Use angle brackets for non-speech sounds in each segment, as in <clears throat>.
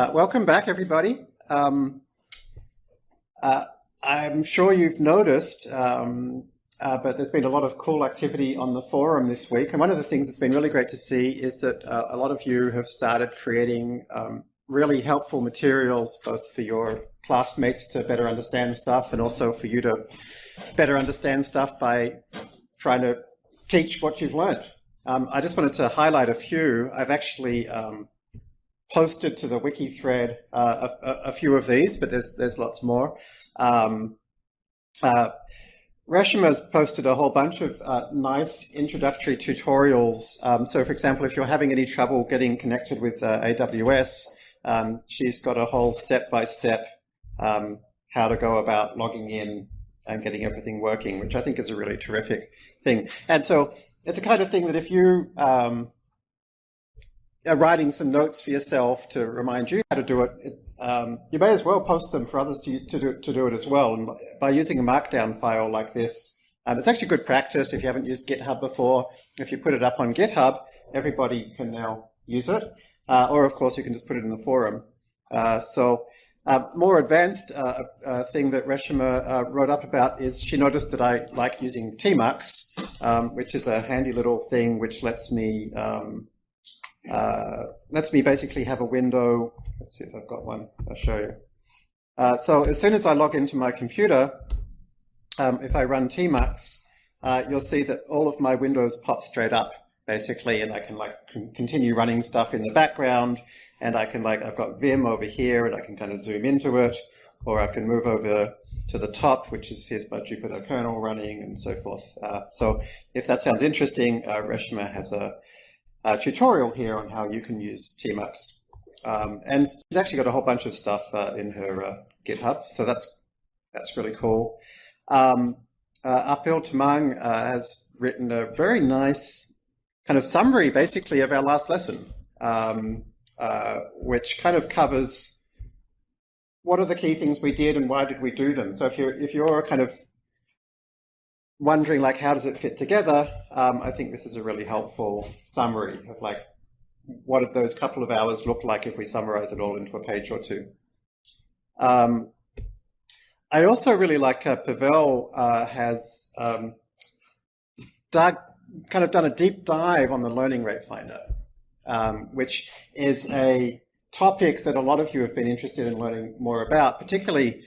Uh, welcome back, everybody. Um, uh, I'm sure you've noticed, um, uh, but there's been a lot of cool activity on the forum this week. And one of the things that's been really great to see is that uh, a lot of you have started creating um, really helpful materials, both for your classmates to better understand stuff and also for you to better understand stuff by trying to teach what you've learned. Um, I just wanted to highlight a few. I've actually um, posted to the wiki thread uh, a, a, few of these, but there's there's lots more. Um, uh, posted a whole bunch of uh, nice introductory tutorials. Um, so, for example, if you're having any trouble getting connected with uh, AWS, um, she's got a whole step-by-step -step, um, how to go about logging in and getting everything working, which I think is a really terrific thing. And so it's a kind of thing that if you um, uh, writing some notes for yourself to remind you how to do it, it um, you may as well post them for others to, to, do, to do it as well. And by using a markdown file like this, um, it's actually good practice if you haven't used GitHub before. If you put it up on GitHub, everybody can now use it. Uh, or of course, you can just put it in the forum. Uh, so uh, more advanced uh, uh, thing that Reshma wrote up about is she noticed that I like using Tmux, um, which is a handy little thing which lets me um, uh, lets me basically have a window. Let's see if I've got one. I'll show you. Uh, so as soon as I log into my computer, um, if I run tmux, uh, you'll see that all of my windows pop straight up, basically, and I can like continue running stuff in the background, and I can like, I've got Vim over here, and I can kind of zoom into it, or I can move over to the top, which is here's my Jupyter kernel running, and so forth. Uh, so if that sounds interesting, uh, Reshma has a uh, tutorial here on how you can use Tmux. Um, and she's actually got a whole bunch of stuff uh, in her uh, GitHub, so that's that's really cool. Um, uh, Apil Tamang uh, has written a very nice kind of summary, basically, of our last lesson, um, which kind of covers what are the key things we did and why did we do them. So if you're if you're kind of wondering like how does it fit together, um, I think this is a really helpful summary of like what did those couple of hours look like if we summarize it all into a page or two. Um, I also really like uh, Pavel uh, has um, dug, kind of done a deep dive on the Learning Rate Finder, um, which is a topic that a lot of you have been interested in learning more about, particularly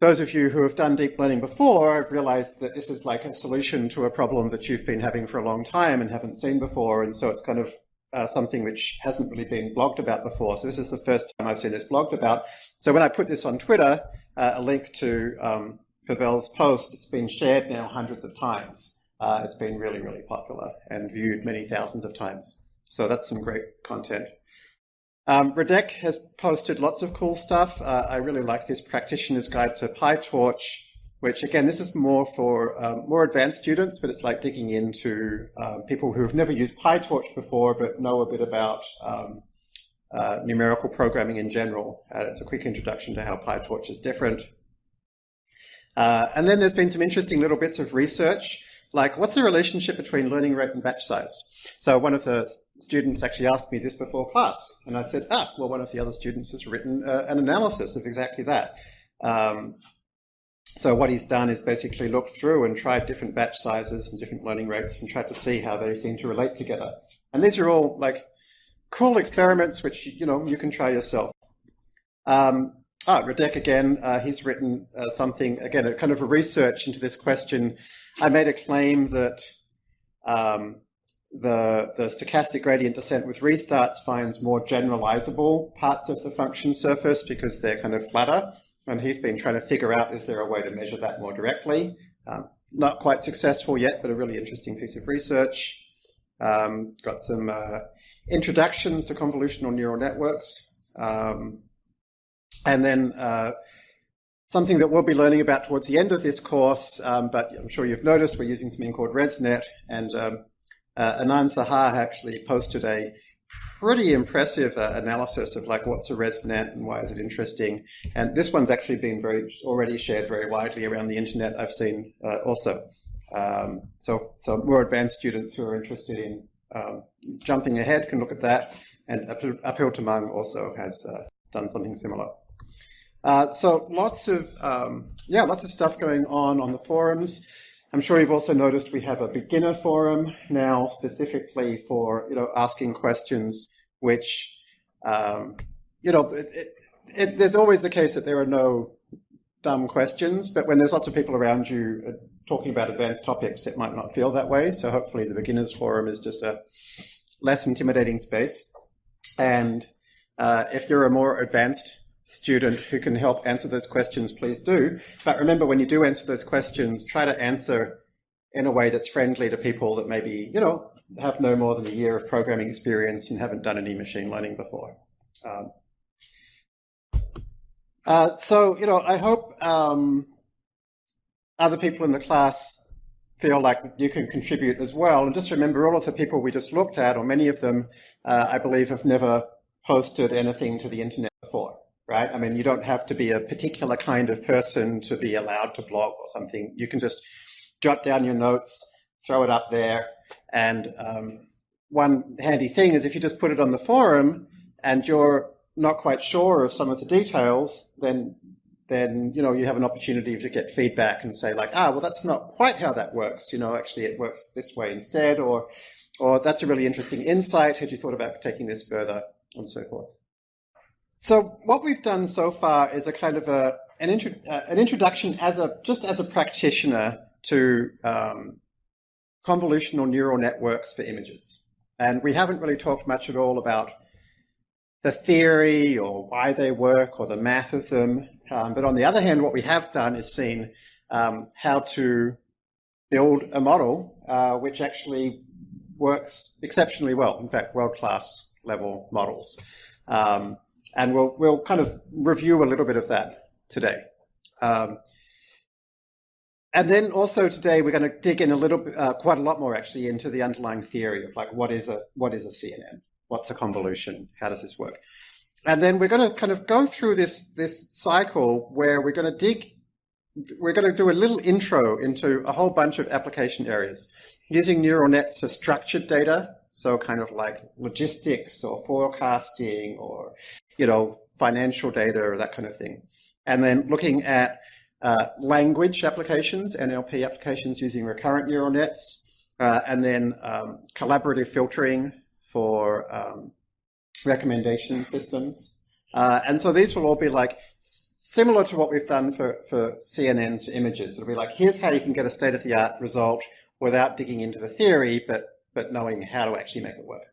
those of you who have done deep learning before have realized that this is like a solution to a problem that you've been having for a long time and haven't seen before. And so it's kind of uh, something which hasn't really been blogged about before. So this is the first time I've seen this blogged about. So when I put this on Twitter, uh, a link to um, Pavel's post, it's been shared now hundreds of times. Uh, it's been really, really popular and viewed many thousands of times. So that's some great content. Um, Radek has posted lots of cool stuff. Uh, I really like this practitioner's guide to PyTorch, which again, this is more for um, more advanced students, but it's like digging into um, people who have never used PyTorch before, but know a bit about um, uh, numerical programming in general. Uh, it's a quick introduction to how PyTorch is different. Uh, and then there's been some interesting little bits of research, like what's the relationship between learning rate and batch size? So one of the students actually asked me this before class, and I said, ah, well, one of the other students has written uh, an analysis of exactly that. Um, so what he's done is basically looked through and tried different batch sizes and different learning rates and tried to see how they seem to relate together. And these are all like cool experiments which you know you can try yourself. Um, ah, Radek again, uh, he's written uh, something, again, a kind of a research into this question. I made a claim that um, the, the stochastic gradient descent with restarts finds more generalizable parts of the function surface because they're kind of flatter. And he's been trying to figure out, is there a way to measure that more directly? Um, not quite successful yet, but a really interesting piece of research. Um, got some uh, introductions to convolutional neural networks. Um, and then uh, something that we'll be learning about towards the end of this course, um, but I'm sure you've noticed we're using something called ResNet, and um, uh, Anand Saha actually posted a pretty impressive uh, analysis of like what's a ResNet and why is it interesting. And this one's actually been very already shared very widely around the internet. I've seen uh, also. Um, so, so more advanced students who are interested in um, jumping ahead can look at that. And Apil Tamang also has uh, done something similar. Uh, so lots of um, yeah, lots of stuff going on on the forums. I'm sure you've also noticed we have a beginner forum now specifically for you know asking questions, which um, you know it, it, it, there's always the case that there are no dumb questions, but when there's lots of people around you uh, talking about advanced topics, it might not feel that way. So hopefully the beginners forum is just a less intimidating space. And uh, if you're a more advanced student who can help answer those questions, please do. But remember, when you do answer those questions, try to answer in a way that's friendly to people that maybe, you know, have no more than a year of programming experience and haven't done any machine learning before. Um, uh, so, you know, I hope um, other people in the class feel like you can contribute as well. And just remember, all of the people we just looked at, or many of them, uh, I believe, have never posted anything to the internet before right? I mean, you don't have to be a particular kind of person to be allowed to blog or something. You can just jot down your notes, throw it up there. And um, one handy thing is if you just put it on the forum and you're not quite sure of some of the details, then then you know you have an opportunity to get feedback and say like, ah, well, that's not quite how that works. You know, actually, it works this way instead, or or that's a really interesting insight. Had you thought about taking this further, and so forth. So what we've done so far is a kind of a an, intro, uh, an introduction as a just as a practitioner to um, convolutional neural networks for images. And we haven't really talked much at all about the theory or why they work or the math of them. Um, but on the other hand, what we have done is seen um, how to build a model uh, which actually works exceptionally well, in fact, world-class level models. Um, and we'll, we'll kind of review a little bit of that today. Um, and then also today we're going to dig in a little bit, uh, quite a lot more actually into the underlying theory of like what is a what is a CNN, what's a convolution, how does this work, and then we're going to kind of go through this this cycle where we're going to dig, we're going to do a little intro into a whole bunch of application areas using neural nets for structured data, so kind of like logistics or forecasting or you know, financial data or that kind of thing. And then looking at uh, language applications, NLP applications using recurrent neural nets, uh, and then um, collaborative filtering for um, recommendation systems. Uh, and so these will all be like similar to what we've done for, for CNNs images. It'll be like, here's how you can get a state-of-the-art result without digging into the theory, but, but knowing how to actually make it work.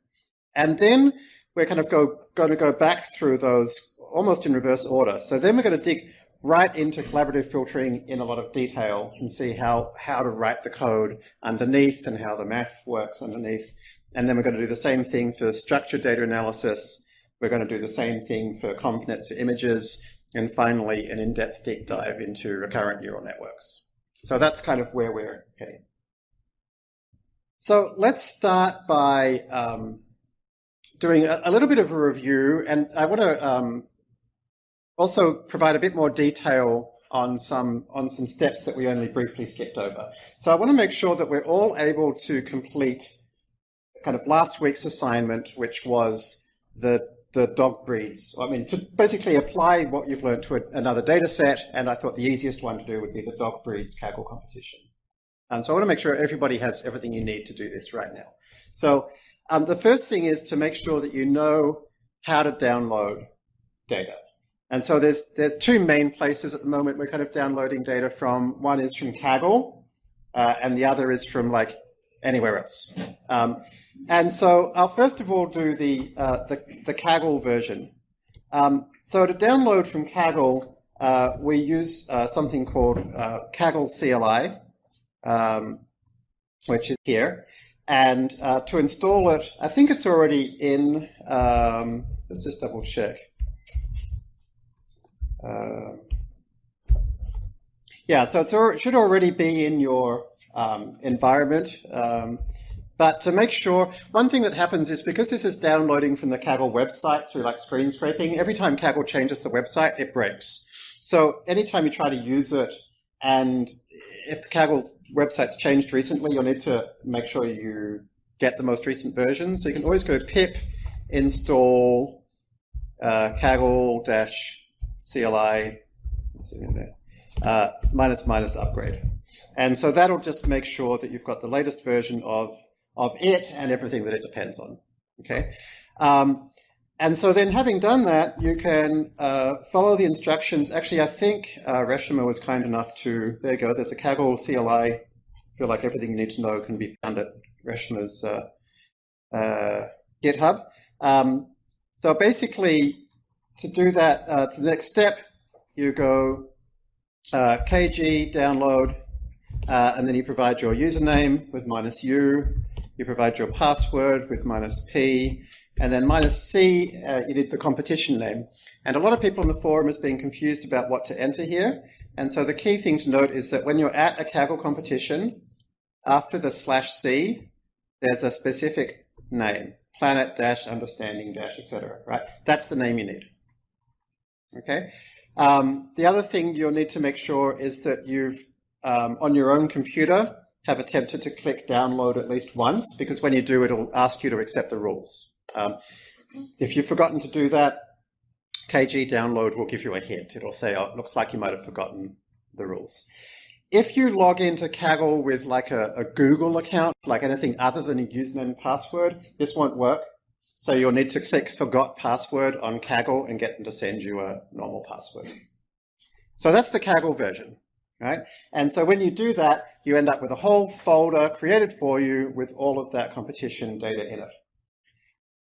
And then we're kind of go, going to go back through those almost in reverse order. So then we're going to dig right into collaborative filtering in a lot of detail and see how, how to write the code underneath and how the math works underneath. And then we're going to do the same thing for structured data analysis. We're going to do the same thing for ConvNets for images. And finally, an in-depth deep dive into recurrent neural networks. So that's kind of where we're heading. So let's start by um, doing a, a, little bit of a review, and I want to um, also provide a bit more detail on some on some steps that we only briefly skipped over. So I want to make sure that we're all able to complete kind of last week's assignment, which was the the dog breeds. I mean, to basically apply what you've learned to a, another data set, and I thought the easiest one to do would be the dog breeds Kaggle competition. And so I want to make sure everybody has everything you need to do this right now. So um, the first thing is to make sure that you know how to download data. And so there's, there's two main places at the moment we're kind of downloading data from. One is from Kaggle, uh, and the other is from like anywhere else. Um, and so I'll first of all do the, uh, the, the, Kaggle version. Um, so to download from Kaggle, uh, we use uh, something called uh, Kaggle CLI, um, which is here. And uh, to install it, I think it's already in, um, let's just double check. Uh, yeah, so it should already be in your um, environment. Um, but to make sure, one thing that happens is because this is downloading from the Kaggle website through like screen scraping, every time Kaggle changes the website, it breaks. So anytime you try to use it and if the Kaggle website's changed recently, you'll need to make sure you get the most recent version. So you can always go pip install uh, Kaggle dash CLI uh, minus minus upgrade. And so that'll just make sure that you've got the latest version of, of it and everything that it depends on. Okay. Um, and so then having done that, you can uh, follow the instructions. Actually, I think uh, Reshma was kind enough to, there you go, there's a Kaggle CLI. I feel like everything you need to know can be found at Reshma's uh, uh, GitHub. Um, so basically, to do that, uh, to the next step, you go uh, kg download, uh, and then you provide your username with minus u, you provide your password with minus p, and then minus c, uh, you need the competition name. And a lot of people in the forum has been confused about what to enter here. And so the key thing to note is that when you're at a Kaggle competition, after the slash c, there's a specific name, planet dash understanding dash, etc. Right? That's the name you need. Okay. Um, the other thing you'll need to make sure is that you've um, on your own computer have attempted to click download at least once, because when you do, it'll ask you to accept the rules. Um, if you've forgotten to do that, KG download will give you a hint. It'll say, oh, it looks like you might have forgotten the rules. If you log into Kaggle with like a, a Google account, like anything other than a username and password, this won't work. So you'll need to click forgot password on Kaggle and get them to send you a normal password. So that's the Kaggle version right? And so when you do that, you end up with a whole folder created for you with all of that competition data in it.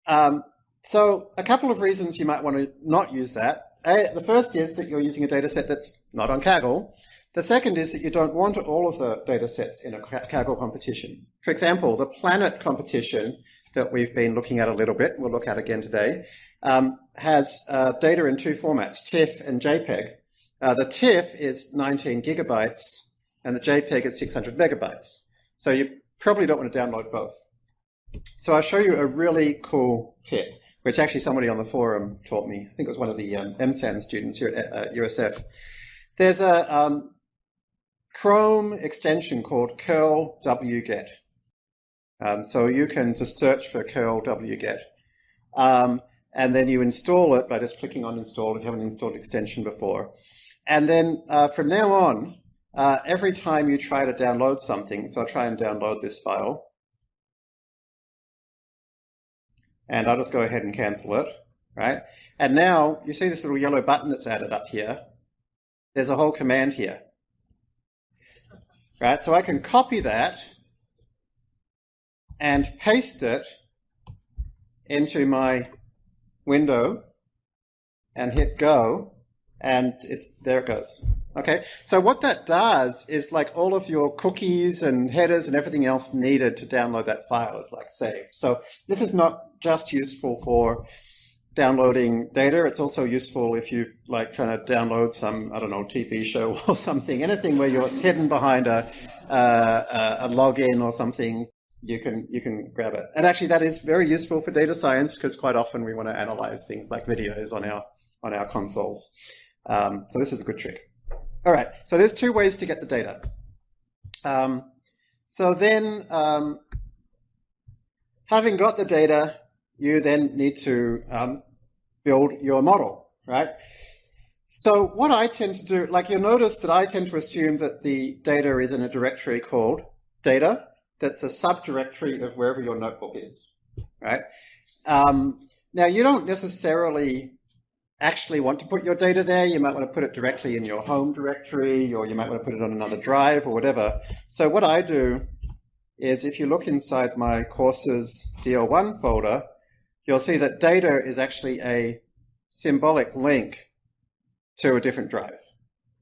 Um, so a couple of reasons you might want to not use that. A, the first is that you're using a data set that's not on Kaggle. The second is that you don't want all of the data sets in a Kaggle competition. For example, the planet competition that we've been looking at a little bit, we'll look at again today, um, has uh, data in two formats, TIFF and JPEG. Uh, the TIFF is 19 gigabytes and the JPEG is 600 megabytes. So you probably don't want to download both. So I'll show you a really cool kit, which actually somebody on the forum taught me. I think it was one of the um, MSAN students here at uh, USF. There's a um, Chrome extension called curl wget. Um, so you can just search for curl wget. Um, and then you install it by just clicking on install if you haven't installed extension before. And then uh, from now on, uh, every time you try to download something, so I'll try and download this file. And I'll just go ahead and cancel it, right? And now you see this little yellow button that's added up here. There's a whole command here, right? So I can copy that and paste it into my window and hit go and it's there it goes. Okay, so what that does is like all of your cookies and headers and everything else needed to download that file is like saved. So this is not just useful for downloading data. It's also useful if you're like trying to download some, I don't know, TV show <laughs> or something, anything where you're hidden behind a, a login or something, you can, you can grab it. And actually that is very useful for data science because quite often we want to analyze things like videos on our, on our consoles. Um, so this is a good trick. All right, so there's two ways to get the data. Um, so then, um, having got the data, you then need to um, build your model, right? So what I tend to do, like you'll notice that I tend to assume that the data is in a directory called data, that's a subdirectory of wherever your notebook is, right? Um, now you don't necessarily actually want to put your data there. You might want to put it directly in your home directory, or you might want to put it on another drive or whatever. So what I do is if you look inside my courses DL1 folder, you'll see that data is actually a symbolic link to a different drive,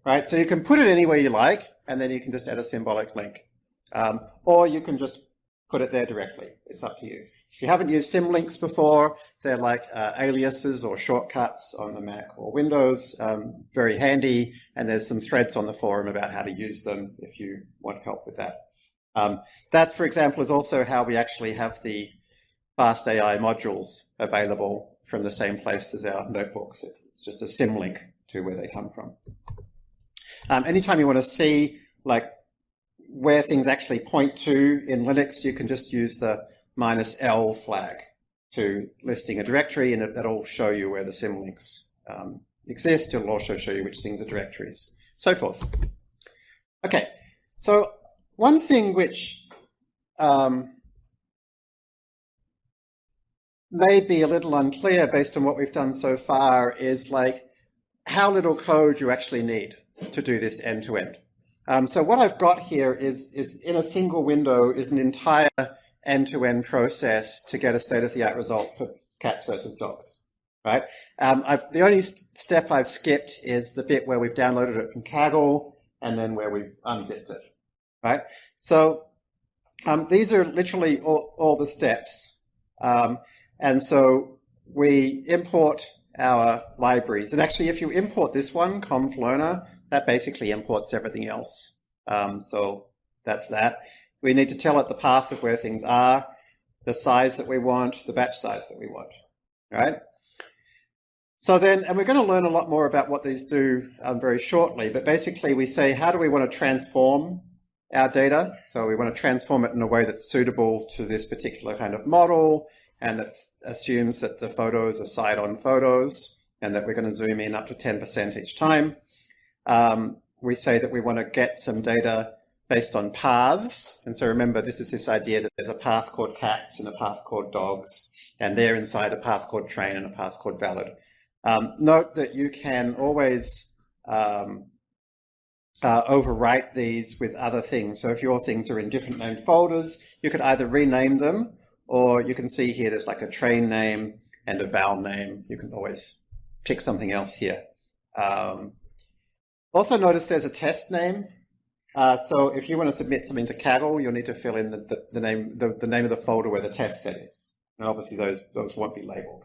right? So you can put it anywhere you like, and then you can just add a symbolic link. Um, or you can just put it there directly. It's up to you. If you haven't used symlinks before, they're like uh, aliases or shortcuts on the Mac or Windows. Um, very handy, and there's some threads on the forum about how to use them if you want help with that. Um, that, for example, is also how we actually have the Fast AI modules available from the same place as our notebooks. It's just a symlink to where they come from. Um, anytime you want to see like where things actually point to in Linux, you can just use the minus L flag. to listing a directory, and that'll show you where the symlinks um, exist. It'll also show you which things are directories, so forth. Okay, so one thing which um, may be a little unclear based on what we've done so far is like how little code you actually need to do this end to end. Um, so what I've got here is, is in a single window is an entire end-to-end -end process to get a state-of-the-art result for cats versus dogs, right? Um, the only st step I've skipped is the bit where we've downloaded it from Kaggle and then where we've unzipped it, right? So um, these are literally all, all the steps. Um, and so we import our libraries. And actually, if you import this one, conf that basically imports everything else. Um, so that's that. We need to tell it the path of where things are, the size that we want, the batch size that we want, right? So then, and we're going to learn a lot more about what these do um, very shortly, but basically we say, how do we want to transform our data? So we want to transform it in a way that's suitable to this particular kind of model, and that assumes that the photos are side-on photos and that we're going to zoom in up to 10% each time. Um, we say that we want to get some data based on paths. And so remember, this is this idea that there's a path called cats and a path called dogs, and they're inside a path called train and a path called valid. Um, note that you can always um, uh, overwrite these with other things. So if your things are in different named folders, you could either rename them or you can see here there's like a train name and a val name. You can always pick something else here. Um, also notice there's a test name. Uh, so if you want to submit something to Kaggle, you'll need to fill in the, the, the name the, the, name of the folder where the test set is. And obviously those, those won't be labeled.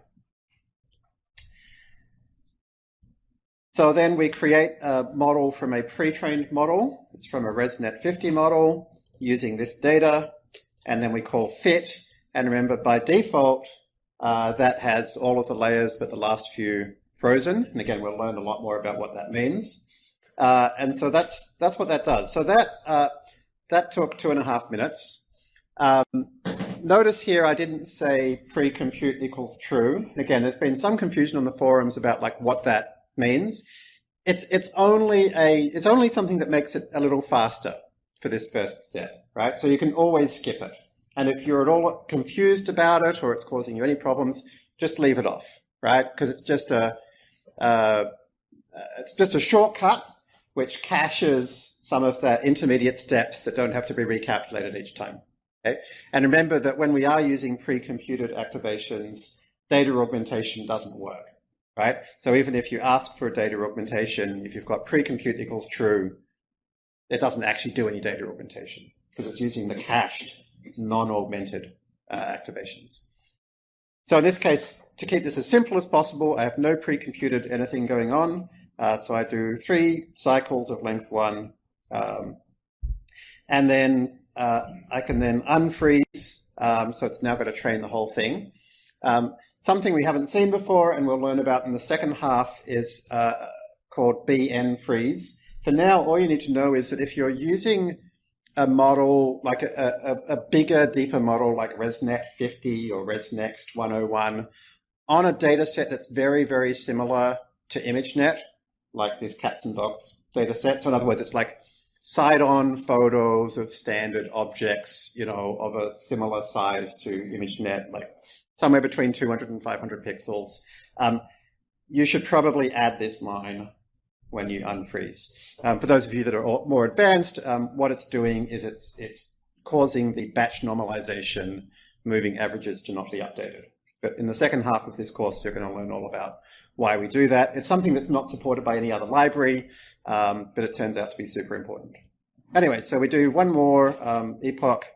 So then we create a model from a pre-trained model. It's from a ResNet 50 model using this data. And then we call fit. And remember, by default, uh, that has all of the layers but the last few frozen. And again, we'll learn a lot more about what that means. Uh, and so that's that's what that does. So that uh, that took two and a half minutes. Um, notice here I didn't say pre-compute equals true. Again, there's been some confusion on the forums about like what that means. It's it's only a it's only something that makes it a little faster for this first step, right? So you can always skip it. And if you're at all confused about it or it's causing you any problems, just leave it off, right? Because it's just a uh, it's just a shortcut which caches some of the intermediate steps that don't have to be recalculated each time. Okay? And remember that when we are using pre-computed activations, data augmentation doesn't work, right? So even if you ask for a data augmentation, if you've got pre-compute equals true, it doesn't actually do any data augmentation because it's using the cached non-augmented uh, activations. So in this case, to keep this as simple as possible, I have no pre-computed anything going on. Uh, so I do three cycles of length one, um, and then uh, I can then unfreeze. Um, so it's now going to train the whole thing. Um, something we haven't seen before and we'll learn about in the second half is uh, called BN freeze. For now, all you need to know is that if you're using a model, like a, a, a bigger, deeper model like ResNet 50 or ResNext 101, on a data set that's very, very similar to ImageNet, like this cats and dogs data set. So in other words, it's like side-on photos of standard objects, you know, of a similar size to ImageNet, like somewhere between 200 and 500 pixels. Um, you should probably add this line when you unfreeze. Um, for those of you that are more advanced, um, what it's doing is it's, it's causing the batch normalization moving averages to not be updated. But in the second half of this course, you're going to learn all about why we do that. It's something that's not supported by any other library, um, but it turns out to be super important. Anyway, so we do one more um, epoch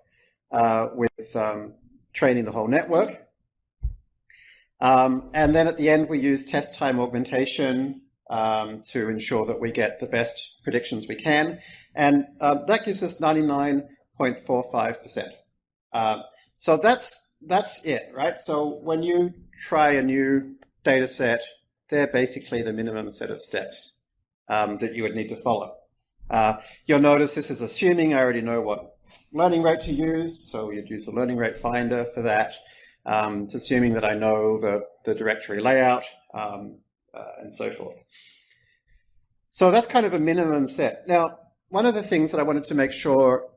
uh, with um, training the whole network. Um, and then at the end, we use test time augmentation um, to ensure that we get the best predictions we can. And uh, that gives us 99.45%. Uh, so that's, that's it, right? So when you try a new data set, they're basically the minimum set of steps um, that you would need to follow. Uh, you'll notice this is assuming I already know what learning rate to use, so you'd use the learning rate finder for that. Um, it's assuming that I know the, the directory layout um, uh, and so forth. So that's kind of a minimum set. Now, one of the things that I wanted to make sure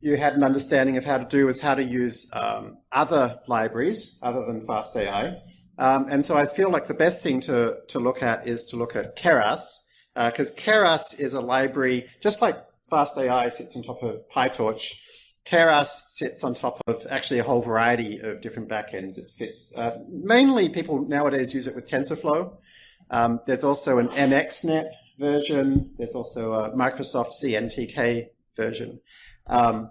you had an understanding of how to do is how to use um, other libraries other than FastAI. Um, and so I feel like the best thing to, to look at is to look at Keras, because uh, Keras is a library, just like FastAI sits on top of PyTorch, Keras sits on top of actually a whole variety of different backends. It fits. Uh, mainly people nowadays use it with TensorFlow. Um, there's also an MXNet version. There's also a Microsoft CNTK version. Um,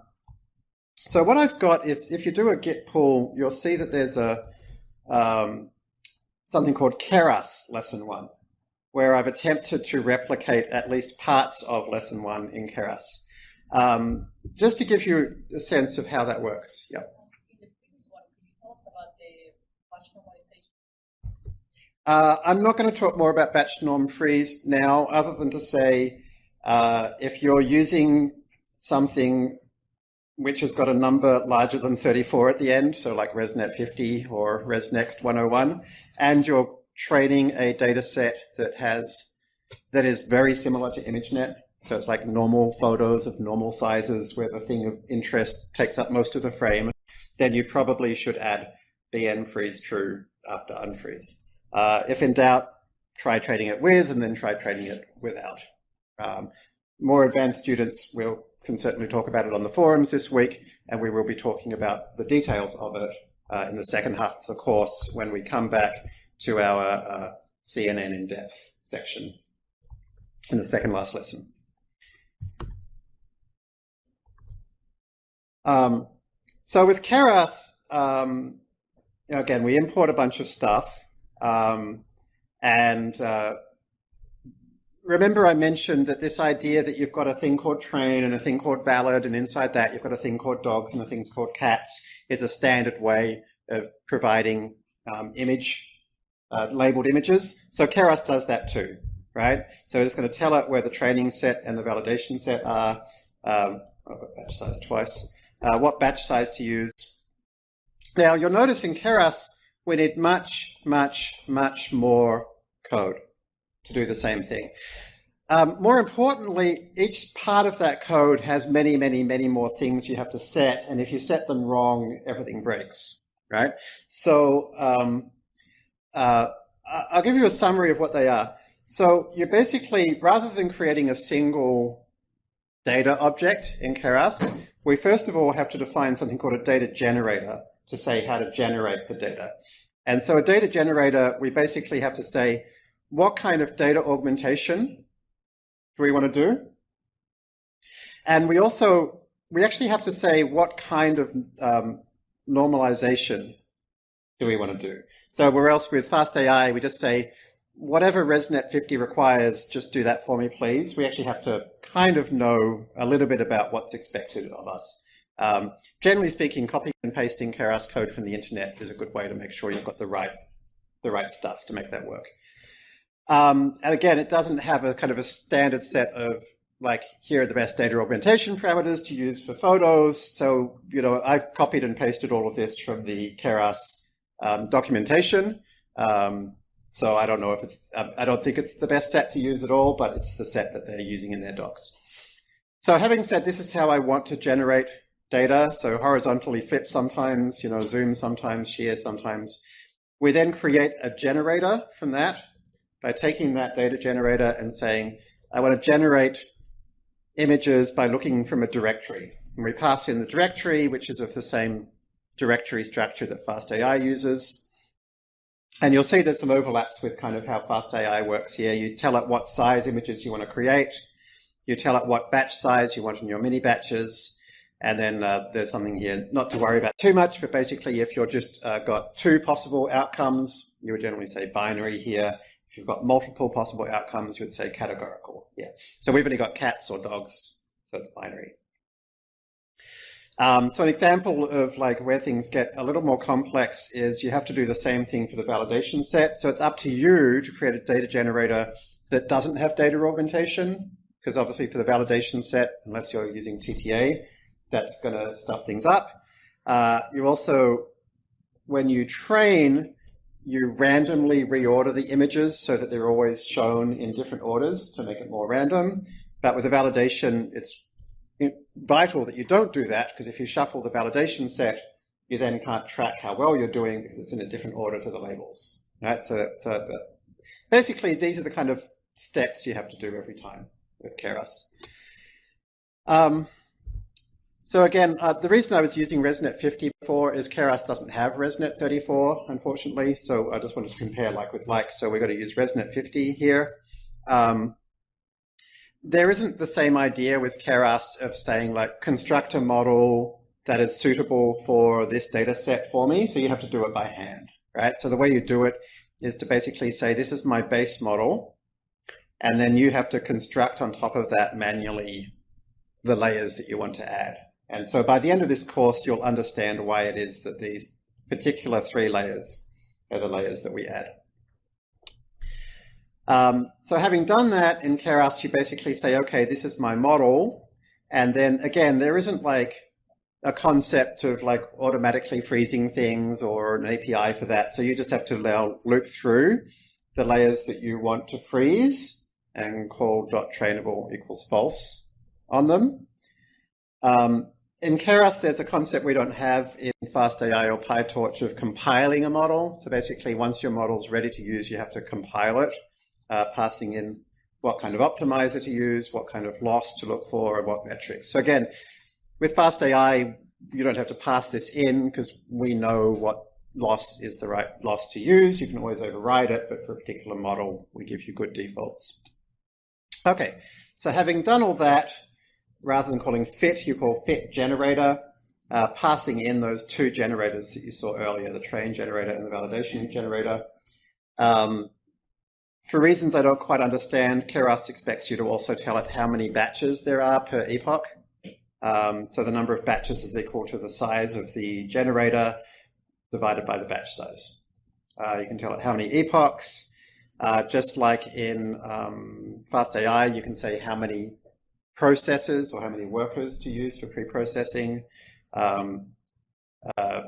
so what I've got, if, if you do a git pull, you'll see that there's a um, something called Keras lesson one, where I've attempted to replicate at least parts of lesson one in Keras. Um, just to give you a sense of how that works. Yeah. Uh, I'm not going to talk more about batch norm freeze now, other than to say uh, if you're using something which has got a number larger than 34 at the end, so like ResNet 50 or ResNext 101, and you're training a data set that has that is very similar to ImageNet, so it's like normal photos of normal sizes where the thing of interest takes up most of the frame. Then you probably should add bn freeze true after unfreeze. Uh, if in doubt, try trading it with and then try trading it without. Um, more advanced students will can certainly talk about it on the forums this week, and we will be talking about the details of it uh, in the second half of the course when we come back to our uh, CNN in depth section in the second last lesson. Um, so with Keras, um, again, we import a bunch of stuff. Um, and uh, remember I mentioned that this idea that you've got a thing called train and a thing called valid, and inside that you've got a thing called dogs and a thing called cats, is a standard way of providing um, image, uh, labeled images. So Keras does that too, right? So it's going to tell it where the training set and the validation set are. Um, I've got batch size twice uh, what batch size to use. Now you'll notice in Keras, we need much, much, much more code to do the same thing. Um, more importantly, each part of that code has many, many, many more things you have to set, and if you set them wrong, everything breaks, right? So um, uh, I'll give you a summary of what they are. So you're basically, rather than creating a single data object in Keras, we first of all have to define something called a data generator to say how to generate the data. And so a data generator, we basically have to say, what kind of data augmentation do we want to do? And we also, we actually have to say what kind of um, normalization do we want to do? So where else with FastAI, we just say, whatever ResNet 50 requires, just do that for me, please. We actually have to kind of know a little bit about what's expected of us. Um, generally speaking, copying and pasting Keras code from the internet is a good way to make sure you've got the right, the right stuff to make that work. Um, and again, it doesn't have a kind of a standard set of like, here are the best data augmentation parameters to use for photos. So, you know, I've copied and pasted all of this from the Keras um, documentation. Um, so I don't know if it's, um, I don't think it's the best set to use at all, but it's the set that they're using in their docs. So having said this is how I want to generate data, so horizontally flip sometimes, you know, zoom sometimes, shear sometimes. We then create a generator from that by taking that data generator and saying, I want to generate images by looking from a directory. And we pass in the directory, which is of the same directory structure that FastAI uses. And you'll see there's some overlaps with kind of how FastAI works here. You tell it what size images you want to create. You tell it what batch size you want in your mini batches. And then uh, there's something here not to worry about too much, but basically if you're just uh, got two possible outcomes, you would generally say binary here. If you've got multiple possible outcomes, you would say categorical. Yeah. So we've only got cats or dogs, so it's binary. Um, so an example of like where things get a little more complex is you have to do the same thing for the validation set. So it's up to you to create a data generator that doesn't have data augmentation, because obviously for the validation set, unless you're using TTA, that's going to stuff things up. Uh, you also when you train, you randomly reorder the images so that they're always shown in different orders to make it more random. But with the validation, it's vital that you don't do that because if you shuffle the validation set, you then can't track how well you're doing because it's in a different order to the labels. Right? So, so basically, these are the kind of steps you have to do every time with Keras. Um, so again, uh, the reason I was using ResNet 50 before is Keras doesn't have ResNet 34, unfortunately. So I just wanted to compare like with like. So we've got to use ResNet 50 here. Um, there isn't the same idea with Keras of saying like construct a model that is suitable for this data set for me. So you have to do it by hand, right? So the way you do it is to basically say, this is my base model. And then you have to construct on top of that manually the layers that you want to add. And so by the end of this course, you'll understand why it is that these particular three layers are the layers that we add. Um, so having done that in Keras, you basically say, okay, this is my model. And then again, there isn't like a concept of like automatically freezing things or an API for that. So you just have to allow loop through the layers that you want to freeze and call dot trainable equals false on them. Um, in Keras, there's a concept we don't have in FastAI or PyTorch of compiling a model. So basically, once your model's ready to use, you have to compile it, uh, passing in what kind of optimizer to use, what kind of loss to look for, and what metrics. So again, with FastAI, you don't have to pass this in because we know what loss is the right loss to use. You can always override it, but for a particular model, we give you good defaults. Okay, so having done all that, rather than calling fit, you call fit generator, uh, passing in those two generators that you saw earlier, the train generator and the validation generator. Um, for reasons I don't quite understand, Keras expects you to also tell it how many batches there are per epoch. Um, so the number of batches is equal to the size of the generator divided by the batch size. Uh, you can tell it how many epochs. Uh, just like in um, FastAI, you can say how many processes or how many workers to use for pre-processing. Um, uh,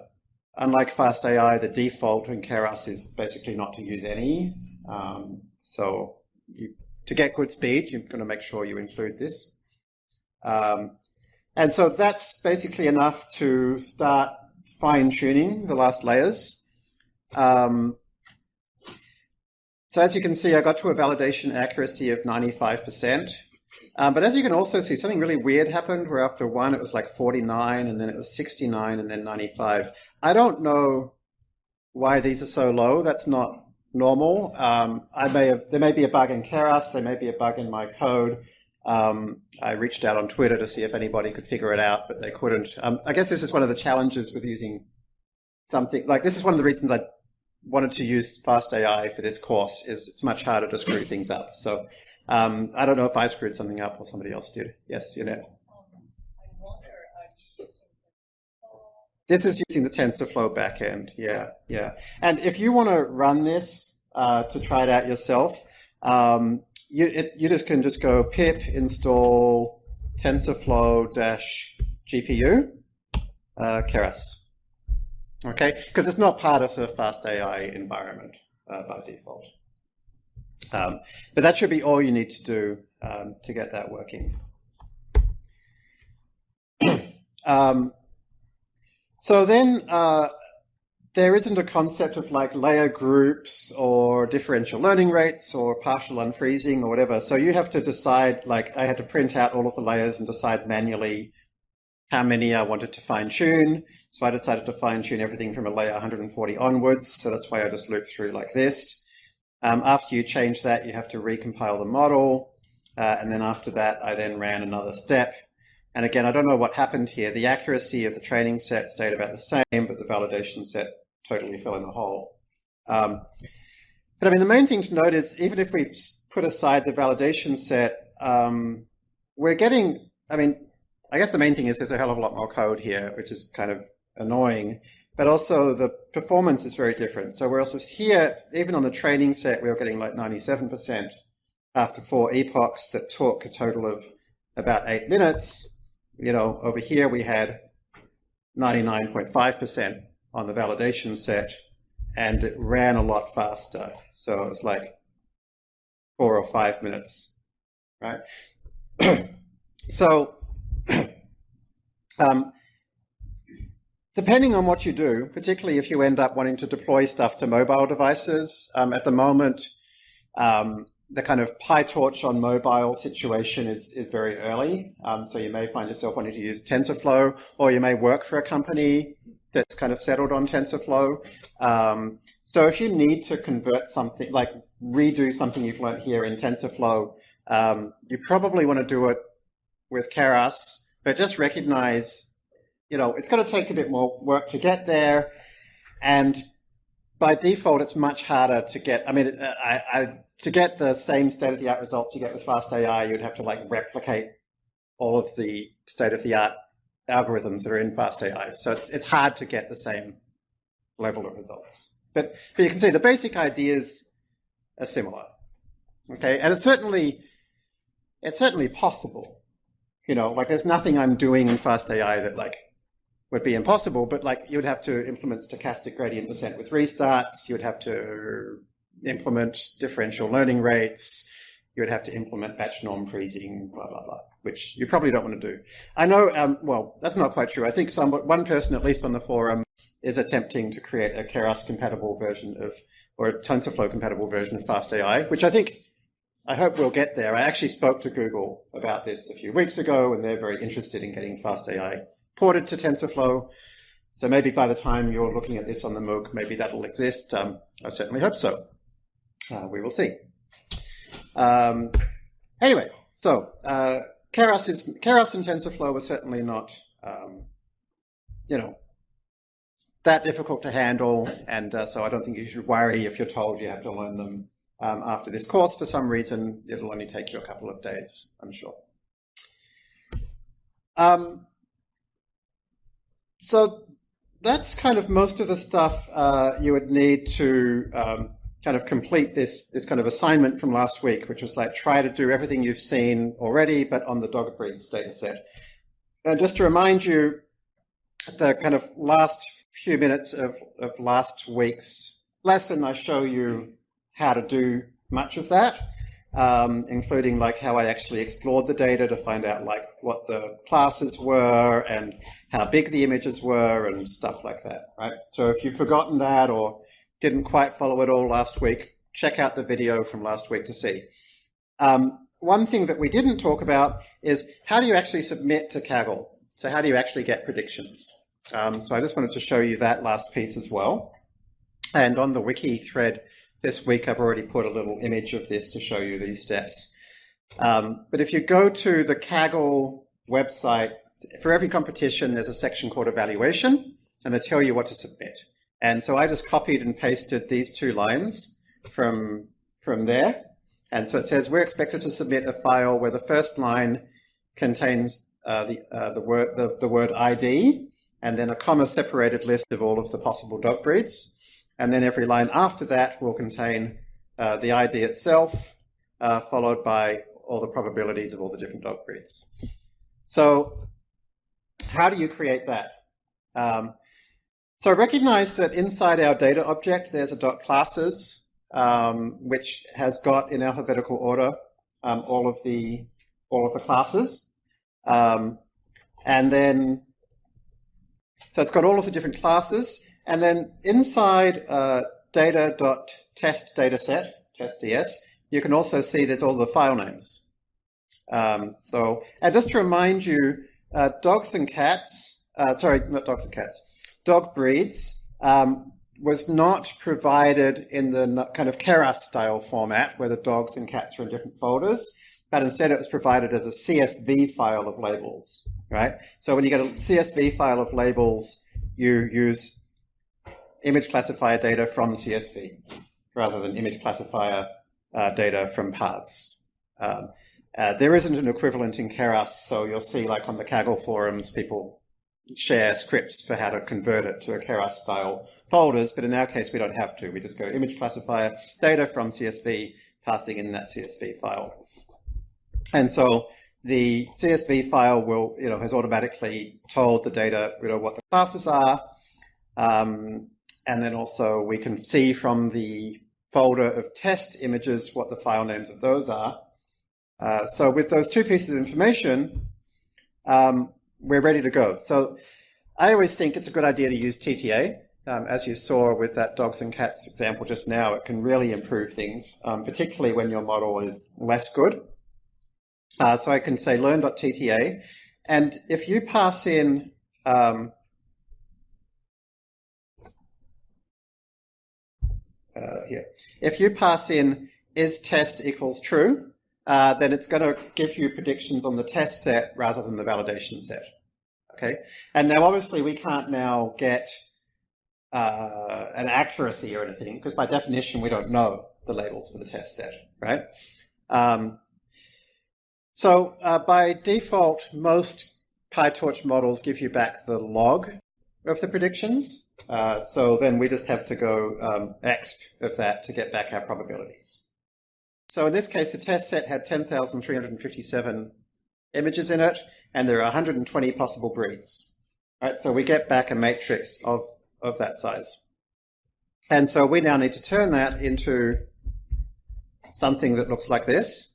unlike FastAI, the default in Keras is basically not to use any. Um, so you, to get good speed, you're going to make sure you include this. Um, and so that's basically enough to start fine-tuning the last layers. Um, so as you can see, I got to a validation accuracy of 95%. Um, but as you can also see, something really weird happened where after one, it was like 49, and then it was 69, and then 95. I don't know why these are so low. That's not normal. Um, I may have, there may be a bug in Keras, there may be a bug in my code. Um, I reached out on Twitter to see if anybody could figure it out, but they couldn't. Um, I guess this is one of the challenges with using something, like this is one of the reasons I wanted to use FastAI for this course, is it's much harder to screw things up. So um, I don't know if I screwed something up or somebody else did. Yes, you know. This is using the TensorFlow backend. Yeah, yeah. And if you want to run this uh, to try it out yourself, um, you, it, you just can just go pip install TensorFlow dash GPU uh, Keras. Okay, because it's not part of the fast AI environment uh, by default. Um, but that should be all you need to do um, to get that working. <clears throat> um, so then uh, there isn't a concept of like layer groups or differential learning rates or partial unfreezing or whatever. So you have to decide, like I had to print out all of the layers and decide manually how many I wanted to fine tune. So I decided to fine tune everything from a layer 140 onwards. So that's why I just looped through like this. Um, after you change that, you have to recompile the model. Uh, and then after that, I then ran another step. And again, I don't know what happened here. The accuracy of the training set stayed about the same, but the validation set totally fell in a hole. Um, but I mean, the main thing to note is even if we put aside the validation set, um, we're getting, I mean, I guess the main thing is there's a hell of a lot more code here, which is kind of annoying but also the performance is very different. So we're also here, even on the training set, we were getting like 97% after four epochs that took a total of about eight minutes. You know, over here we had 99.5% on the validation set, and it ran a lot faster. So it was like four or five minutes, right? <clears throat> so <clears throat> um, depending on what you do, particularly if you end up wanting to deploy stuff to mobile devices, um, at the moment, um, the kind of PyTorch on mobile situation is, is very early. Um, so you may find yourself wanting to use TensorFlow, or you may work for a company that's kind of settled on TensorFlow. Um, so if you need to convert something, like redo something you've learned here in TensorFlow, um, you probably want to do it with Keras, but just recognize, you know, it's going to take a bit more work to get there. And by default, it's much harder to get, I mean, uh, I, I to get the same state-of-the-art results you get with fast AI, you'd have to like replicate all of the state-of-the-art algorithms that are in fast AI. So it's, it's hard to get the same level of results. But, but you can see the basic ideas are similar. Okay, and it's certainly it's certainly possible. You know, like there's nothing I'm doing in fast AI that like would be impossible, but like you'd have to implement stochastic gradient descent with restarts, you'd have to implement differential learning rates, you would have to implement batch norm freezing, blah, blah, blah, which you probably don't want to do. I know, um, well, that's not quite true. I think some, one person, at least on the forum, is attempting to create a Keras compatible version of, or a TensorFlow compatible version of FastAI, which I think, I hope we'll get there. I actually spoke to Google about this a few weeks ago, and they're very interested in getting FastAI ported to TensorFlow. So maybe by the time you're looking at this on the MOOC, maybe that'll exist. Um, I certainly hope so. Uh, we will see. Um, anyway, so uh, Keras, is, Keras and TensorFlow are certainly not, um, you know, that difficult to handle, and uh, so I don't think you should worry if you're told you have to learn them um, after this course. For some reason, it'll only take you a couple of days, I'm sure. Um, so that's kind of most of the stuff uh, you would need to um, kind of complete this, this kind of assignment from last week, which was like try to do everything you've seen already, but on the dog breeds dataset. And just to remind you, the kind of last few minutes of, of last week's lesson, I show you how to do much of that, um, including like how I actually explored the data to find out like what the classes were and how big the images were and stuff like that, right? So if you've forgotten that or didn't quite follow it all last week, check out the video from last week to see. Um, one thing that we didn't talk about is how do you actually submit to Kaggle? So how do you actually get predictions? Um, so I just wanted to show you that last piece as well. And on the wiki thread this week, I've already put a little image of this to show you these steps. Um, but if you go to the Kaggle website, for every competition, there's a section called evaluation, and they tell you what to submit. And so I just copied and pasted these two lines from, from there. And so it says we're expected to submit a file where the first line contains uh, the, uh, the, word, the, the word ID, and then a comma separated list of all of the possible dog breeds. And then every line after that will contain uh, the ID itself, uh, followed by all the probabilities of all the different dog breeds. So how do you create that? Um, so recognize that inside our data object, there's a dot classes, um, which has got in alphabetical order um, all of the all of the classes, um, and then so it's got all of the different classes, and then inside uh, data dot test dataset test ds, you can also see there's all the file names. Um, so, and just to remind you, uh, dogs and cats, uh, sorry, not dogs and cats, dog breeds um, was not provided in the kind of Keras style format where the dogs and cats are in different folders, but instead it was provided as a CSV file of labels, right? So when you get a CSV file of labels, you use image classifier data from CSV rather than image classifier uh, data from paths. Um, uh, there isn't an equivalent in Keras, so you'll see like on the Kaggle forums, people share scripts for how to convert it to a Keras style folders, but in our case, we don't have to. We just go image classifier data from CSV, passing in that CSV file. And so the CSV file will, you know, has automatically told the data, you know, what the classes are. Um, and then also we can see from the folder of test images what the file names of those are. Uh, so with those two pieces of information, um, we're ready to go. So I always think it's a good idea to use TTA. Um, as you saw with that dogs and cats example just now, it can really improve things, um, particularly when your model is less good. Uh, so I can say learn.tta, and if you pass in um, uh, here, if you pass in is test equals true, uh, then it's going to give you predictions on the test set rather than the validation set. Okay, and now obviously we can't now get uh, an accuracy or anything, because by definition we don't know the labels for the test set, right? Um, so uh, by default, most PyTorch models give you back the log of the predictions. Uh, so then we just have to go um, exp of that to get back our probabilities. So in this case, the test set had 10,357 images in it, and there are 120 possible breeds. Right, so we get back a matrix of of that size. And so we now need to turn that into something that looks like this.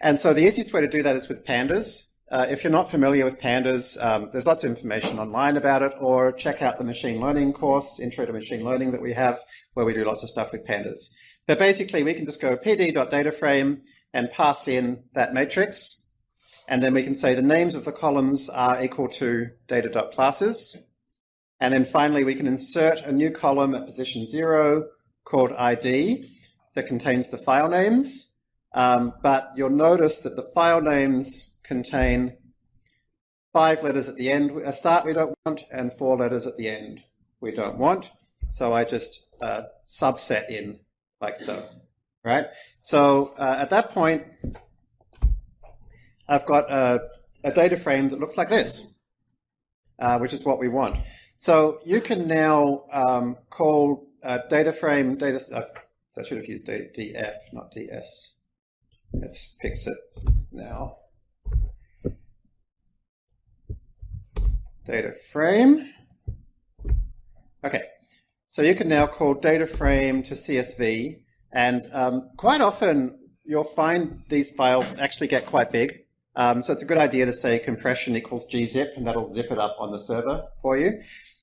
And so the easiest way to do that is with pandas. Uh, if you're not familiar with pandas, um, there's lots of information online about it, or check out the machine learning course, Intro to Machine Learning, that we have, where we do lots of stuff with pandas. But basically, we can just go pd.dataframe and pass in that matrix, and then we can say the names of the columns are equal to data.classes. And then finally, we can insert a new column at position zero called ID that contains the file names. Um, but you'll notice that the file names contain five letters at the end, a start we don't want, and four letters at the end we don't want. So I just uh, subset in like so, right? So uh, at that point, I've got a, a, data frame that looks like this, uh, which is what we want. So you can now um, call uh, data frame data. I should have used df, not ds. Let's fix it now. Data frame. Okay, so you can now call data frame to CSV, and um, quite often you'll find these files actually get quite big. Um, so it's a good idea to say compression equals gzip, and that'll zip it up on the server for you.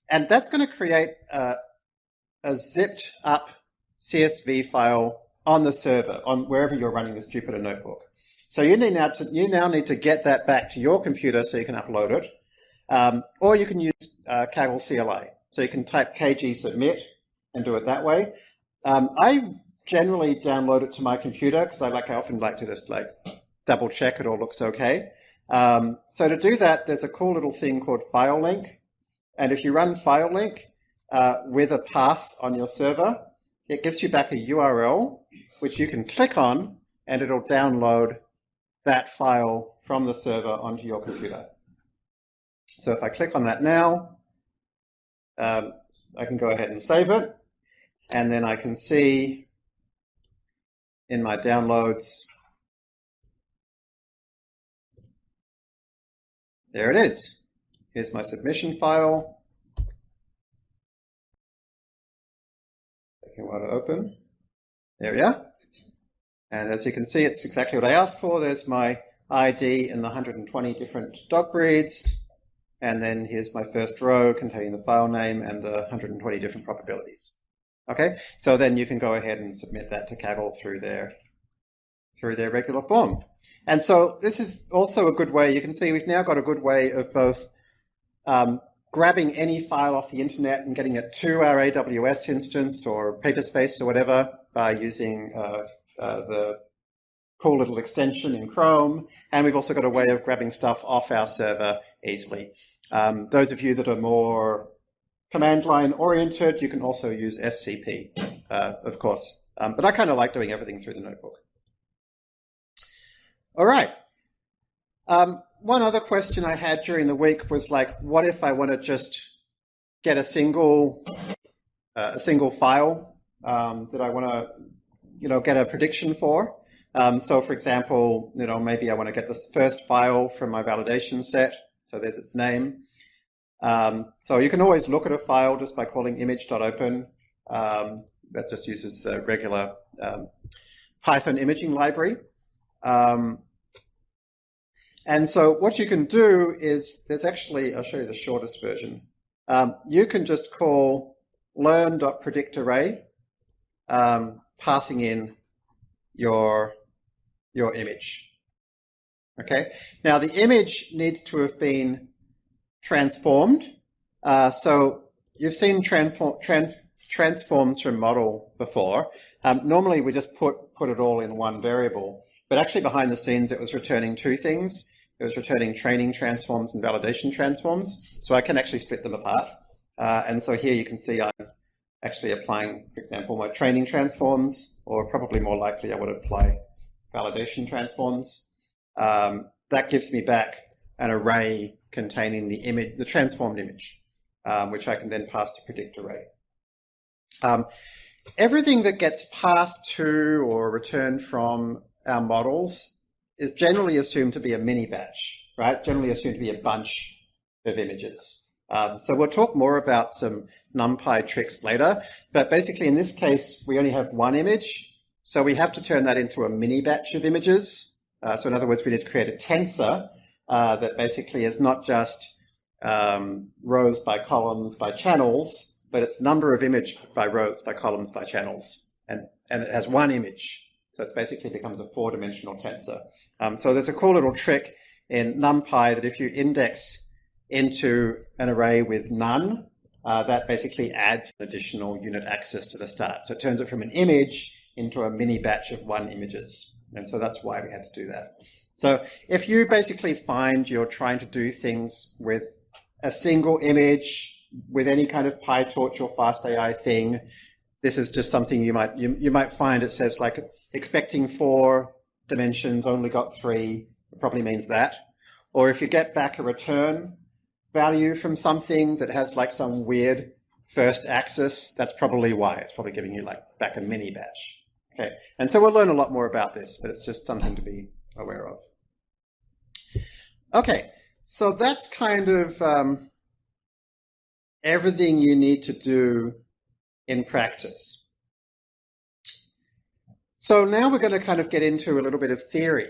And that's going to create a, a zipped up CSV file on the server, on wherever you're running this Jupyter notebook. So you need now to, you now need to get that back to your computer so you can upload it. Um, or you can use uh, Kaggle CLI. So you can type kg submit and do it that way. Um, I generally download it to my computer because I like I often like to just like double check it all looks okay. Um, so to do that, there's a cool little thing called FileLink. And if you run FileLink uh, with a path on your server, it gives you back a URL, which you can click on, and it'll download that file from the server onto your computer. So if I click on that now, um, I can go ahead and save it. And then I can see in my downloads, there it is. Here's my submission file. Taking a while to open. There we are. And as you can see, it's exactly what I asked for. There's my ID in the 120 different dog breeds. And then here's my first row containing the file name and the 120 different probabilities. Okay, so then you can go ahead and submit that to Kaggle through their through their regular form. And so this is also a good way, you can see we've now got a good way of both um, grabbing any file off the internet and getting it to our AWS instance or Paperspace or whatever by using uh, uh, the cool little extension in Chrome. And we've also got a way of grabbing stuff off our server easily. Um, those of you that are more command line oriented, you can also use SCP, uh, of course. Um, but I kind of like doing everything through the notebook. All right. Um, one other question I had during the week was like, what if I want to just get a single uh, a single file um, that I want to you know get a prediction for? Um, so, for example, you know maybe I want to get this first file from my validation set. So there's its name. Um, so you can always look at a file just by calling image.open. Um, that just uses the regular um, Python imaging library. Um, and so what you can do is, there's actually, I'll show you the shortest version. Um, you can just call learn.predictArray, um, passing in your, your image. Okay. Now the image needs to have been transformed. Uh, so you've seen transform, trans, transforms from model before. Um, normally we just put, put it all in one variable, but actually behind the scenes it was returning two things. It was returning training transforms and validation transforms. So I can actually split them apart. Uh, and so here you can see I'm actually applying, for example, my training transforms, or probably more likely I would apply validation transforms. Um, that gives me back an array containing the image, the transformed image, um, which I can then pass to predict array. Um, everything that gets passed to or returned from our models is generally assumed to be a mini batch, right? It's generally assumed to be a bunch of images. Um, so we'll talk more about some NumPy tricks later, but basically in this case, we only have one image, so we have to turn that into a mini batch of images. Uh, so in other words, we need to create a tensor uh, that basically is not just um, rows by columns by channels, but it's number of image by rows by columns by channels, and, and it has one image. So it basically becomes a four-dimensional tensor. Um, so there's a cool little trick in NumPy that if you index into an array with none, uh, that basically adds an additional unit axis to the start. So it turns it from an image into a mini batch of one images. And so that's why we had to do that. So if you basically find you're trying to do things with a single image, with any kind of PyTorch or FastAI thing, this is just something you might you, you might find it says like expecting four dimensions, only got three, probably means that. Or if you get back a return value from something that has like some weird first axis, that's probably why. It's probably giving you like back a mini batch. Okay, and so we'll learn a lot more about this, but it's just something to be aware of. Okay, so that's kind of um, everything you need to do in practice. So now we're going to kind of get into a little bit of theory.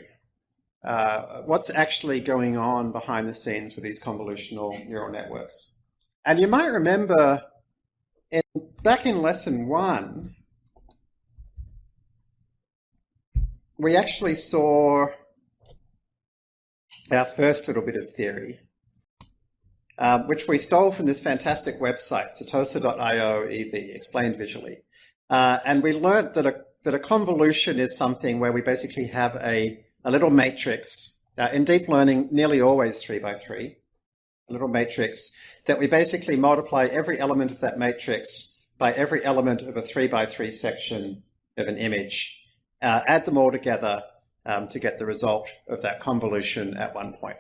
Uh, what's actually going on behind the scenes with these convolutional neural networks. And you might remember in, back in lesson one, we actually saw our first little bit of theory, um, which we stole from this fantastic website, setosa.io EV, explained visually. Uh, and we learned that a, that a convolution is something where we basically have a, a little matrix, uh, in deep learning, nearly always three by three, a little matrix that we basically multiply every element of that matrix by every element of a three by three section of an image, uh, add them all together, um, to get the result of that convolution at one point.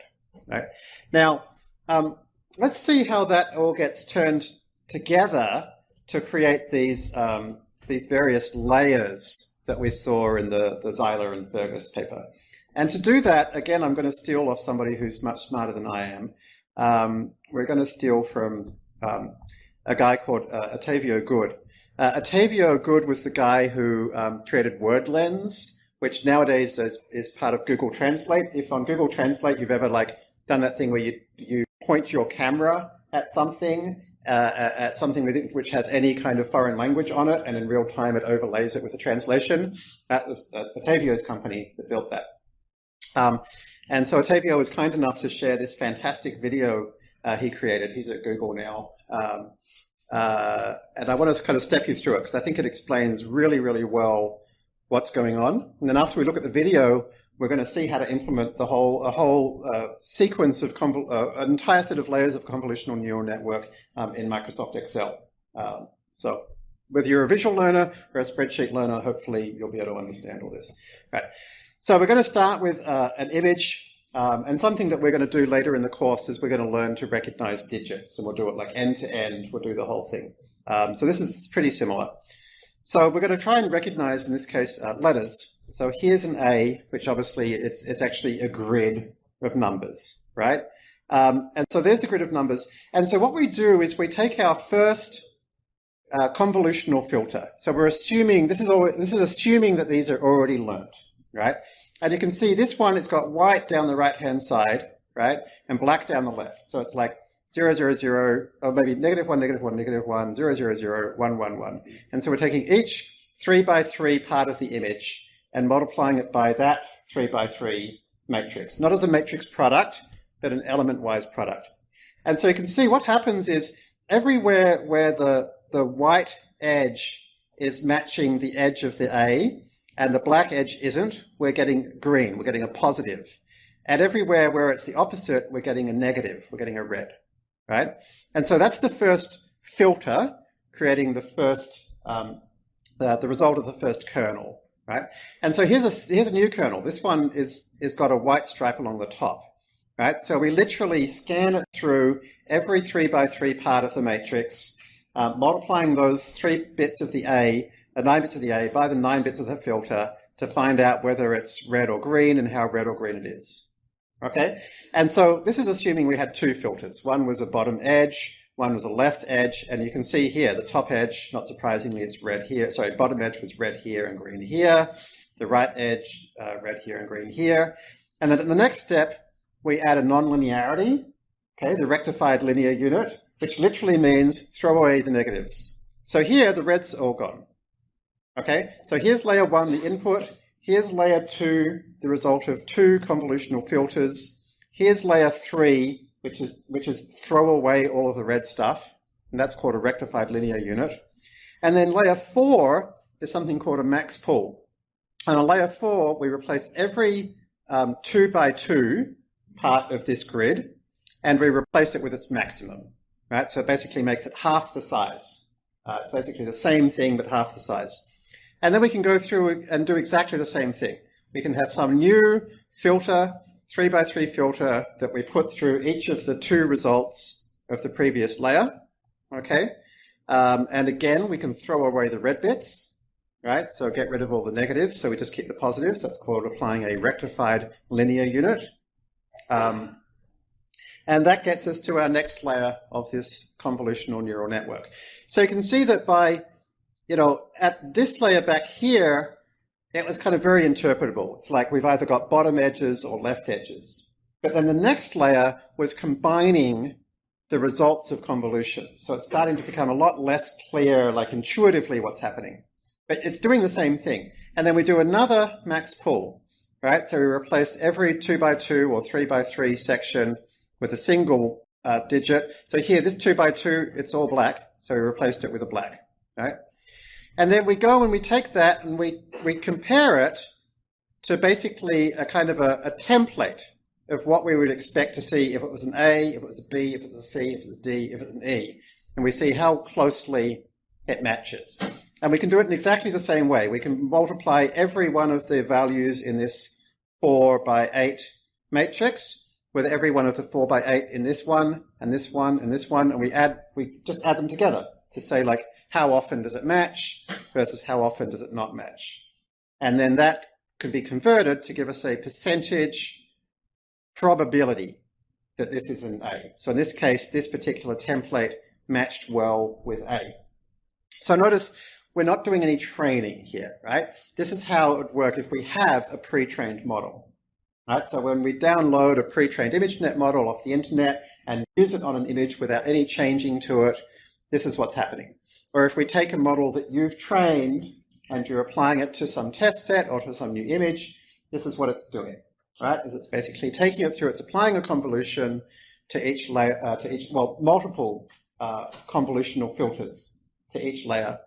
Right? Now, um, let's see how that all gets turned together to create these, um, these various layers that we saw in the, the Zeiler and Fergus paper. And to do that, again, I'm going to steal off somebody who's much smarter than I am. Um, we're going to steal from um, a guy called uh, Good. Uh, Good was the guy who um, created Word Lens, which nowadays is, is part of Google Translate. If on Google Translate you've ever like done that thing where you, you point your camera at something, uh, at something which has any kind of foreign language on it, and in real time it overlays it with a translation, that was uh, company that built that. Um, and so Otavio was kind enough to share this fantastic video uh, he created. He's at Google now. Um, uh, and I want to kind of step you through it because I think it explains really, really well what's going on. And then after we look at the video, we're going to see how to implement the whole a whole uh, sequence of uh, an entire set of layers of convolutional neural network um, in Microsoft Excel. Um, so whether you're a visual learner or a spreadsheet learner, hopefully you'll be able to understand all this. Right. So we're going to start with uh, an image. Um, and something that we're going to do later in the course is we're going to learn to recognize digits. And we'll do it like end to end. We'll do the whole thing. Um, so this is pretty similar. So we're going to try and recognize, in this case, uh, letters. So here's an A, which obviously it's, it's actually a grid of numbers, right? Um, and so there's the grid of numbers. And so what we do is we take our first uh, convolutional filter. So we're assuming, this is, always, this is assuming that these are already learnt, right? And you can see this one, it's got white down the right-hand side, right? And black down the left. So it's like 0, 0, 0, or maybe negative 1, negative 1, negative 1, 0, 0, 0, 1, 1, 1. And so we're taking each 3 by 3 part of the image and multiplying it by that 3 by 3 matrix. Not as a matrix product, but an element-wise product. And so you can see what happens is everywhere where the, the white edge is matching the edge of the A and the black edge isn't, we're getting green, we're getting a positive. And everywhere where it's the opposite, we're getting a negative, we're getting a red, right? And so that's the first filter, creating the first, um, the, the result of the first kernel, right? And so here's a, here's a new kernel. This one is, is got a white stripe along the top right? So we literally scan it through every three by three part of the matrix, uh, multiplying those three bits of the A, the nine bits of the A by the nine bits of the filter to find out whether it's red or green and how red or green it is. Okay, and so this is assuming we had two filters. One was a bottom edge, one was a left edge, and you can see here the top edge, not surprisingly, it's red here. Sorry, bottom edge was red here and green here. The right edge, uh, red here and green here. And then at the next step, we add a nonlinearity, okay, the rectified linear unit, which literally means throw away the negatives. So here, the red's all gone. Okay, so here's layer one, the input. Here's layer two, the result of two convolutional filters. Here's layer three, which is, which is throw away all of the red stuff. And that's called a rectified linear unit. And then layer four is something called a max pool. And on layer four, we replace every um, two by two part of this grid and we replace it with its maximum, right? So it basically makes it half the size. Uh, it's basically the same thing, but half the size. And then we can go through and do exactly the same thing. We can have some new filter, three by three filter that we put through each of the two results of the previous layer, okay? Um, and again, we can throw away the red bits, right? So get rid of all the negatives, so we just keep the positives. That's called applying a rectified linear unit. Um, and that gets us to our next layer of this convolutional neural network. So you can see that by, you know, at this layer back here, it was kind of very interpretable. It's like we've either got bottom edges or left edges. But then the next layer was combining the results of convolution. So it's starting to become a lot less clear, like intuitively what's happening. But it's doing the same thing. And then we do another max pool right? So we replace every two by two or three by three section with a single uh, digit. So here, this two by two, it's all black. So we replaced it with a black, right? And then we go and we take that and we, we compare it to basically a kind of a, a template of what we would expect to see if it was an A, if it was a B, if it was a C, if it was a D, if it was an E. And we see how closely it matches. And we can do it in exactly the same way. We can multiply every one of the values in this 4 by 8 matrix with every one of the 4 by 8 in this one, and this one, and this one, and we add, we just add them together to say like, how often does it match versus how often does it not match? And then that could be converted to give us a percentage probability that this is an A. So in this case, this particular template matched well with A. So notice we're not doing any training here, right? This is how it would work if we have a pre-trained model, right? So when we download a pre-trained ImageNet model off the internet and use it on an image without any changing to it, this is what's happening. Or if we take a model that you've trained and you're applying it to some test set or to some new image, this is what it's doing, right? Is it's basically taking it through, it's applying a convolution to each layer, uh, to each, well, multiple uh, convolutional filters to each layer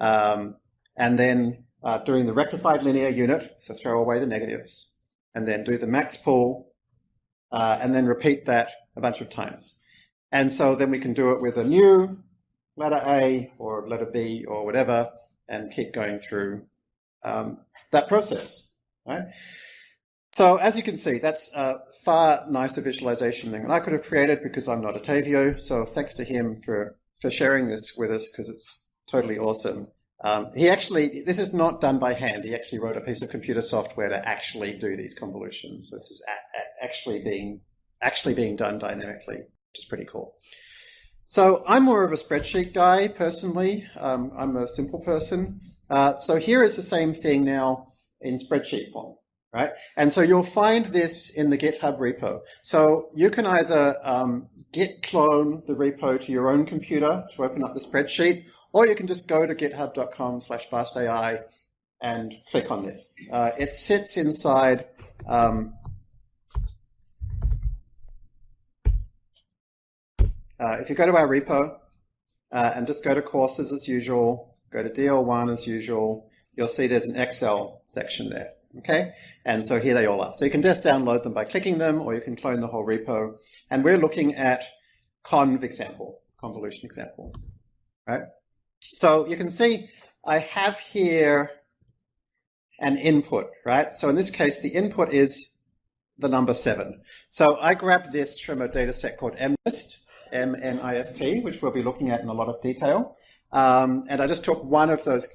um, and then uh, doing the rectified linear unit, so throw away the negatives, and then do the max pool, uh, and then repeat that a bunch of times. And so then we can do it with a new letter A or letter B or whatever, and keep going through um, that process, right? So as you can see, that's a far nicer visualization than I could have created because I'm not Otavio. So thanks to him for, for sharing this with us because it's totally awesome. Um, he actually, this is not done by hand. He actually wrote a piece of computer software to actually do these convolutions. This is a, a actually being actually being done dynamically, which is pretty cool. So I'm more of a spreadsheet guy personally. Um, I'm a simple person. Uh, so here is the same thing now in spreadsheet form, right? And so you'll find this in the GitHub repo. So you can either um, git clone the repo to your own computer to open up the spreadsheet, or you can just go to github.com slash fastai and click on this. Uh, it sits inside um, uh, if you go to our repo uh, and just go to courses as usual, go to DL1 as usual, you'll see there's an Excel section there. Okay, and so here they all are. So you can just download them by clicking them, or you can clone the whole repo. And we're looking at conv example, convolution example, right? So you can see I have here an input, right? So in this case, the input is the number seven. So I grabbed this from a data set called MNIST, M-N-I-S-T, which we'll be looking at in a lot of detail. Um, and I just took one of those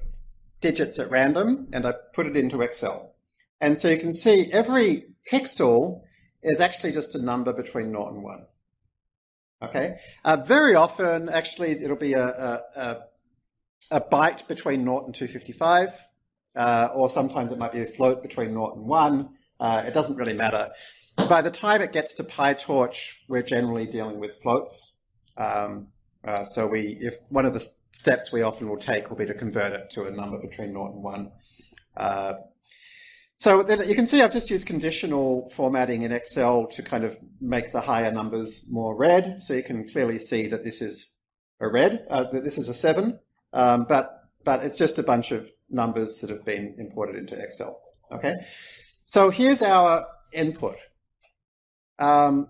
digits at random and I put it into Excel. And so you can see every pixel is actually just a number between 0 and 1. Okay. Uh, very often, actually, it'll be a, a, a, a byte between 0 and 255, uh, or sometimes it might be a float between 0 and 1. Uh, it doesn't really matter. By the time it gets to PyTorch, we're generally dealing with floats. Um, uh, so we, if one of the steps we often will take will be to convert it to a number between 0 and 1. Uh, so then you can see I've just used conditional formatting in Excel to kind of make the higher numbers more red. So you can clearly see that this is a red, uh, that this is a 7, um, but, but it's just a bunch of numbers that have been imported into Excel. Okay, So here's our input. Um,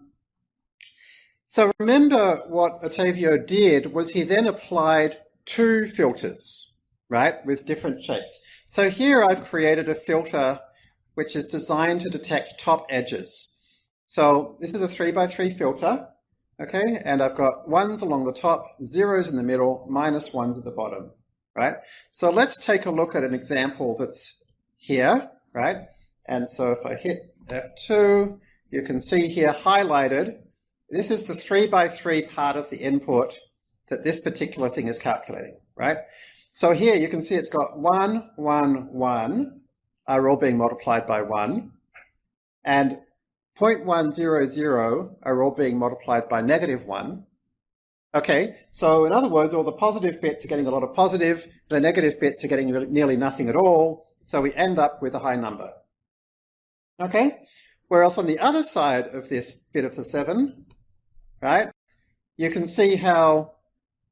so remember what Otavio did was he then applied two filters, right, with different shapes. So here I've created a filter which is designed to detect top edges. So this is a three by three filter, okay? And I've got ones along the top, zeros in the middle, minus ones at the bottom, right? So let's take a look at an example that's here, right? And so if I hit F2, you can see here highlighted, this is the three by three part of the input that this particular thing is calculating, right? So here you can see it's got one, one, one, are all being multiplied by 1, and 0.100 are all being multiplied by negative 1. Okay, so in other words, all the positive bits are getting a lot of positive, the negative bits are getting nearly nothing at all, so we end up with a high number. Okay, whereas on the other side of this bit of the 7, right, you can see how,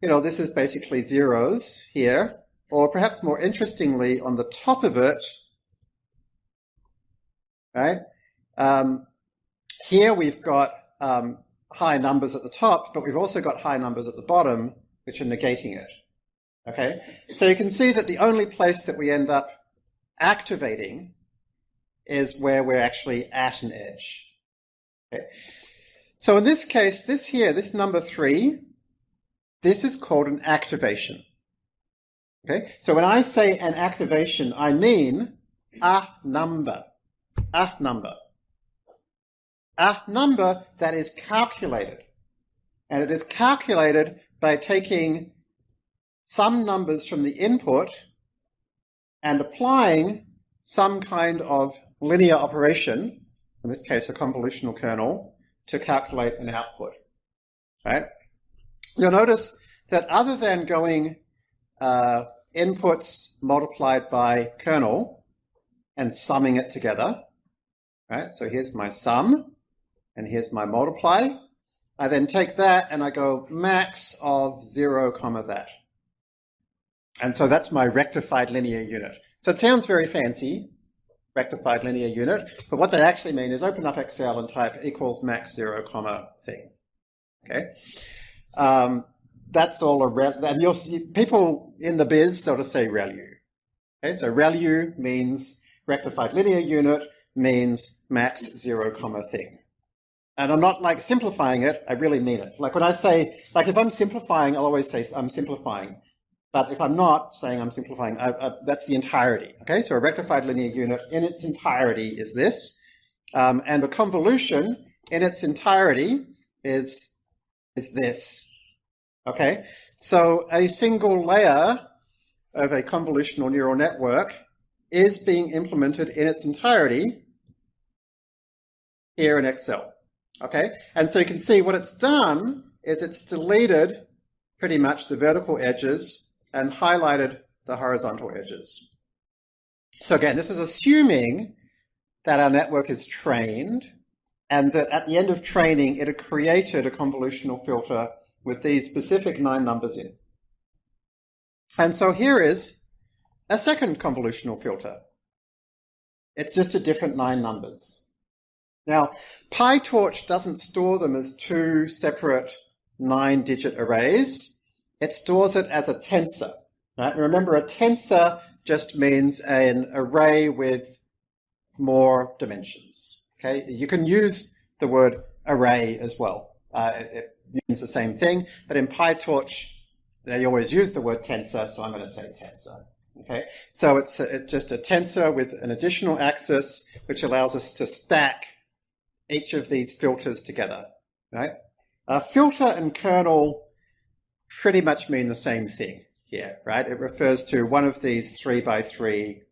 you know, this is basically zeros here, or perhaps more interestingly, on the top of it, right? Um, here we've got um, high numbers at the top, but we've also got high numbers at the bottom, which are negating it. Okay, so you can see that the only place that we end up activating is where we're actually at an edge. Okay. So in this case, this here, this number three, this is called an activation. Okay, so when I say an activation, I mean a number a number. A number that is calculated. And it is calculated by taking some numbers from the input and applying some kind of linear operation, in this case a convolutional kernel, to calculate an output. Right? You'll notice that other than going uh, inputs multiplied by kernel and summing it together, Right? So here's my sum, and here's my multiply. I then take that and I go max of 0 comma that. And so that's my rectified linear unit. So it sounds very fancy, rectified linear unit, but what they actually mean is open up Excel and type equals max 0 comma thing. Okay? Um, that's all a rel and you'll see people in the biz, they'll just say ReLU. Okay, so ReLU means rectified linear unit, means max zero comma thing. And I'm not like simplifying it, I really mean it. Like when I say, like if I'm simplifying, I'll always say I'm simplifying. But if I'm not saying I'm simplifying, I, I, that's the entirety. Okay, so a rectified linear unit in its entirety is this. Um, and a convolution in its entirety is, is this. Okay, so a single layer of a convolutional neural network is being implemented in its entirety here in Excel. Okay, and so you can see what it's done is it's deleted pretty much the vertical edges and highlighted the horizontal edges. So again, this is assuming that our network is trained and that at the end of training, it had created a convolutional filter with these specific nine numbers in. And so here is a second convolutional filter. It's just a different nine numbers. Now, PyTorch doesn't store them as two separate nine-digit arrays. It stores it as a tensor. Right? Remember, a tensor just means an array with more dimensions. Okay, you can use the word array as well. Uh, it, it, means the same thing, but in PyTorch, they always use the word tensor, so I'm going to say tensor. Okay, so it's a, it's just a tensor with an additional axis, which allows us to stack each of these filters together. Right, uh, filter and kernel pretty much mean the same thing here, right? It refers to one of these three by three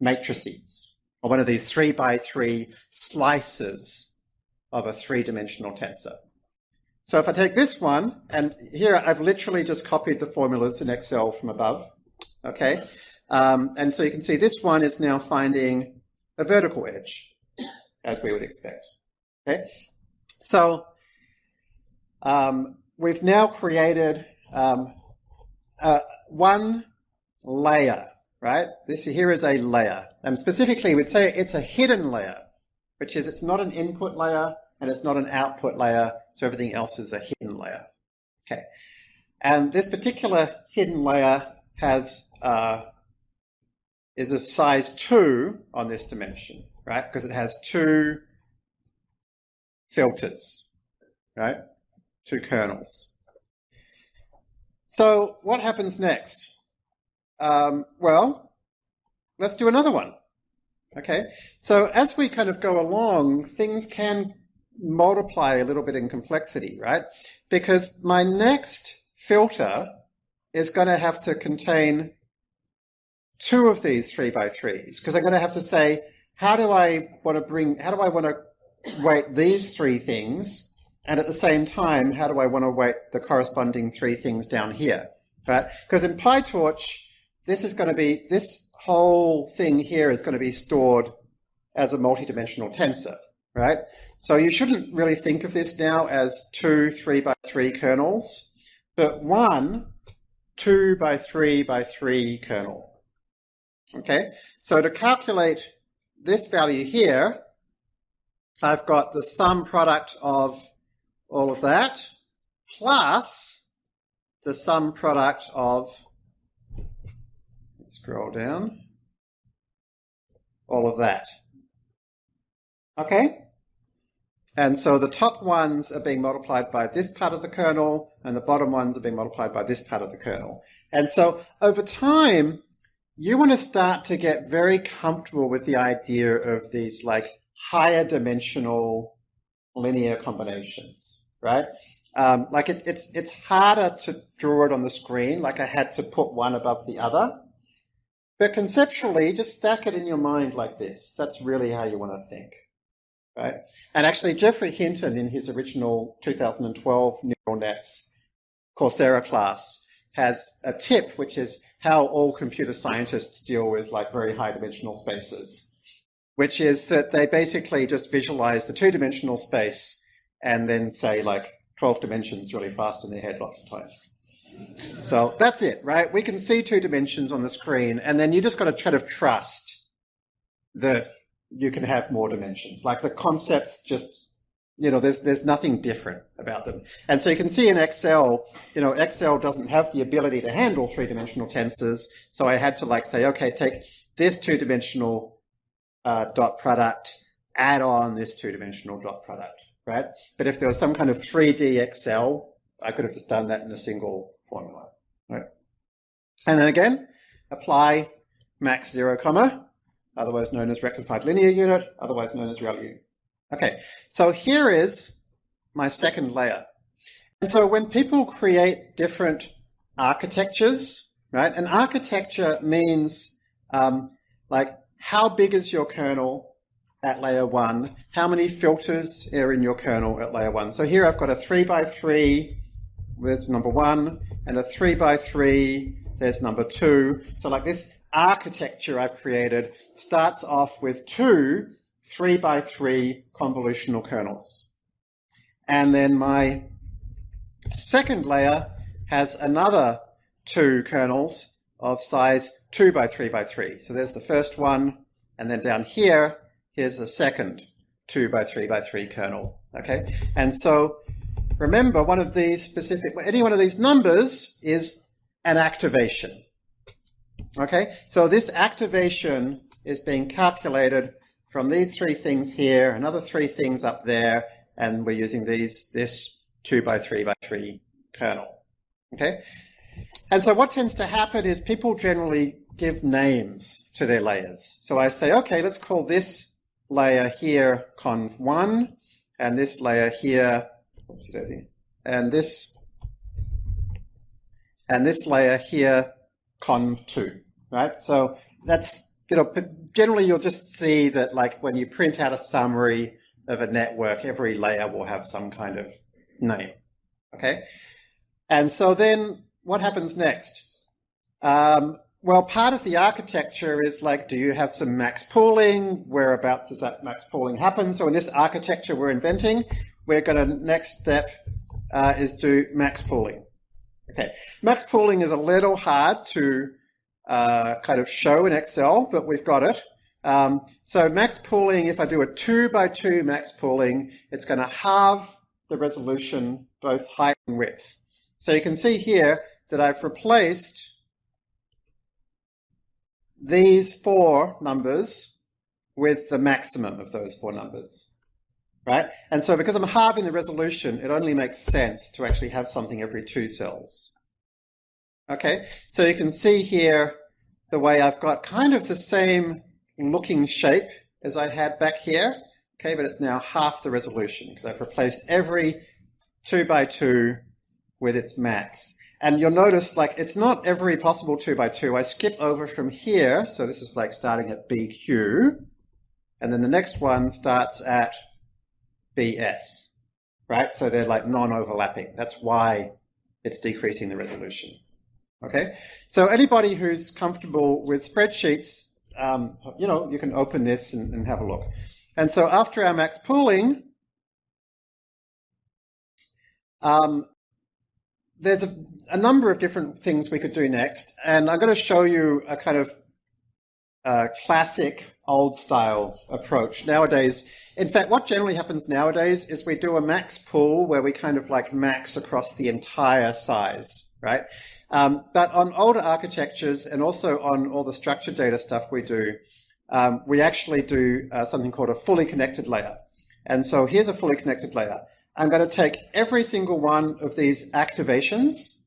matrices or one of these three by three slices of a three-dimensional tensor. So if I take this one, and here I've literally just copied the formulas in Excel from above, okay? Um, and so you can see this one is now finding a vertical edge, as we would expect, okay? So um, we've now created um, uh, one layer right? This here is a layer. And specifically, we'd say it's a hidden layer, which is it's not an input layer and it's not an output layer, so everything else is a hidden layer. Okay. And this particular hidden layer has uh, is of size 2 on this dimension, right? Because it has two filters, right? Two kernels. So what happens next? Um, well, let's do another one. Okay, so as we kind of go along, things can multiply a little bit in complexity, right? Because my next filter is going to have to contain two of these three by threes, because I'm going to have to say, how do I want to bring, how do I want to weight these three things? And at the same time, how do I want to weight the corresponding three things down here, right? Because in PyTorch, this is going to be, this whole thing here is going to be stored as a multidimensional tensor, right? So you shouldn't really think of this now as two three by three kernels, but one two by three by three kernel. Okay, so to calculate this value here, I've got the sum product of all of that plus the sum product of Scroll down. All of that. Okay? And so the top ones are being multiplied by this part of the kernel, and the bottom ones are being multiplied by this part of the kernel. And so over time, you want to start to get very comfortable with the idea of these like higher dimensional linear combinations, right? Um, like it, it's it's harder to draw it on the screen. Like I had to put one above the other. But conceptually, just stack it in your mind like this. That's really how you want to think. Right? And actually, Geoffrey Hinton, in his original 2012 Neural Nets Coursera class, has a tip, which is how all computer scientists deal with like very high dimensional spaces, which is that they basically just visualize the two dimensional space and then say like 12 dimensions really fast in their head lots of times. So that's it, right? We can see two dimensions on the screen, and then you just got to try to trust that you can have more dimensions. Like the concepts just, you know, there's there's nothing different about them. And so you can see in Excel, you know, Excel doesn't have the ability to handle three-dimensional tensors. So I had to like say, okay, take this two-dimensional uh, dot product, add on this two-dimensional dot product, right? But if there was some kind of 3D Excel, I could have just done that in a single formula. Right? And then again, apply max zero comma, otherwise known as rectified linear unit, otherwise known as ReLU. Okay, so here is my second layer. And so when people create different architectures, right, an architecture means um, like how big is your kernel at layer one, how many filters are in your kernel at layer one. So here I've got a three by three, there's number one, and a three by three, there's number two. So like this architecture I've created starts off with two three by three convolutional kernels. And then my second layer has another two kernels of size two by three by three. So there's the first one, and then down here, here's the second two by three by three kernel. Okay, and so remember one of these specific, any one of these numbers is an activation. Okay, so this activation is being calculated from these three things here, another three things up there, and we're using these this two by three by three kernel. Okay, and so what tends to happen is people generally give names to their layers. So I say, okay, let's call this layer here conv1, and this layer here, and this and this layer here conv2, right? So that's, you know, generally you'll just see that like when you print out a summary of a network, every layer will have some kind of name, okay? And so then what happens next? Um, well, part of the architecture is like, do you have some max pooling? Whereabouts does that max pooling happen? So in this architecture we're inventing, we're going to, next step uh, is do max pooling. Okay, max pooling is a little hard to uh, kind of show in Excel, but we've got it. Um, so max pooling, if I do a two by two max pooling, it's going to halve the resolution, both height and width. So you can see here that I've replaced these four numbers with the maximum of those four numbers, right? And so because I'm halving the resolution, it only makes sense to actually have something every two cells. Okay, so you can see here the way I've got kind of the same looking shape as I had back here, okay, but it's now half the resolution because I've replaced every two by two with its max. And you'll notice like it's not every possible two by two. I skip over from here, so this is like starting at BQ, and then the next one starts at BS, right? So they're like non-overlapping. That's why it's decreasing the resolution. Okay, so anybody who's comfortable with spreadsheets, um, you know, you can open this and, and have a look. And so after our max pooling, um, there's a, a, number of different things we could do next, and I'm going to show you a kind of uh, classic old style approach. Nowadays, in fact, what generally happens nowadays is we do a max pool where we kind of like max across the entire size, right? Um, but on older architectures and also on all the structured data stuff we do, um, we actually do uh, something called a fully connected layer. And so here's a fully connected layer. I'm going to take every single one of these activations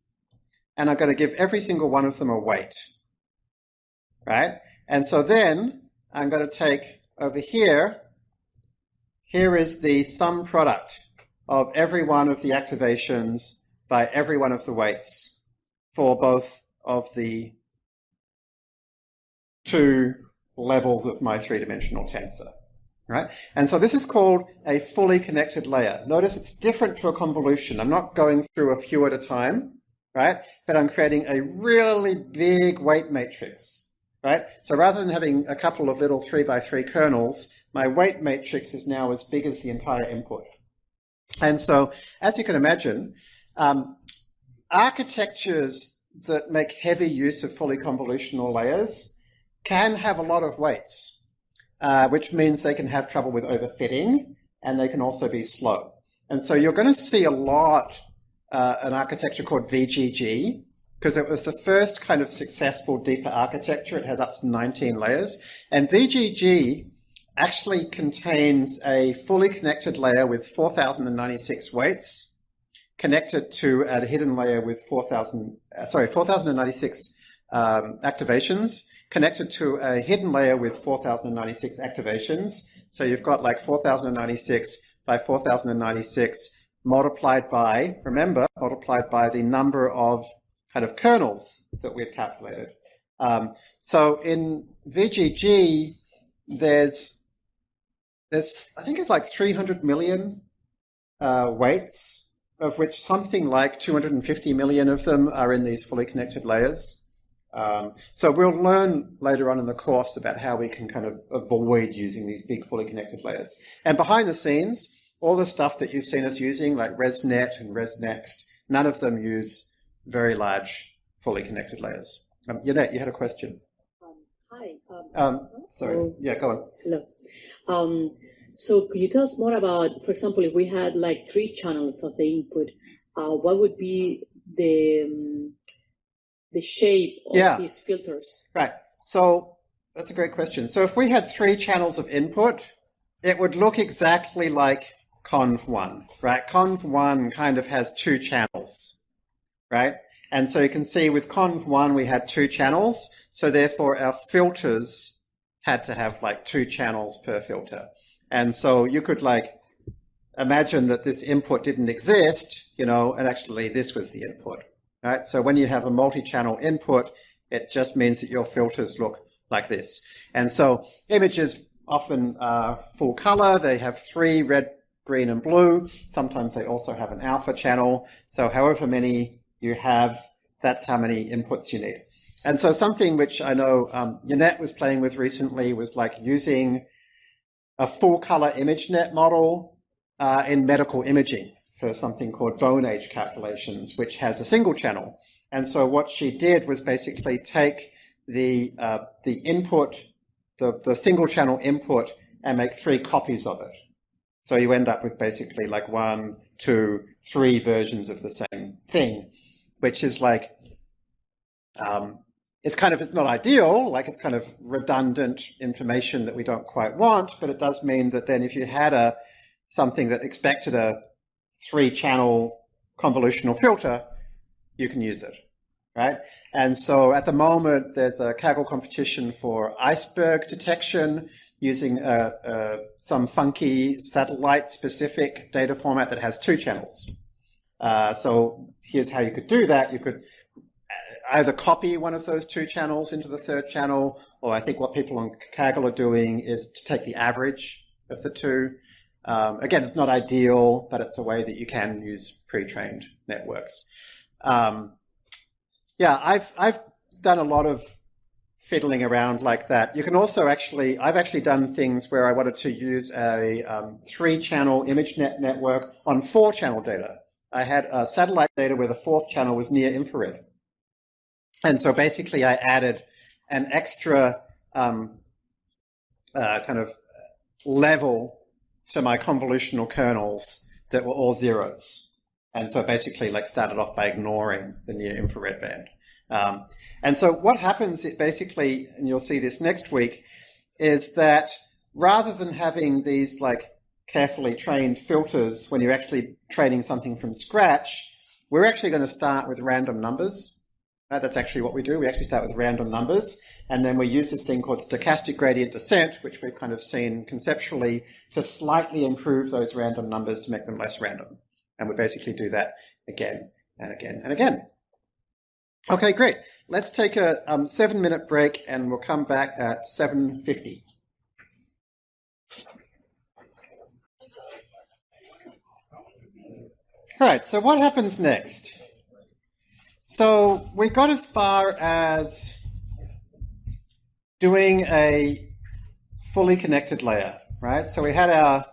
and I'm going to give every single one of them a weight. Right? And so then I'm going to take over here, here is the sum product of every one of the activations by every one of the weights for both of the two levels of my three-dimensional tensor. Right? And so this is called a fully connected layer. Notice it's different to a convolution. I'm not going through a few at a time, right? But I'm creating a really big weight matrix, right? So rather than having a couple of little three by three kernels, my weight matrix is now as big as the entire input. And so, as you can imagine, um, architectures that make heavy use of fully convolutional layers can have a lot of weights, uh, which means they can have trouble with overfitting and they can also be slow. And so you're going to see a lot uh, an architecture called VGG because it was the first kind of successful deeper architecture. It has up to 19 layers. And VGG actually contains a fully connected layer with 4,096 weights connected to a hidden layer with 4,000, uh, sorry, 4,096 um, activations, connected to a hidden layer with 4,096 activations, So you've got like 4096 by 4096 multiplied by, remember, multiplied by the number of kind of kernels that we've calculated. Um, so in VGG, there's, there's, I think it's like 300 million uh, weights, of which something like 250 million of them are in these fully connected layers. Um, so we'll learn later on in the course about how we can kind of avoid using these big fully connected layers. And behind the scenes, all the stuff that you've seen us using, like ResNet and ResNext, none of them use very large fully connected layers. Um, Yannet, you had a question. Um, hi. Um, um, sorry. yeah, go on. Hello. Um, so could you tell us more about, for example, if we had like three channels of the input, uh, what would be the um, the shape of yeah. these filters? Right. So that's a great question. So if we had three channels of input, it would look exactly like conv1, right? conv1 kind of has two channels, right? And so you can see with conv1 we had two channels, so therefore our filters had to have like two channels per filter. And so you could like imagine that this input didn't exist, you know, and actually this was the input, right? So when you have a multi-channel input, it just means that your filters look like this. And so images often are full color. They have three red, green, and blue. Sometimes they also have an alpha channel. So however many you have, that's how many inputs you need. And so something which I know um, Yannet was playing with recently was like using a full color ImageNet model uh, in medical imaging for something called bone age calculations, which has a single channel. And so what she did was basically take the, uh, the input, the, the single channel input, and make three copies of it. So you end up with basically like one, two, three versions of the same thing, which is like, um, it's kind of, it's not ideal, like it's kind of redundant information that we don't quite want, but it does mean that then if you had a, something that expected a three channel convolutional filter, you can use it, right? And so at the moment, there's a Kaggle competition for iceberg detection using some funky satellite-specific data format that has two channels. Uh, so here's how you could do that. You could either copy one of those two channels into the third channel, or I think what people on Kaggle are doing is to take the average of the two. Um, again, it's not ideal, but it's a way that you can use pre-trained networks. Um, yeah, I've I've done a lot of fiddling around like that. You can also actually, I've actually done things where I wanted to use a um, three-channel ImageNet network on four-channel data. I had a satellite data where the fourth channel was near infrared. And so basically I added an extra um, uh, kind of level to my convolutional kernels that were all zeros. And so basically like started off by ignoring the near infrared band. Um, and so what happens basically, and you'll see this next week, is that rather than having these like carefully trained filters when you're actually training something from scratch, we're actually going to start with random numbers uh, that's actually what we do. We actually start with random numbers, and then we use this thing called stochastic gradient descent, which we've kind of seen conceptually to slightly improve those random numbers to make them less random. And we basically do that again and again and again. Okay, great. Let's take a um, seven minute break and we'll come back at 7.50. All right, so what happens next? So we got as far as doing a fully connected layer, right? So we had our,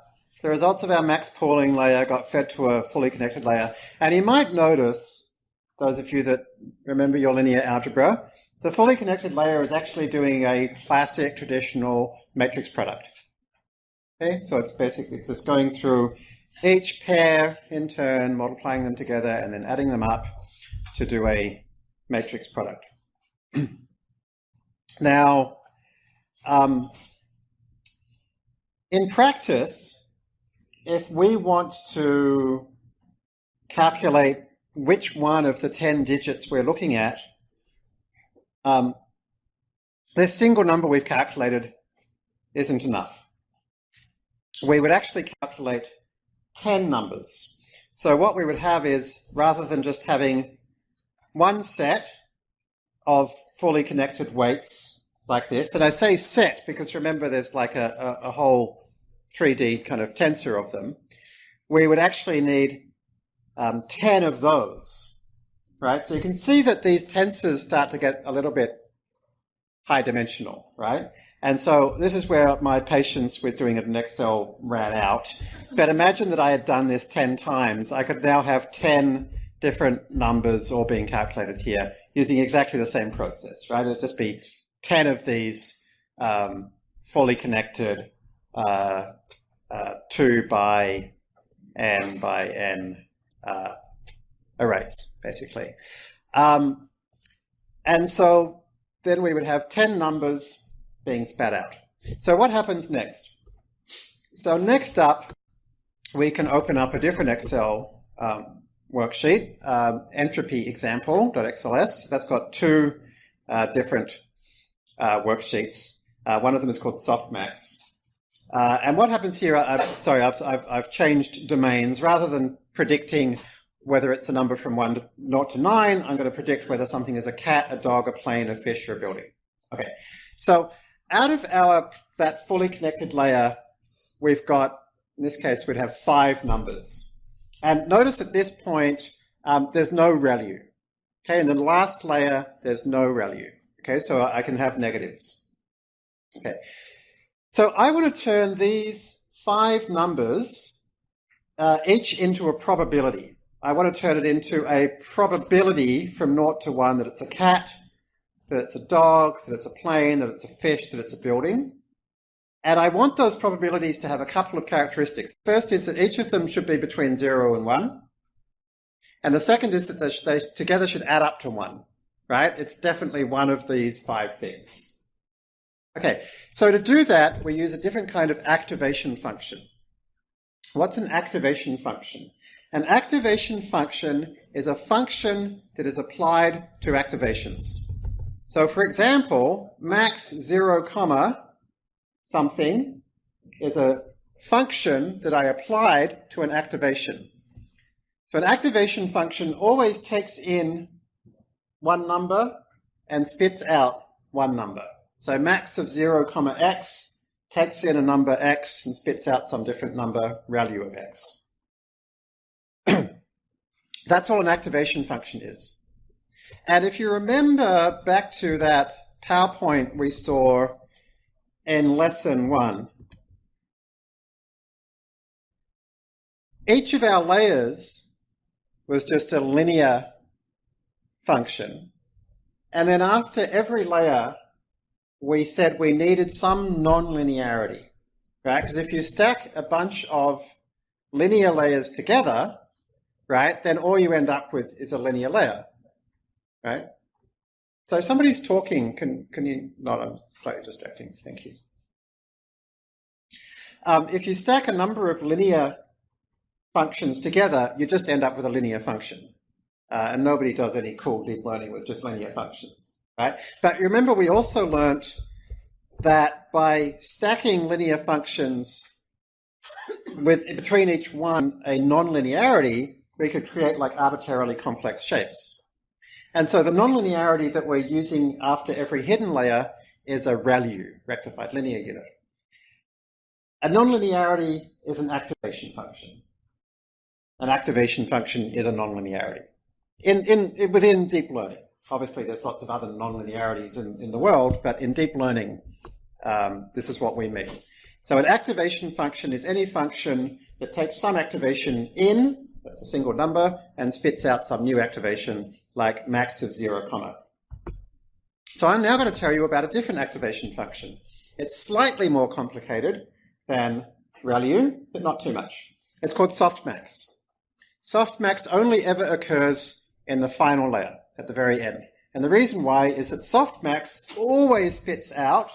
the results of our max pooling layer got fed to a fully connected layer. And you might notice, those of you that remember your linear algebra, the fully connected layer is actually doing a classic traditional matrix product. Okay, so it's basically just going through each pair in turn, multiplying them together, and then adding them up to do a matrix product. <clears throat> now, um, in practice, if we want to calculate which one of the 10 digits we're looking at, um, this single number we've calculated isn't enough. we would actually calculate 10 numbers. So what we would have is, rather than just having one set of fully connected weights like this, and I say set because remember there's like a, a, a whole 3D kind of tensor of them, we would actually need um, 10 of those, right? So you can see that these tensors start to get a little bit high dimensional, right? And so this is where my patience with doing it in Excel ran out. But imagine that I had done this 10 times. I could now have 10 different numbers all being calculated here using exactly the same process, right? It'd just be 10 of these um, fully connected uh, uh, 2 by n by n uh, arrays, basically. Um, and so then we would have 10 numbers being spat out. So what happens next? So next up, we can open up a different Excel um, worksheet, um, entropy example.xls. That's got two uh, different uh, worksheets. Uh, one of them is called softmax. Uh, and what happens here, I've, sorry, I've, I've, I've, changed domains. Rather than predicting whether it's a number from 1 to 0 to 9, I'm going to predict whether something is a cat, a dog, a plane, a fish, or a building. Okay, so out of our that fully connected layer, we've got, in this case, we'd have five numbers. And notice at this point, um, there's no ReLU. Okay, in the last layer, there's no ReLU. Okay, so I can have negatives. Okay, so I want to turn these five numbers uh, each into a probability. I want to turn it into a probability from 0 to 1 that it's a cat, that it's a dog, that it's a plane, that it's a fish, that it's a building. And I want those probabilities to have a couple of characteristics. First is that each of them should be between 0 and 1. And the second is that they, together should add up to 1, right? It's definitely one of these five things. Okay, so to do that, we use a different kind of activation function. What's an activation function? An activation function is a function that is applied to activations. So for example, max 0 comma something is a function that I applied to an activation. So an activation function always takes in one number and spits out one number. So max of 0 comma x takes in a number x and spits out some different number value of x. <clears throat> That's all an activation function is. And if you remember back to that PowerPoint we saw in lesson one, each of our layers was just a linear function. And then after every layer, we said we needed some nonlinearity, right? Because if you stack a bunch of linear layers together, right, then all you end up with is a linear layer right? So somebody's talking, can, can you, not, I'm slightly distracting, thank you. Um, if you stack a number of linear functions together, you just end up with a linear function. Uh, and nobody does any cool deep learning with just linear functions, right? But remember, we also learnt that by stacking linear functions with between each one a nonlinearity, we could create like arbitrarily complex shapes, and so the nonlinearity that we're using after every hidden layer is a ReLU, rectified linear unit. A nonlinearity is an activation function. An activation function is a nonlinearity. In, in, within deep learning, obviously there's lots of other nonlinearities in, in the world, but in deep learning, um, this is what we mean. So an activation function is any function that takes some activation in, that's a single number, and spits out some new activation like max of 0 comma. So I'm now going to tell you about a different activation function. It's slightly more complicated than ReLU, but not too much. It's called softmax. Softmax only ever occurs in the final layer, at the very end. And the reason why is that softmax always spits out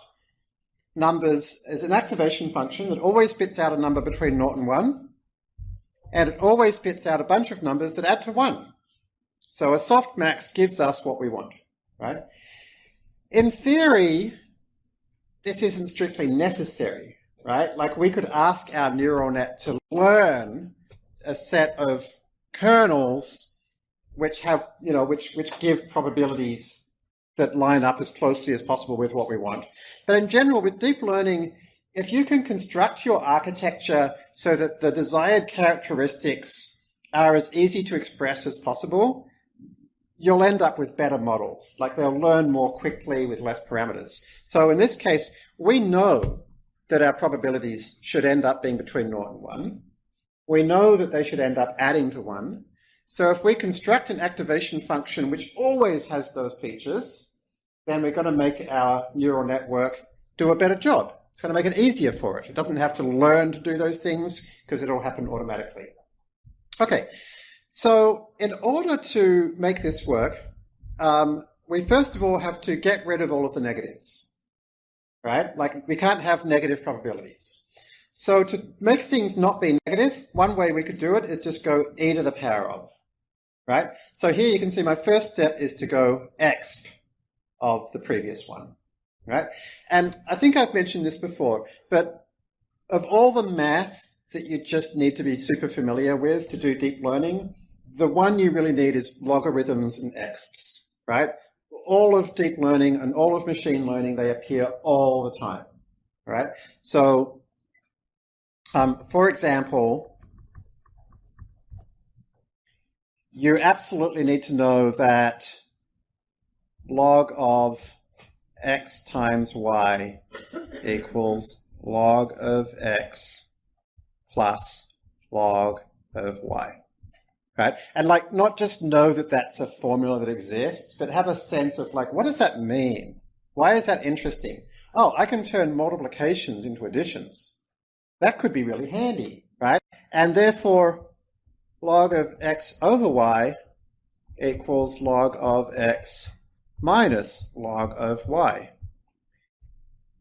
numbers as an activation function that always spits out a number between 0 and 1, and it always spits out a bunch of numbers that add to 1. So a softmax gives us what we want, right? In theory, this isn't strictly necessary. right? Like we could ask our neural net to learn a set of kernels which have, you know, which, which give probabilities that line up as closely as possible with what we want. But in general, with deep learning, if you can construct your architecture so that the desired characteristics are as easy to express as possible, you'll end up with better models. Like they'll learn more quickly with less parameters. So in this case, we know that our probabilities should end up being between 0 and 1. We know that they should end up adding to 1. So if we construct an activation function which always has those features, then we're going to make our neural network do a better job. It's going to make it easier for it. It doesn't have to learn to do those things because it'll happen automatically. Okay, so in order to make this work, um, we first of all have to get rid of all of the negatives, right? Like we can't have negative probabilities. So to make things not be negative, one way we could do it is just go e to the power of, right? So here you can see my first step is to go exp of the previous one right? And I think I've mentioned this before, but of all the math that you just need to be super familiar with to do deep learning, the one you really need is logarithms and exps, right? All of deep learning and all of machine learning, they appear all the time, right? So, um, for example, you absolutely need to know that log of x times y equals log of x plus log of y. Right? And like, not just know that that's a formula that exists, but have a sense of like, what does that mean? Why is that interesting? Oh, I can turn multiplications into additions. That could be really handy, right? And therefore, log of x over y equals log of x minus log of y.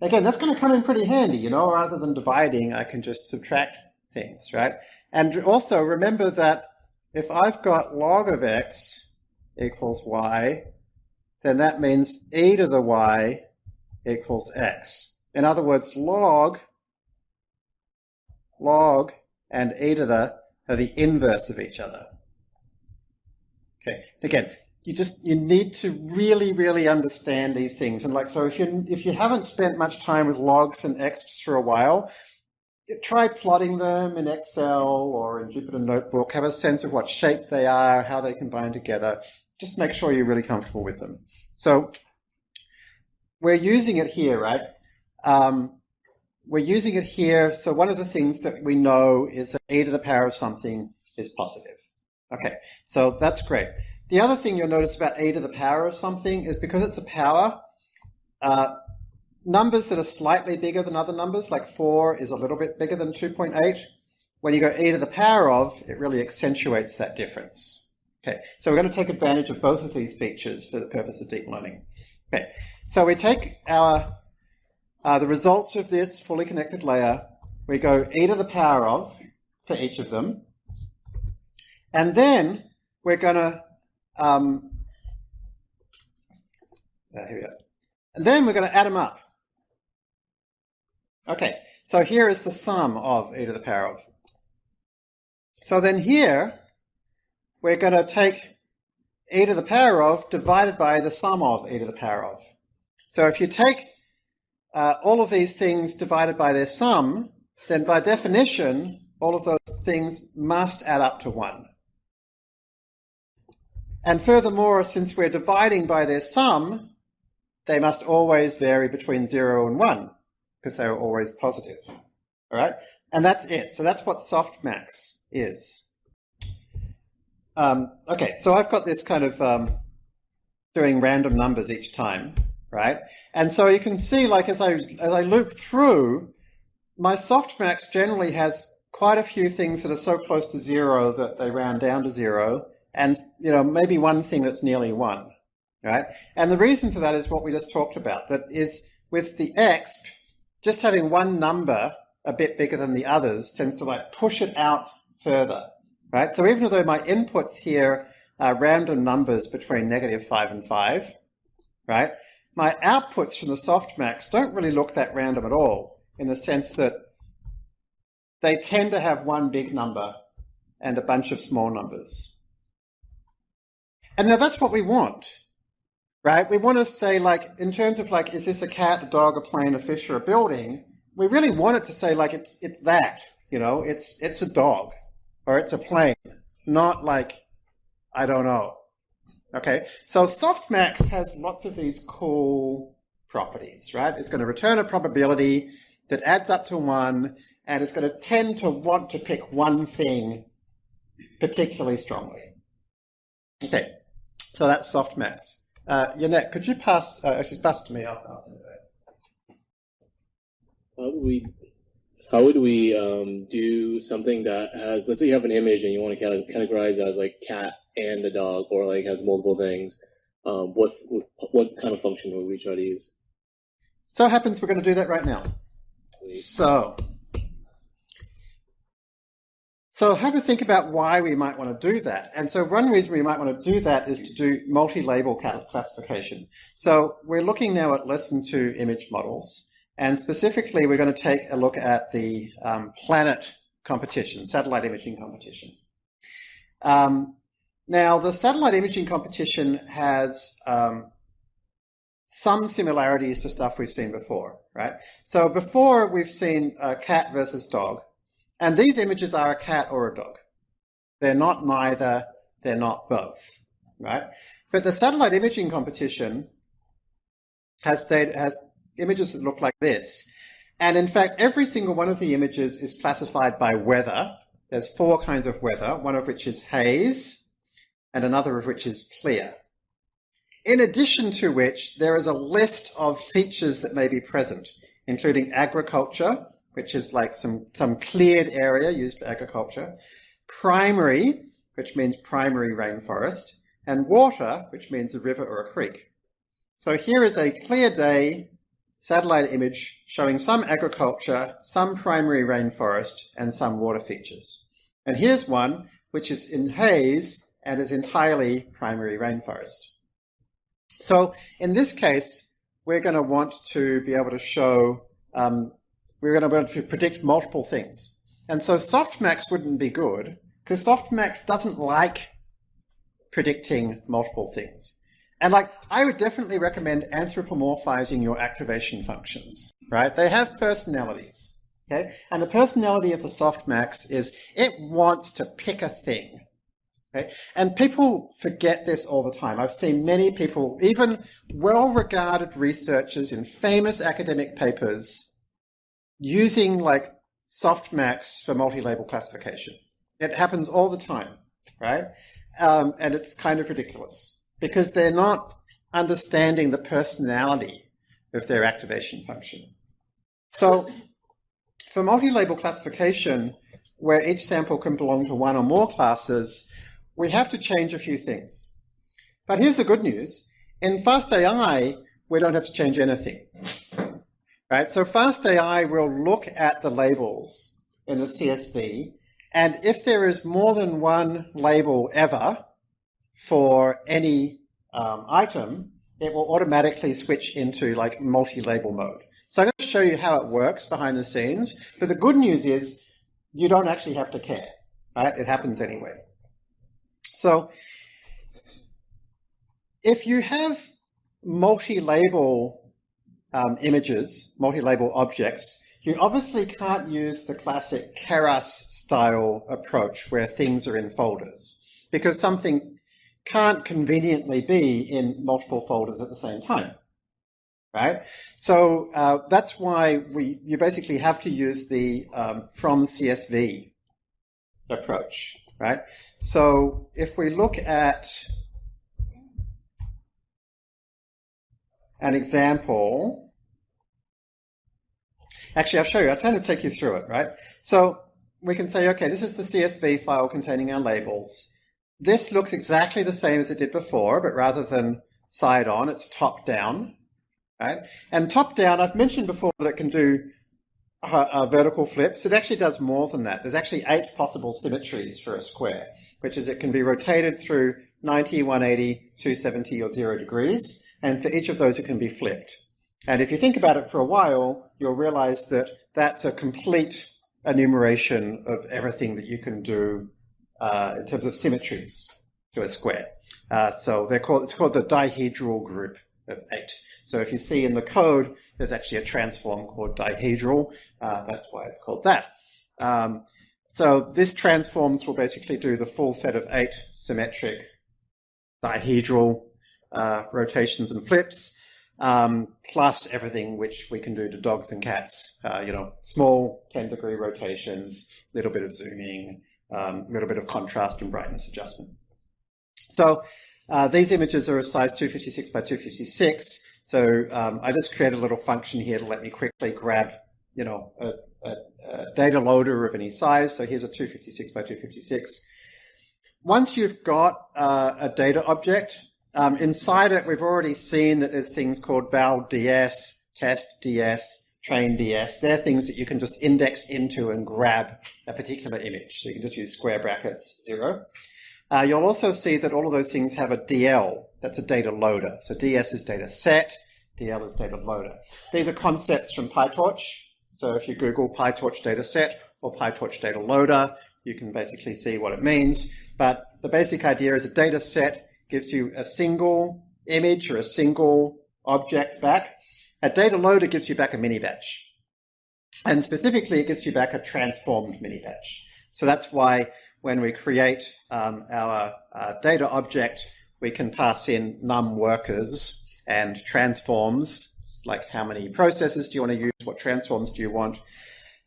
Again, that's going to come in pretty handy, you know, rather than dividing, I can just subtract things, right? And also remember that if I've got log of x equals y, then that means e to the y equals x. In other words, log, log and e to the are the inverse of each other. Okay, again, you just you need to really really understand these things. And like so if you if you haven't spent much time with logs and exps for a while try plotting them in excel or in jupyter notebook. Have a sense of what shape they are how they combine together. Just make sure you're really comfortable with them. So we're using it here right? Um, we're using it here so one of the things that we know is that e to the power of something is positive okay so that's great the other thing you'll notice about e to the power of something is because it's a power, uh, numbers that are slightly bigger than other numbers, like 4 is a little bit bigger than 2.8, when you go e to the power of, it really accentuates that difference. Okay, so we're going to take advantage of both of these features for the purpose of deep learning. Okay, so we take our uh, the results of this fully connected layer, we go e to the power of for each of them, and then we're going to um, uh, here we go. And then we're going to add them up. Okay, so here is the sum of e to the power of. So then here, we're going to take e to the power of divided by the sum of e to the power of. So if you take uh, all of these things divided by their sum, then by definition, all of those things must add up to 1. And furthermore, since we're dividing by their sum, they must always vary between 0 and 1, because they are always positive. All right? And that's it. So that's what softmax is. Um, okay, so I've got this kind of um, doing random numbers each time, right? And so you can see, like, as I, as I loop through, my softmax generally has quite a few things that are so close to zero that they round down to zero and you know maybe one thing that's nearly one, right? And the reason for that is what we just talked about. That is with the exp, just having one number a bit bigger than the others tends to like push it out further, right? So even though my inputs here are random numbers between negative five and five, right? My outputs from the softmax don't really look that random at all in the sense that they tend to have one big number and a bunch of small numbers. And now that's what we want, right? We want to say like, in terms of like, is this a cat, a dog, a plane, a fish, or a building? We really want it to say like, it's, it's that, you know, it's, it's a dog or it's a plane, not like, I don't know. Okay, so softmax has lots of these cool properties, right? It's going to return a probability that adds up to one, and it's going to tend to want to pick one thing particularly strongly. Okay, so that's softmax. Uh, Yannick, could you pass, uh, actually pass to me, I'll pass it would we, how would we um, do something that has, let's say you have an image and you want to categorize it as like cat and a dog, or like has multiple things, um, what what kind of function would we try to use? So happens we're going to do that right now. So, so have a think about why we might want to do that. And so one reason we might want to do that is to do multi-label classification. So we're looking now at lesson two image models. And specifically, we're going to take a look at the um, planet competition, satellite imaging competition. Um, now, the satellite imaging competition has um, some similarities to stuff we've seen before, right? So before we've seen a cat versus dog, and these images are a cat or a dog. They're not neither, they're not both, right? But the satellite imaging competition has data, has images that look like this. And in fact, every single one of the images is classified by weather. There's four kinds of weather, one of which is haze, and another of which is clear. In addition to which, there is a list of features that may be present, including agriculture, which is like some, some cleared area used for agriculture, primary, which means primary rainforest, and water, which means a river or a creek. So here is a clear day satellite image showing some agriculture, some primary rainforest, and some water features. And here's one which is in haze and is entirely primary rainforest. So in this case, we're going to want to be able to show, um, we're going to be able to predict multiple things. And so softmax wouldn't be good because softmax doesn't like predicting multiple things. And like, I would definitely recommend anthropomorphizing your activation functions, right? They have personalities, okay? And the personality of the softmax is it wants to pick a thing. Okay? And people forget this all the time. I've seen many people, even well-regarded researchers in famous academic papers, using like softmax for multi-label classification. It happens all the time, right? Um, and it's kind of ridiculous because they're not understanding the personality of their activation function. So for multi-label classification, where each sample can belong to one or more classes, we have to change a few things. But here's the good news. In FastAI, we don't have to change anything. Right? So FastAI will look at the labels in the CSV, and if there is more than one label ever for any um, item, it will automatically switch into like multi-label mode. So I'm going to show you how it works behind the scenes. But the good news is you don't actually have to care. Right? It happens anyway. So if you have multi-label um, images, multi-label objects, you obviously can't use the classic Keras style approach where things are in folders because something can't conveniently be in multiple folders at the same time, right? So uh, that's why we you basically have to use the um, from CSV approach, right? So if we look at an example, actually I'll show you, I'll try to take you through it, right? So we can say, okay, this is the CSV file containing our labels. This looks exactly the same as it did before, but rather than side on, it's top down, right? And top down, I've mentioned before that it can do uh, uh, vertical flips. It actually does more than that. There's actually eight possible symmetries for a square which is it can be rotated through 90, 180, 270, or 0 degrees, and for each of those it can be flipped. And if you think about it for a while, you'll realize that that's a complete enumeration of everything that you can do uh, in terms of symmetries to a square. Uh, so they're called, it's called the dihedral group of eight. So if you see in the code, there's actually a transform called dihedral. Uh, that's why it's called that. Um, so this transforms will basically do the full set of eight symmetric dihedral uh, rotations and flips, um, plus everything which we can do to dogs and cats. Uh, you know, small 10 degree rotations, little bit of zooming, um, a little bit of contrast and brightness adjustment. So uh, these images are of size 256 by 256. So um, I just created a little function here to let me quickly grab, you know, a, a, a data loader of any size. So here's a 256 by 256. Once you've got uh, a data object, um, inside it, we've already seen that there's things called val ds, test ds, train ds. They're things that you can just index into and grab a particular image. So you can just use square brackets zero. Uh, you'll also see that all of those things have a DL. That's a data loader. So DS is data set, DL is data loader. These are concepts from PyTorch. So if you Google PyTorch data set or PyTorch data loader, you can basically see what it means. But the basic idea is a data set gives you a single image or a single object back. A data loader gives you back a mini batch. And specifically, it gives you back a transformed mini batch. So that's why when we create um, our uh, data object, we can pass in num workers and transforms, like how many processes do you want to use, what transforms do you want.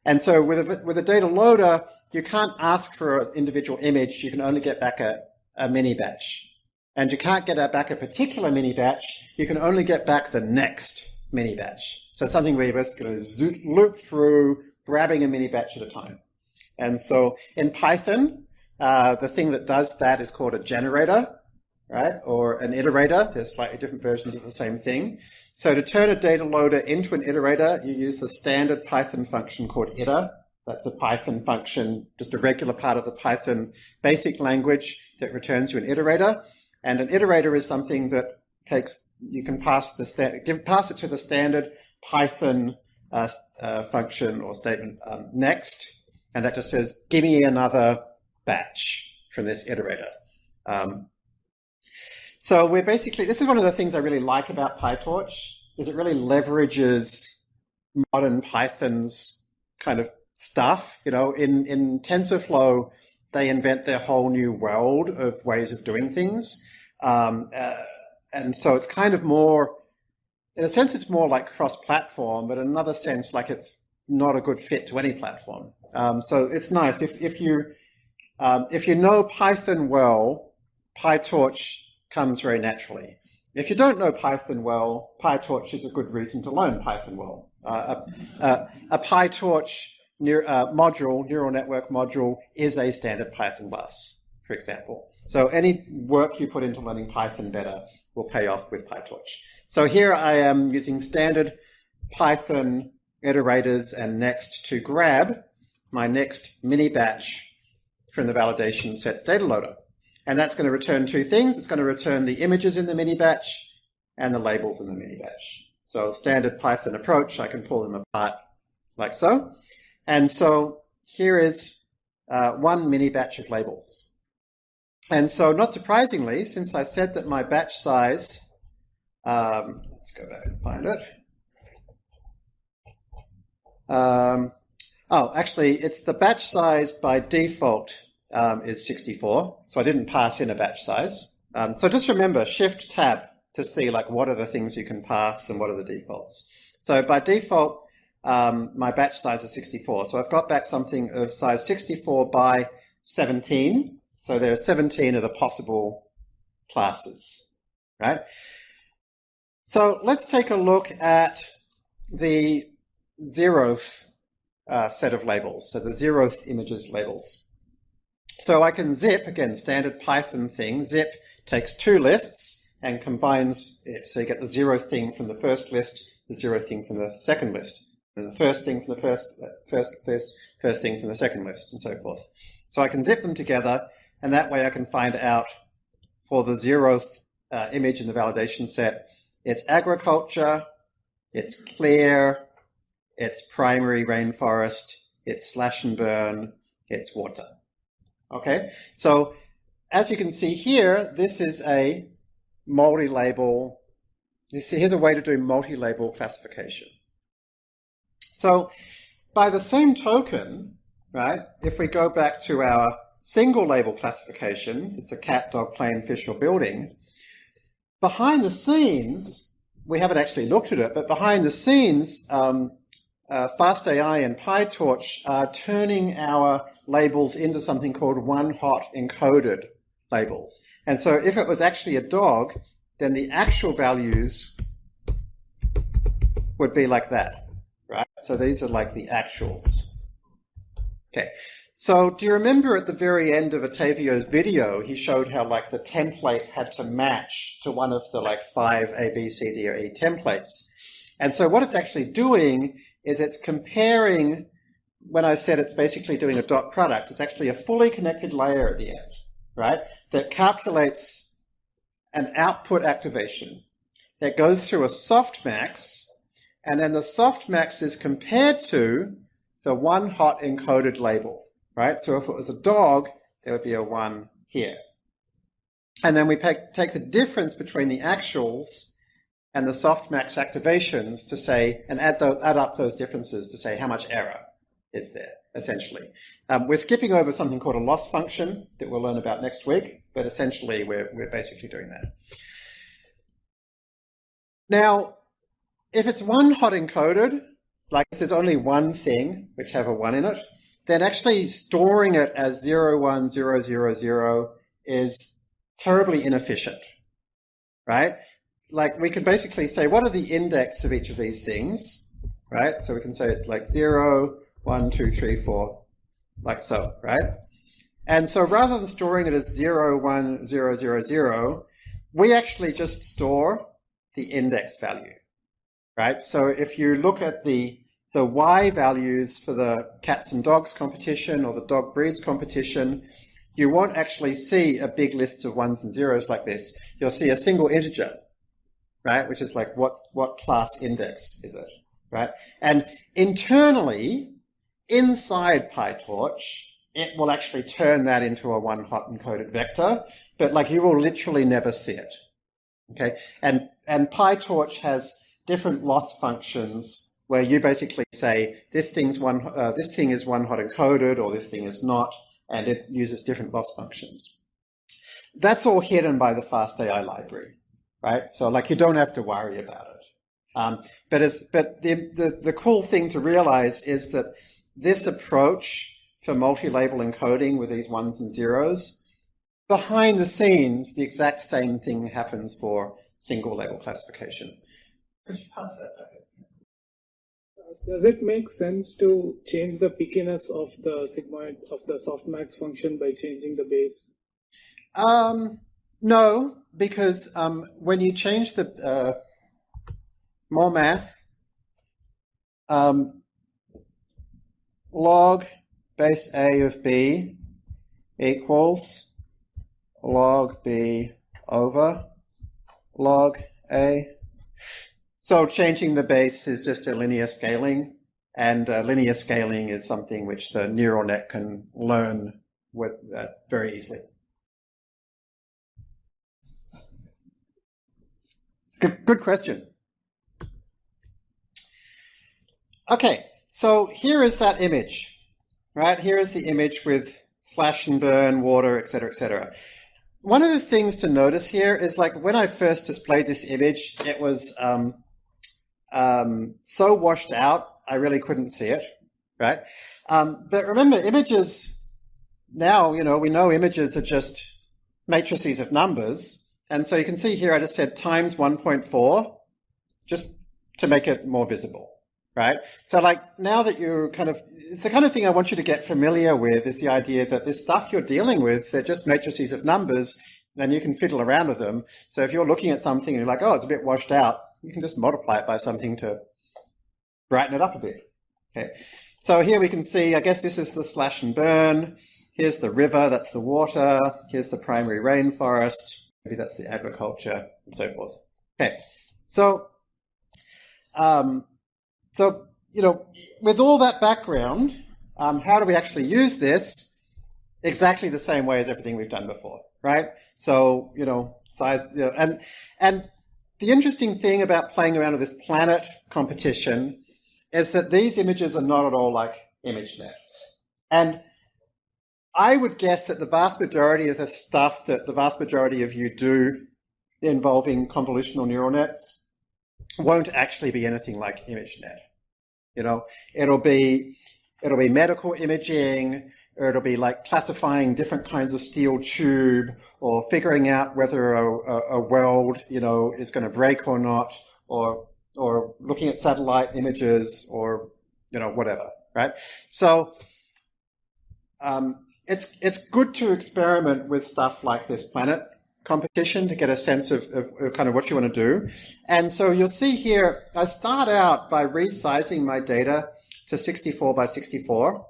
And so with a, with a data loader, you can't ask for an individual image, you can only get back a, a mini batch and you can't get back a particular mini batch, you can only get back the next mini batch. So something where you're just going to loop through, grabbing a mini batch at a time. And so in Python, uh, the thing that does that is called a generator, right? Or an iterator. There's slightly different versions of the same thing. So to turn a data loader into an iterator, you use the standard Python function called iter. That's a Python function, just a regular part of the Python basic language that returns you an iterator. And an iterator is something that takes, you can pass the give, pass it to the standard Python uh, uh, function or statement um, next, and that just says, give me another batch from this iterator. Um, so we're basically, this is one of the things I really like about PyTorch, is it really leverages modern Python's kind of stuff. You know, in, in TensorFlow, they invent their whole new world of ways of doing things. Um, uh, and so it's kind of more, in a sense, it's more like cross-platform, but in another sense, like it's not a good fit to any platform. Um, so it's nice if if you um, if you know Python well, PyTorch comes very naturally. If you don't know Python well, PyTorch is a good reason to learn Python well. Uh, a, a, a, PyTorch uh, module, neural network module, is a standard Python bus, for example. So any work you put into learning Python better will pay off with PyTorch. So here I am using standard Python iterators and next to grab my next mini batch from the validation sets data loader. And that's going to return two things. It's going to return the images in the mini batch and the labels in the mini batch. So standard Python approach, I can pull them apart like so. And so here is uh, one mini batch of labels. And so not surprisingly, since I said that my batch size, um, let's go back and find it. Um, oh, actually, it's the batch size by default um, is 64. So I didn't pass in a batch size. Um, so just remember, Shift Tab to see like what are the things you can pass and what are the defaults. So by default, um, my batch size is 64. So I've got back something of size 64 by 17. So there are 17 of the possible classes, right? So let's take a look at the zeroth uh, set of labels, so the zeroth images labels. So I can zip, again, standard Python thing, zip takes two lists and combines it. So you get the zeroth thing from the first list, the zeroth thing from the second list, and the first thing from the first, uh, first list, first thing from the second list, and so forth. So I can zip them together and that way I can find out for the zeroth uh, image in the validation set, it's agriculture, it's clear, it's primary rainforest, it's slash and burn, it's water. Okay, so as you can see here, this is a multi-label, you see here's a way to do multi-label classification. So by the same token, right, if we go back to our single label classification, it's a cat, dog, plane, fish, or building, behind the scenes, we haven't actually looked at it, but behind the scenes, um, uh, FastAI and PyTorch are turning our labels into something called one-hot encoded labels. And so if it was actually a dog, then the actual values would be like that, right? So these are like the actuals. Okay, so do you remember at the very end of Otavio's video, he showed how like the template had to match to one of the like five A, B, C, D, or E templates. And so what it's actually doing is it's comparing, when I said it's basically doing a dot product, it's actually a fully connected layer at the end, right? That calculates an output activation. It goes through a softmax, and then the softmax is compared to the one hot encoded label, right? So if it was a dog, there would be a one here. And then we take the difference between the actuals and the softmax activations to say, and add, add up those differences to say how much error is there, essentially. Um, we're skipping over something called a loss function that we'll learn about next week, but essentially we're, we're basically doing that. Now, if it's one hot encoded, like if there's only one thing which have a one in it, then actually storing it as 0, 1, 0, 0, 0 is terribly inefficient, right? Like we can basically say, what are the index of each of these things, right? So we can say it's like 0, 1, 2, 3, 4, like so, right? And so rather than storing it as 0, 1, 0, 0, 0, we actually just store the index value, right? So if you look at the, the Y values for the cats and dogs competition or the dog breeds competition, you won't actually see a big list of ones and zeros like this. You'll see a single integer, right? Which is like, what's, what class index is it, right? And internally, inside PyTorch, it will actually turn that into a one hot encoded vector, but like you will literally never see it. Okay, and and PyTorch has different loss functions where you basically say this thing's one uh, this thing is one hot encoded or this thing is not, and it uses different loss functions. That's all hidden by the FastAI library, right? So like you don't have to worry about it. Um, but as but the, the the cool thing to realize is that this approach for multi-label encoding with these ones and zeros, behind the scenes, the exact same thing happens for single label classification. Could you pass that back? Does it make sense to change the pickiness of the sigmoid of the softmax function by changing the base? Um, no, because um, when you change the uh, more math, um, log base A of B equals log B over log A. So changing the base is just a linear scaling, and uh, linear scaling is something which the neural net can learn with uh, very easily. Good, good question. Okay, so here is that image, right? Here is the image with slash and burn, water, etc., etc. One of the things to notice here is like when I first displayed this image, it was um, um, so washed out, I really couldn't see it, right? Um, but remember, images, now, you know, we know images are just matrices of numbers. And so you can see here, I just said times 1.4, just to make it more visible right? So like now that you're kind of, it's the kind of thing I want you to get familiar with is the idea that this stuff you're dealing with, they're just matrices of numbers and you can fiddle around with them. So if you're looking at something and you're like, oh, it's a bit washed out, you can just multiply it by something to brighten it up a bit. Okay. So here we can see, I guess this is the slash and burn. Here's the river, that's the water. Here's the primary rainforest. Maybe that's the agriculture and so forth. Okay. So, um, so, you know, with all that background, um, how do we actually use this? Exactly the same way as everything we've done before, right? So, you know, size, you know, and, and the interesting thing about playing around with this planet competition is that these images are not at all like ImageNet. And I would guess that the vast majority of the stuff that the vast majority of you do involving convolutional neural nets won't actually be anything like ImageNet. You know, it'll be it'll be medical imaging, it'll be like classifying different kinds of steel tube, or figuring out whether a, a, a weld, you know, is going to break or not, or or looking at satellite images, or you know, whatever, right? So um, it's it's good to experiment with stuff like this planet competition to get a sense of, of, of, kind of what you want to do. And so you'll see here, I start out by resizing my data to 64 by 64.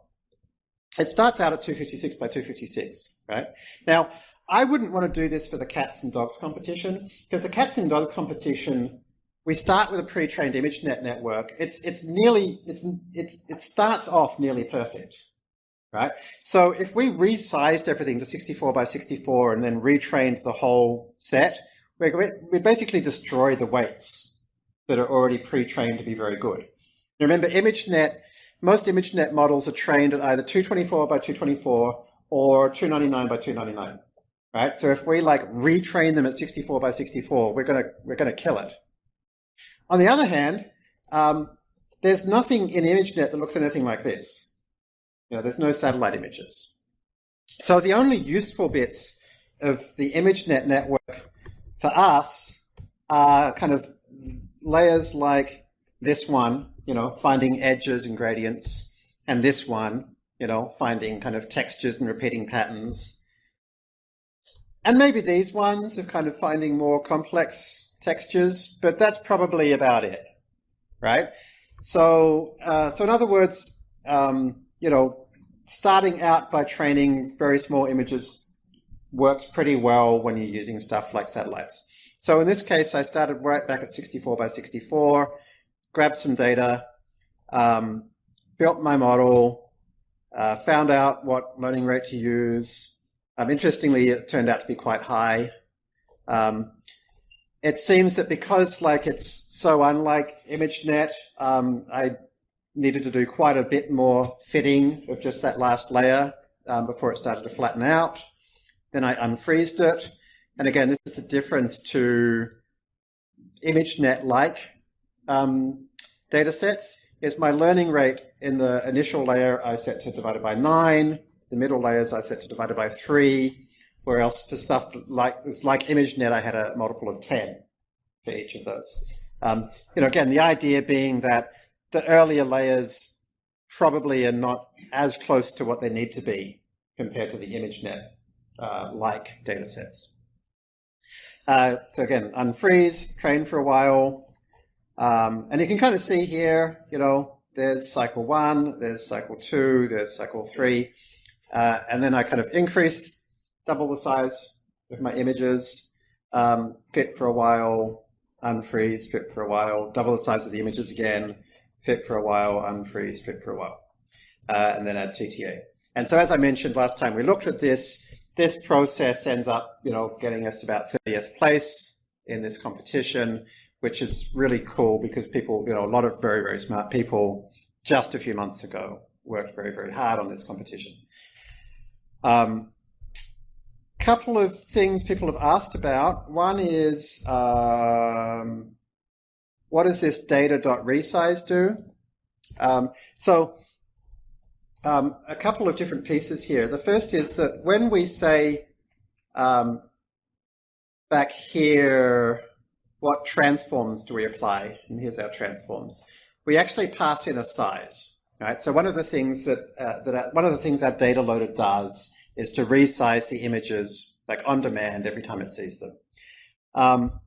It starts out at 256 by 256, right? Now, I wouldn't want to do this for the cats and dogs competition because the cats and dogs competition, we start with a pre-trained ImageNet network. It's, it's nearly, it's, it's, it starts off nearly perfect, right? So if we resized everything to 64 by 64 and then retrained the whole set, we, we basically destroy the weights that are already pre-trained to be very good. Remember, ImageNet, most ImageNet models are trained at either 224 by 224 or 299 by 299, right? So if we like retrain them at 64 by 64, we're gonna we're gonna kill it. On the other hand, um, there's nothing in ImageNet that looks anything like this. You know, there's no satellite images. So the only useful bits of the ImageNet network for us are kind of layers like this one, you know, finding edges and gradients, and this one, you know, finding kind of textures and repeating patterns. And maybe these ones of kind of finding more complex textures, but that's probably about it, right? So, uh, so in other words, um, you know, starting out by training very small images works pretty well when you're using stuff like satellites. So in this case, I started right back at 64 by 64, grabbed some data, um, built my model, uh, found out what learning rate to use. Um, interestingly, it turned out to be quite high. Um, it seems that because like it's so unlike ImageNet, um, I needed to do quite a bit more fitting of just that last layer um, before it started to flatten out. Then I unfreezed it. And again, this is the difference to ImageNet-like um, data sets, is my learning rate in the initial layer I set to divided by 9, the middle layers I set to divided by 3, where else for stuff like, like ImageNet I had a multiple of 10 for each of those. Um, you know, again, the idea being that the earlier layers probably are not as close to what they need to be compared to the ImageNet uh, like data sets. Uh, so again, unfreeze, train for a while, um, and you can kind of see here, you know, there's cycle one, there's cycle two, there's cycle three, uh, and then I kind of increase, double the size of my images, um, fit for a while, unfreeze, fit for a while, double the size of the images again, fit for a while, unfreeze, fit for a while, uh, and then add TTA. And so as I mentioned last time we looked at this, this process ends up, you know, getting us about 30th place in this competition, which is really cool because people, you know, a lot of very, very smart people just a few months ago worked very, very hard on this competition. Um, couple of things people have asked about. One is um, what does this data.resize do? Um, so um, a couple of different pieces here. The first is that when we say um, back here, what transforms do we apply? And here's our transforms. We actually pass in a size, right? So one of the things that, uh, that our, one of the things our data loader does is to resize the images like on demand every time it sees them. Um,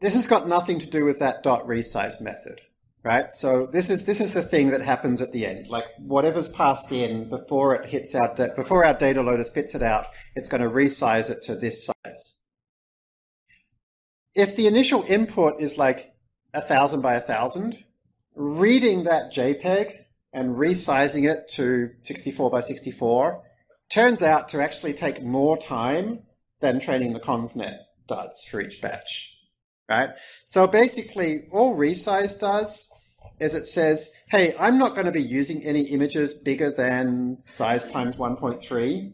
this has got nothing to do with that dot resize method, right? So this is this is the thing that happens at the end. Like whatever's passed in before it hits out before our data loader spits it out, it's going to resize it to this size. If the initial input is like a thousand by a thousand, reading that JPEG and resizing it to 64 by 64 turns out to actually take more time than training the ConvNet does for each batch, right? So basically, all resize does is it says, hey, I'm not going to be using any images bigger than size times 1.3.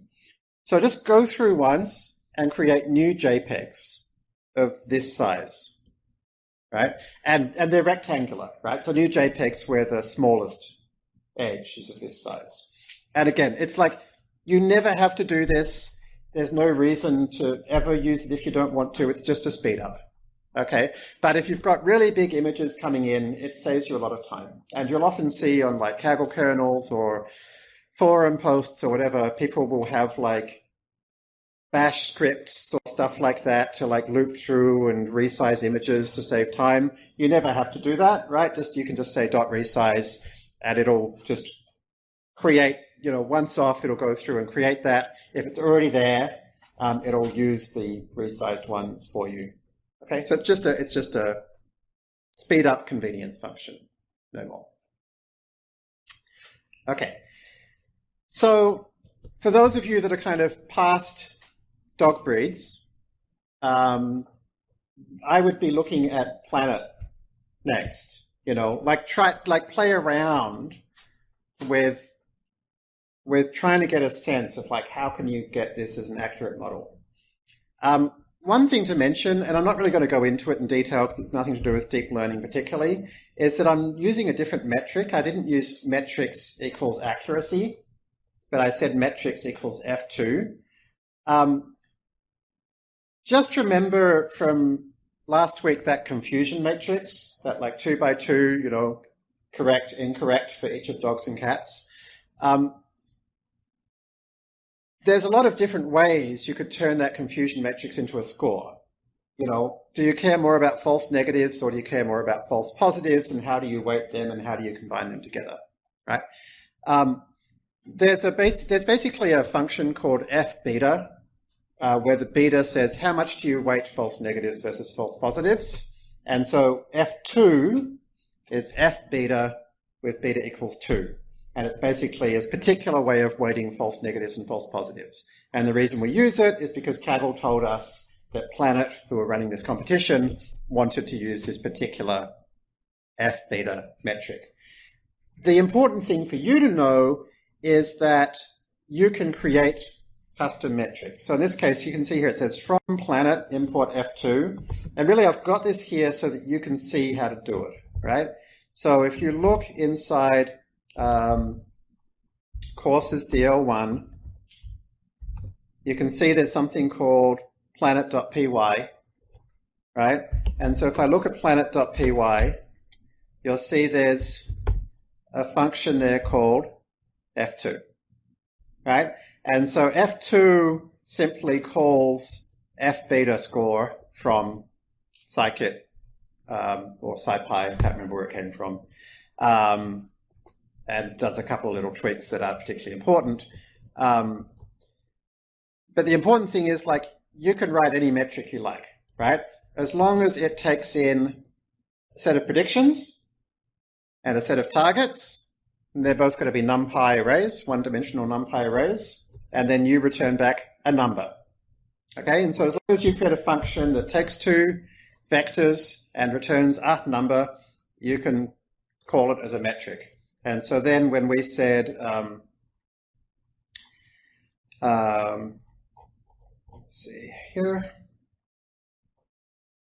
So just go through once and create new JPEGs of this size, right? And, and they're rectangular, right? So new JPEGs where the smallest edge is of this size. And again, it's like you never have to do this. There's no reason to ever use it if you don't want to. It's just a speed up. Okay, but if you've got really big images coming in, it saves you a lot of time. And you'll often see on like Kaggle kernels or forum posts or whatever, people will have like bash scripts or stuff like that to like loop through and resize images to save time. You never have to do that, right? Just you can just say dot resize and it'll just create, you know, once off, it'll go through and create that. If it's already there, um, it'll use the resized ones for you. Okay, so it's just a it's just a speed up convenience function, no more. Okay, so for those of you that are kind of past dog breeds, um, I would be looking at Planet next. You know, like try like play around with with trying to get a sense of like how can you get this as an accurate model. Um, one thing to mention, and I'm not really going to go into it in detail because it's nothing to do with deep learning particularly, is that I'm using a different metric. I didn't use metrics equals accuracy, but I said metrics equals F2. Um, just remember from last week that confusion matrix, that like two by two, you know, correct, incorrect for each of dogs and cats. Um, there's a lot of different ways you could turn that confusion matrix into a score. You know, do you care more about false negatives or do you care more about false positives and how do you weight them and how do you combine them together, right? Um, there's a base, there's basically a function called f beta uh, where the beta says how much do you weight false negatives versus false positives. And so f2 is f beta with beta equals 2. And it's basically a particular way of weighting false negatives and false positives. And the reason we use it is because Kaggle told us that Planet, who were running this competition, wanted to use this particular F beta metric. The important thing for you to know is that you can create custom metrics. So in this case, you can see here it says from Planet import F2. And really, I've got this here so that you can see how to do it, right? So if you look inside um, courses DL1, you can see there's something called planet.py, right? And so if I look at planet.py, you'll see there's a function there called f2, right? And so f2 simply calls f beta score from scikit um, or scipy, I can't remember where it came from. Um, and does a couple of little tweaks that are particularly important. Um, but the important thing is like you can write any metric you like, right? As long as it takes in a set of predictions and a set of targets, they're both going to be numpy arrays, one-dimensional numpy arrays, and then you return back a number. Okay, and so as long as you create a function that takes two vectors and returns a number, you can call it as a metric. And so then when we said, um, um, let's see here,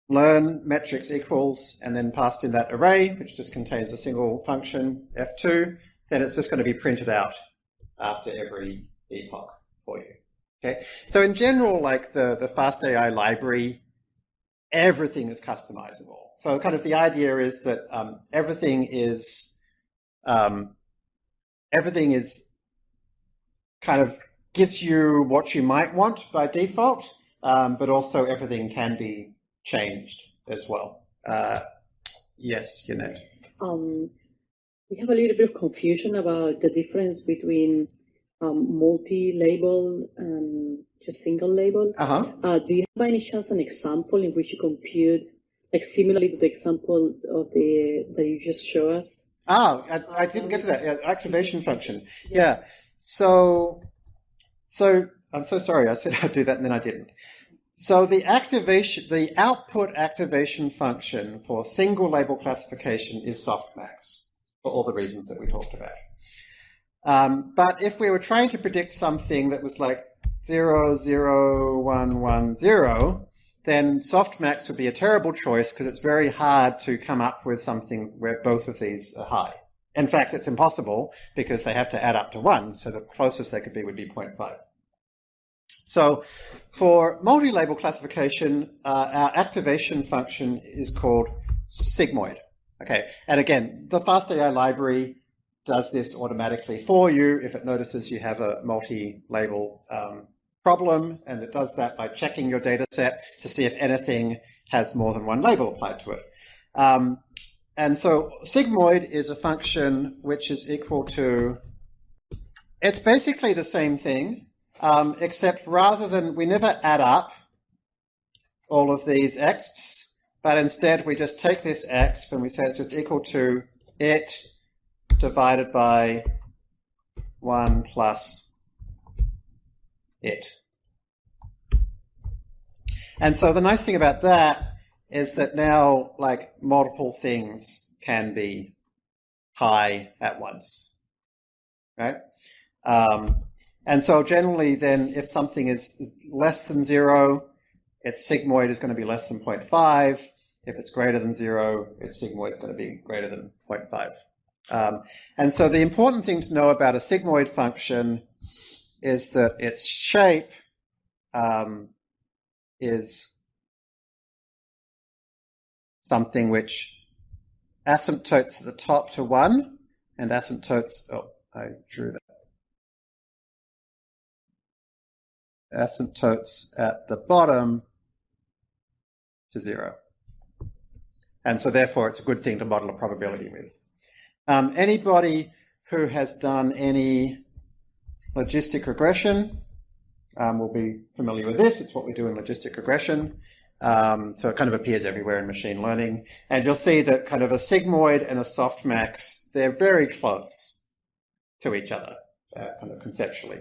learn metrics equals, and then passed in that array, which just contains a single function, f2, then it's just going to be printed out after every epoch for you. Okay, so in general, like the, the FastAI library, everything is customizable. So kind of the idea is that um, everything is um, everything is kind of gives you what you might want by default, um, but also everything can be changed as well. Uh, yes, Yannet. Um, we have a little bit of confusion about the difference between um, multi-label and just single label. Uh-huh. Uh, do you have by any chance an example in which you compute, like similarly to the example of the that you just show us? Ah, I, I, didn't get to that. Yeah, activation function. Yeah. So, so I'm so sorry. I said <laughs> I'd do that and then I didn't. So the activation, the output activation function for single label classification is softmax for all the reasons that we talked about. Um, but if we were trying to predict something that was like 0, 0, 1, 1, 0, then softmax would be a terrible choice because it's very hard to come up with something where both of these are high. In fact, it's impossible because they have to add up to 1, so the closest they could be would be 0.5. So for multi-label classification, uh, our activation function is called sigmoid. Okay, and again, the FastAI library does this automatically for you if it notices you have a multi-label um, problem, and it does that by checking your data set to see if anything has more than one label applied to it. Um, and so sigmoid is a function which is equal to, it's basically the same thing, um, except rather than, we never add up all of these exps, but instead we just take this exp and we say it's just equal to it divided by 1 plus it. And so the nice thing about that is that now like multiple things can be high at once, right? Um, and so generally then if something is, is, less than zero, its sigmoid is going to be less than 0.5. If it's greater than zero, its sigmoid is going to be greater than 0.5. Um, and so the important thing to know about a sigmoid function is that its shape um, is something which asymptotes at the top to 1 and asymptotes, oh, I drew that. Asymptotes at the bottom to 0. And so therefore it's a good thing to model a probability with. Um, anybody who has done any logistic regression um, will be familiar with this. It's what we do in logistic regression. Um, so it kind of appears everywhere in machine learning. And you'll see that kind of a sigmoid and a softmax, they're very close to each other, uh, kind of conceptually.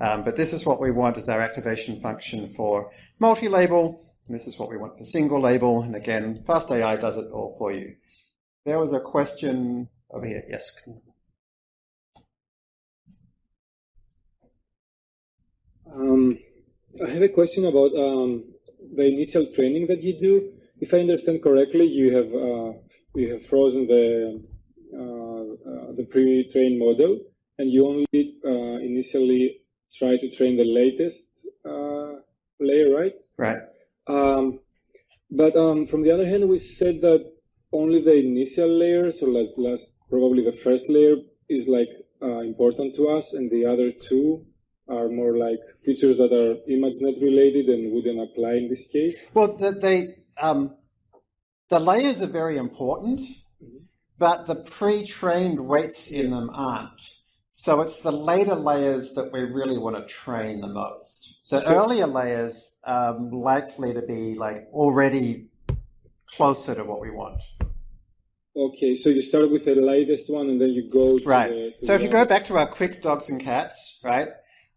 Um, but this is what we want as our activation function for multi-label. This is what we want for single label. And again, FastAI does it all for you. There was a question over here. Yes. Um, I have a question about um, the initial training that you do. If I understand correctly, you have uh, you have frozen the uh, uh, the pre-trained model, and you only uh, initially try to train the latest uh, layer, right? Right. Um, but um, from the other hand, we said that only the initial layer, so let's, let's probably the first layer is like uh, important to us, and the other two are more like features that are ImageNet related and wouldn't apply in this case? Well, the, they, um, the layers are very important, mm-hmm. but the pre-trained weights in them aren't. So it's the later layers that we really want to train the most. The so, earlier layers are likely to be like already closer to what we want. Okay, so you start with the latest one and then you go right. The, so if you go back to our quick dogs and cats, right?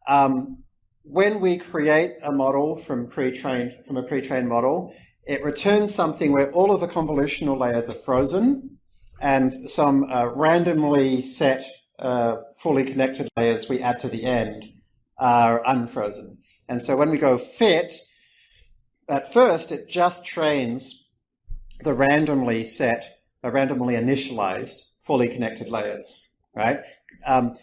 Um, when we create a model from pre-trained from a pre-trained model, it returns something where all of the convolutional layers are frozen and some uh, randomly set uh, fully connected layers we add to the end are unfrozen. And so when we go fit, at first it just trains the randomly set, randomly initialized fully connected layers, right? Um,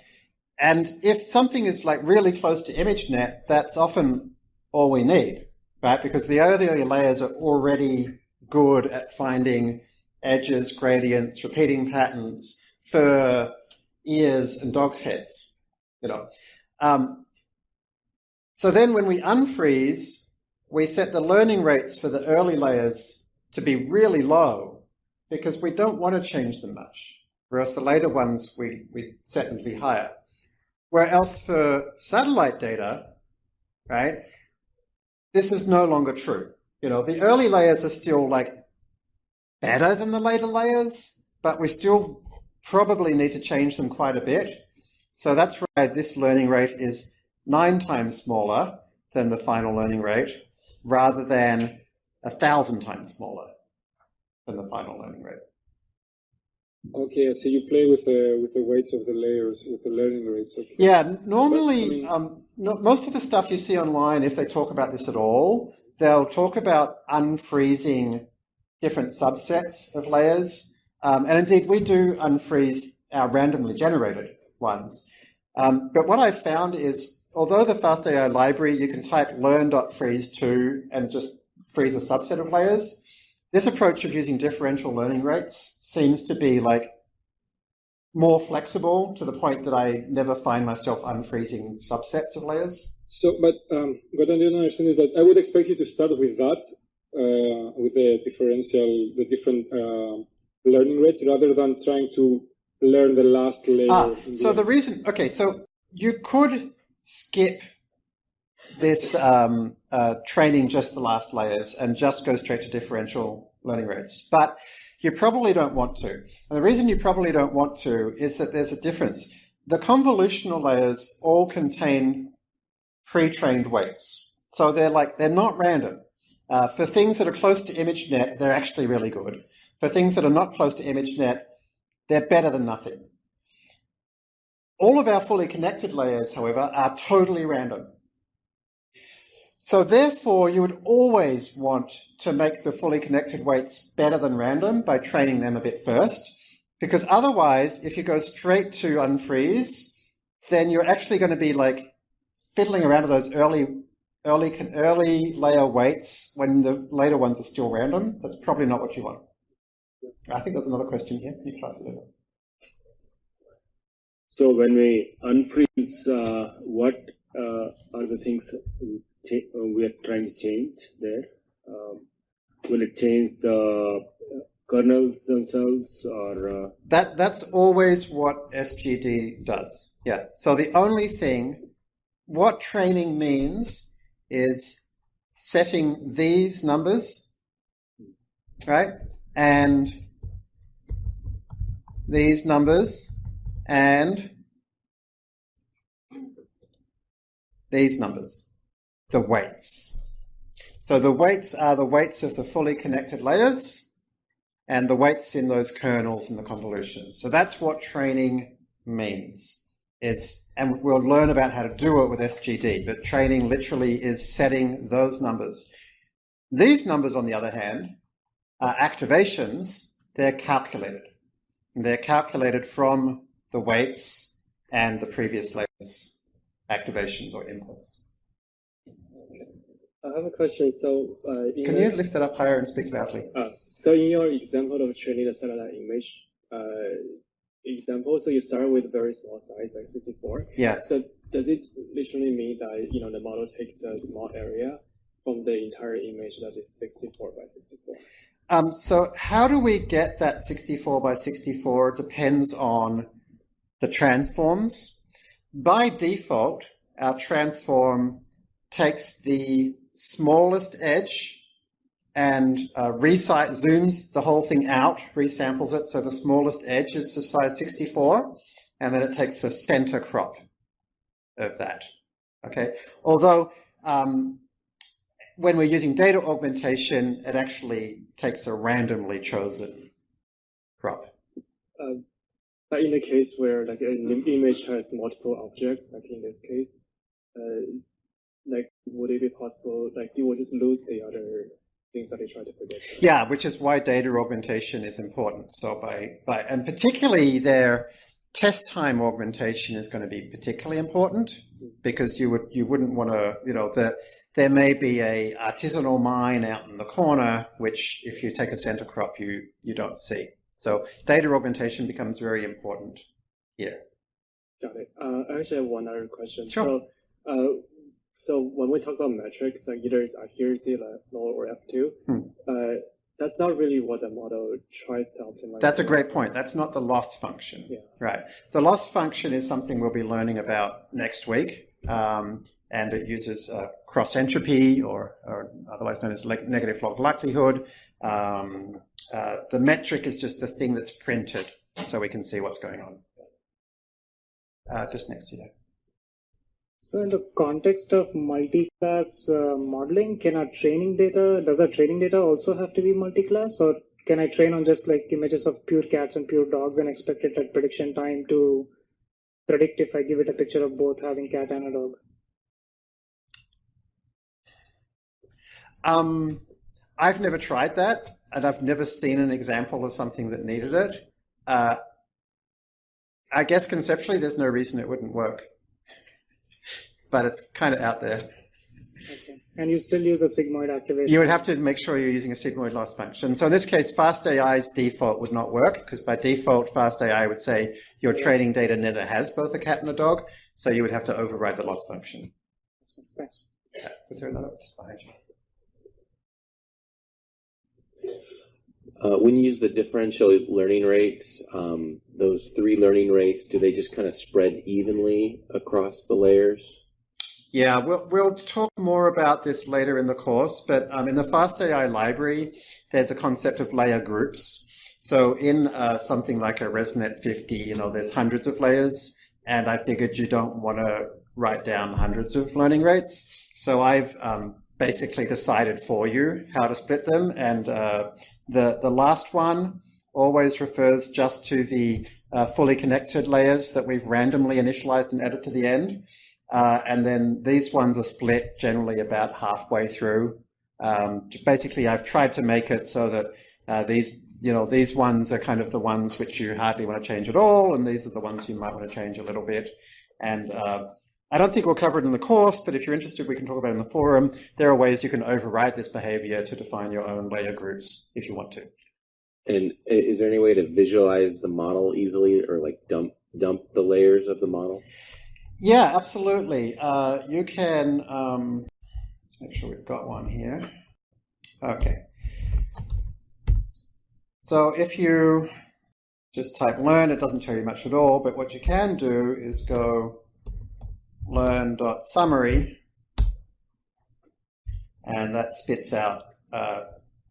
and if something is like really close to ImageNet, that's often all we need, right? Because the earlier layers are already good at finding edges, gradients, repeating patterns, fur, ears, and dogs' heads, you know. Um, so then when we unfreeze, we set the learning rates for the early layers to be really low because we don't want to change them much, whereas the later ones we, we set them to be higher. Where else for satellite data, right, this is no longer true. You know, the early layers are still like better than the later layers, but we still probably need to change them quite a bit. So that's why this learning rate is nine times smaller than the final learning rate, rather than a thousand times smaller than the final learning rate. Okay, so you play with the with the weights of the layers, with the learning rates. Okay. Yeah, normally, but, I mean, um, no, most of the stuff you see online, if they talk about this at all, they'll talk about unfreezing different subsets of layers. Um, and indeed, we do unfreeze our randomly generated ones. Um, but what I've found is, although the FastAI library, you can type learn.freeze2 and just freeze a subset of layers, this approach of using differential learning rates seems to be like more flexible to the point that I never find myself unfreezing subsets of layers. So, but um, what I don't understand is that I would expect you to start with that, uh, with the differential, the different uh, learning rates, rather than trying to learn the last layer. Ah, so the, the reason, okay, so you could skip this um, uh, training just the last layers and just go straight to differential learning rates. But you probably don't want to. And the reason you probably don't want to is that there's a difference. The convolutional layers all contain pre-trained weights. So they're like, they're not random. Uh, for things that are close to ImageNet, they're actually really good. For things that are not close to ImageNet, they're better than nothing. All of our fully connected layers, however, are totally random. So therefore, you would always want to make the fully connected weights better than random by training them a bit first, because otherwise, if you go straight to unfreeze, then you're actually going to be like fiddling around with those early, early, early layer weights when the later ones are still random. That's probably not what you want. I think there's another question here. Can you pass it over? So when we unfreeze, uh, what uh, are the things we are trying to change there? Um, will it change the kernels themselves or uh... that that's always what sgd does yeah. So the only thing what training means is setting these numbers right? And these numbers and these numbers the weights. So the weights are the weights of the fully connected layers and the weights in those kernels in the convolution. So that's what training means. It's, and we'll learn about how to do it with SGD, but training literally is setting those numbers. These numbers, on the other hand, are activations. They're calculated. they're calculated from the weights and the previous layers activations or inputs. I have a question. So, uh, can you lift it up higher and speak loudly? Uh, so, in your example of training the satellite image uh, example, so you start with a very small size, like 64. Yeah. So, does it literally mean that you know the model takes a small area from the entire image that is 64 by 64? Um, so, how do we get that 64 by 64 depends on the transforms. By default, our transform takes the smallest edge and uh, resight zooms the whole thing out, resamples it, so the smallest edge is the size 64, and then it takes a center crop of that. Okay, although um, when we're using data augmentation, it actually takes a randomly chosen crop. Uh, but in the case where like an image has multiple objects, like in this case, uh, like would it be possible like you would just lose the other things that they try to predict? Yeah, which is why data augmentation is important. So by by and particularly their test time augmentation is going to be particularly important because you would you wouldn't want to you know that there may be a artisanal mine out in the corner which if you take a center crop you you don't see. So data augmentation becomes very important here. Got it. Uh, I actually have one other question. Sure. So, uh, so when we talk about metrics, like either it's accuracy, like null or F2, hmm. uh, that's not really what the model tries to optimize. That's a great point. That's not the loss function. Yeah. Right. The loss function is something we'll be learning about next week. Um, and it uses uh, cross entropy, or, or, otherwise known as negative log likelihood. Um, uh, the metric is just the thing that's printed so we can see what's going on. Uh, just next to that. So in the context of multi-class uh, modeling, can our training data, does our training data also have to be multi-class or can I train on just like images of pure cats and pure dogs and expect it at prediction time to predict if I give it a picture of both having cat and a dog? Um, I've never tried that, and I've never seen an example of something that needed it. Uh, I guess conceptually, there's no reason it wouldn't work, but it's kind of out there. Okay. And you still use a sigmoid activation? You would have to make sure you're using a sigmoid loss function. So in this case, FastAI's default would not work because by default, FastAI would say your yeah. training data never has both a cat and a dog. So you would have to override the loss function. Thanks. Yeah. Was there another just behind you? Uh, when you use the differential learning rates, um, those three learning rates, do they just kind of spread evenly across the layers? Yeah, we'll, we'll talk more about this later in the course, but um, in the FastAI library, there's a concept of layer groups. So in uh, something like a ResNet 50, you know, there's hundreds of layers, and I figured you don't want to write down hundreds of learning rates. So I've um, basically decided for you how to split them, and uh, the, the last one always refers just to the uh, fully connected layers that we've randomly initialized and added to the end. Uh, and then these ones are split generally about halfway through. Um, basically, I've tried to make it so that uh, these, you know, these ones are kind of the ones which you hardly want to change at all, and these are the ones you might want to change a little bit. And uh, I don't think we'll cover it in the course, but if you're interested, we can talk about it in the forum. There are ways you can override this behavior to define your own layer groups if you want to. And is there any way to visualize the model easily or like dump dump the layers of the model? Yeah, absolutely. Uh, you can, um, let's make sure we've got one here. Okay. So if you just type learn, it doesn't tell you much at all, but what you can do is go learn.summary, and that spits out uh,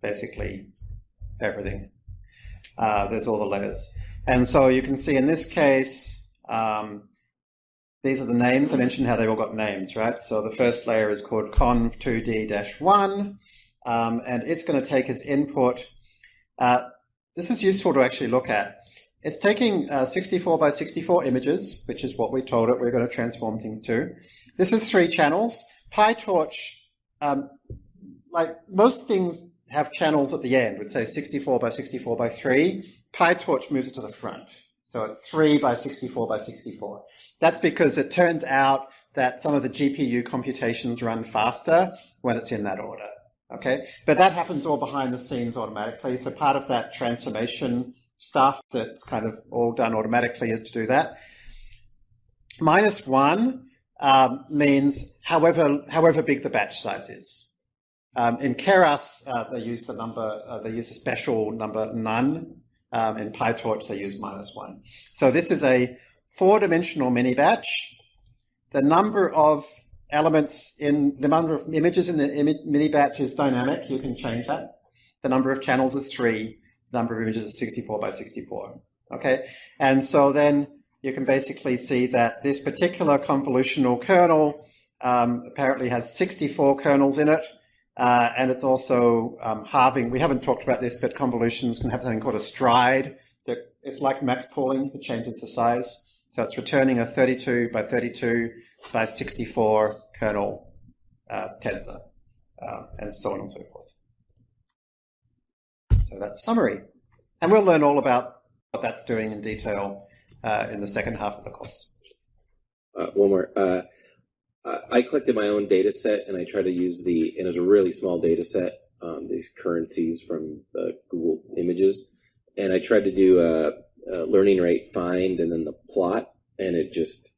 basically everything. Uh, there's all the letters. And so you can see in this case, um, these are the names. I mentioned how they all got names, right? So the first layer is called conv2d-1, um, and it's going to take as input. Uh, this is useful to actually look at. It's taking uh, 64 by 64 images, which is what we told it we're going to transform things to. This is three channels. PyTorch, um, like most things have channels at the end, would say 64 by 64 by 3. PyTorch moves it to the front. So it's 3 by 64 by 64. That's because it turns out that some of the GPU computations run faster when it's in that order. Okay, but that happens all behind the scenes automatically. So part of that transformation stuff that's kind of all done automatically is to do that. Minus one um, means however however big the batch size is. Um, in Keras, uh, they use the number, uh, they use a special number none. Um, in PyTorch, they use minus one. So this is a four-dimensional mini batch. The number of elements in the number of images in the mini batch is dynamic. You can change that. The number of channels is three. The number of images is 64 by 64. Okay, and so then you can basically see that this particular convolutional kernel um, apparently has 64 kernels in it. Uh, and it's also um, halving. We haven't talked about this, but convolutions can have something called a stride. That it's like max pooling. It changes the size. So it's returning a 32 by 32 by 64 kernel uh, tensor, uh, and so on and so forth. So that's summary. And we'll learn all about what that's doing in detail uh, in the second half of the course. Uh, one more. Uh, I collected my own data set and I tried to use the, and it was a really small data set, um, these currencies from Google Images. And I tried to do a, uh, learning rate find and then the plot, and it just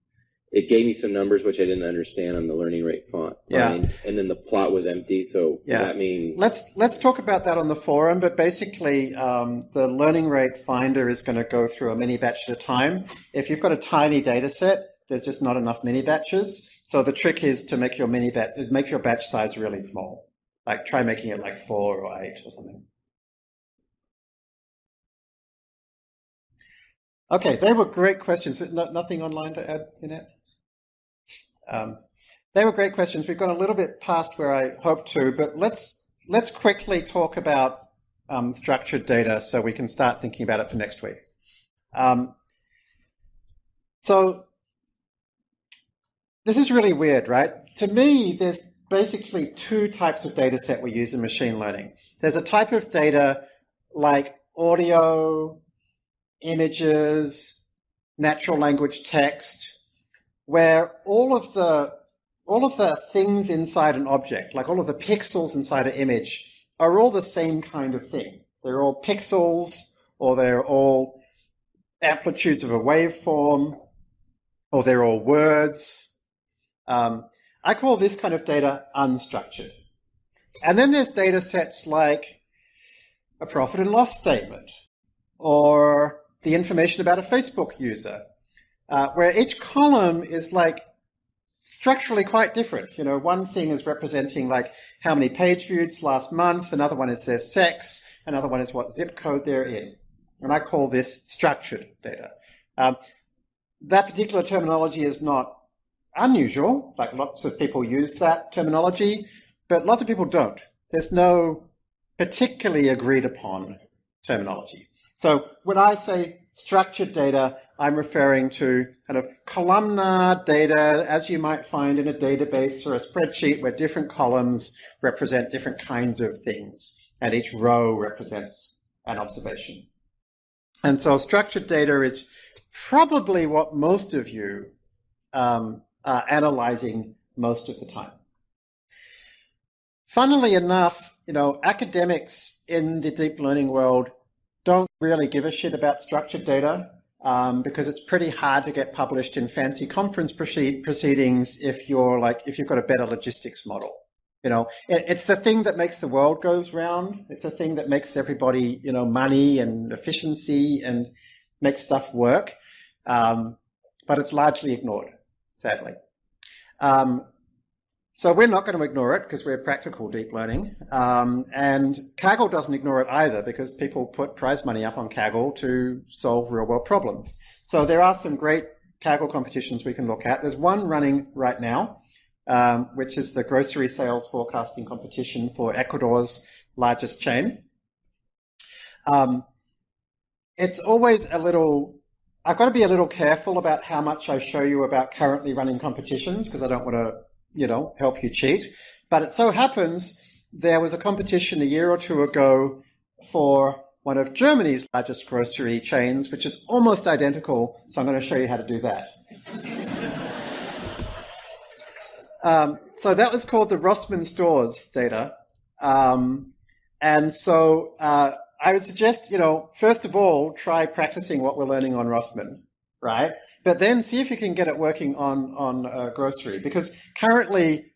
it gave me some numbers which I didn't understand on the learning rate font. Yeah. And then the plot was empty. So yeah. does that mean? Let's let's talk about that on the forum. But basically, um, the learning rate finder is going to go through a mini batch at a time. If you've got a tiny data set, there's just not enough mini batches. So the trick is to make your mini batch make your batch size really small. Like try making it like four or eight or something. Okay, they were great questions. No, nothing online to add, Yannet? Um, they were great questions. We've got a little bit past where I hoped to, but let's let's quickly talk about um, structured data so we can start thinking about it for next week. Um, so this is really weird, right? To me, there's basically two types of data set we use in machine learning. There's a type of data like audio, images, natural language text, where all of the all of the things inside an object, like all of the pixels inside an image, are all the same kind of thing. They're all pixels, or they're all amplitudes of a waveform, or they're all words. Um, I call this kind of data unstructured. And then there's data sets like a profit and loss statement, or the information about a Facebook user, uh, where each column is like structurally quite different. You know, one thing is representing like how many page views last month, another one is their sex, another one is what zip code they're in. And I call this structured data. Um, that particular terminology is not unusual, like lots of people use that terminology, but lots of people don't. There's no particularly agreed upon terminology. So when I say structured data, I'm referring to kind of columnar data as you might find in a database or a spreadsheet where different columns represent different kinds of things and each row represents an observation. And so structured data is probably what most of you um, are analyzing most of the time. Funnily enough, you know, academics in the deep learning world don't really give a shit about structured data um, because it's pretty hard to get published in fancy conference proceed proceedings if you're like if you've got a better logistics model. You know, it, it's the thing that makes the world goes round. It's a thing that makes everybody you know money and efficiency and makes stuff work. Um, but it's largely ignored, sadly. Um, so we're not going to ignore it because we're practical deep learning. Um, and Kaggle doesn't ignore it either because people put prize money up on Kaggle to solve real world problems. So there are some great Kaggle competitions we can look at. There's one running right now, um, which is the grocery sales forecasting competition for Ecuador's largest chain. Um, it's always a little, I've got to be a little careful about how much I show you about currently running competitions because I don't want to you know, help you cheat. But it so happens there was a competition a year or two ago for one of Germany's largest grocery chains, which is almost identical. So I'm going to show you how to do that. <laughs> um, so that was called the Rossmann stores data. Um, and so uh, I would suggest, you know, first of all, try practicing what we're learning on Rossmann, right? But then see if you can get it working on on uh, grocery because currently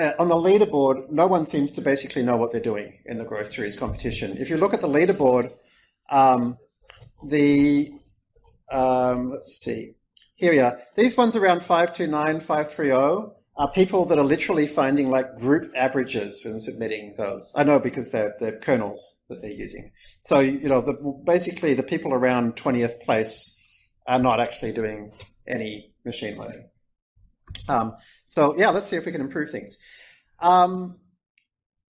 uh, on the leaderboard, no one seems to basically know what they're doing in the groceries competition. If you look at the leaderboard, um, the um, let's see, here we are. These ones around 529, 530 are people that are literally finding like group averages and submitting those. I know because they're, they're kernels that they're using. So, you know, the, basically the people around 20th place are not actually doing any machine learning. Um, so yeah, let's see if we can improve things. Um,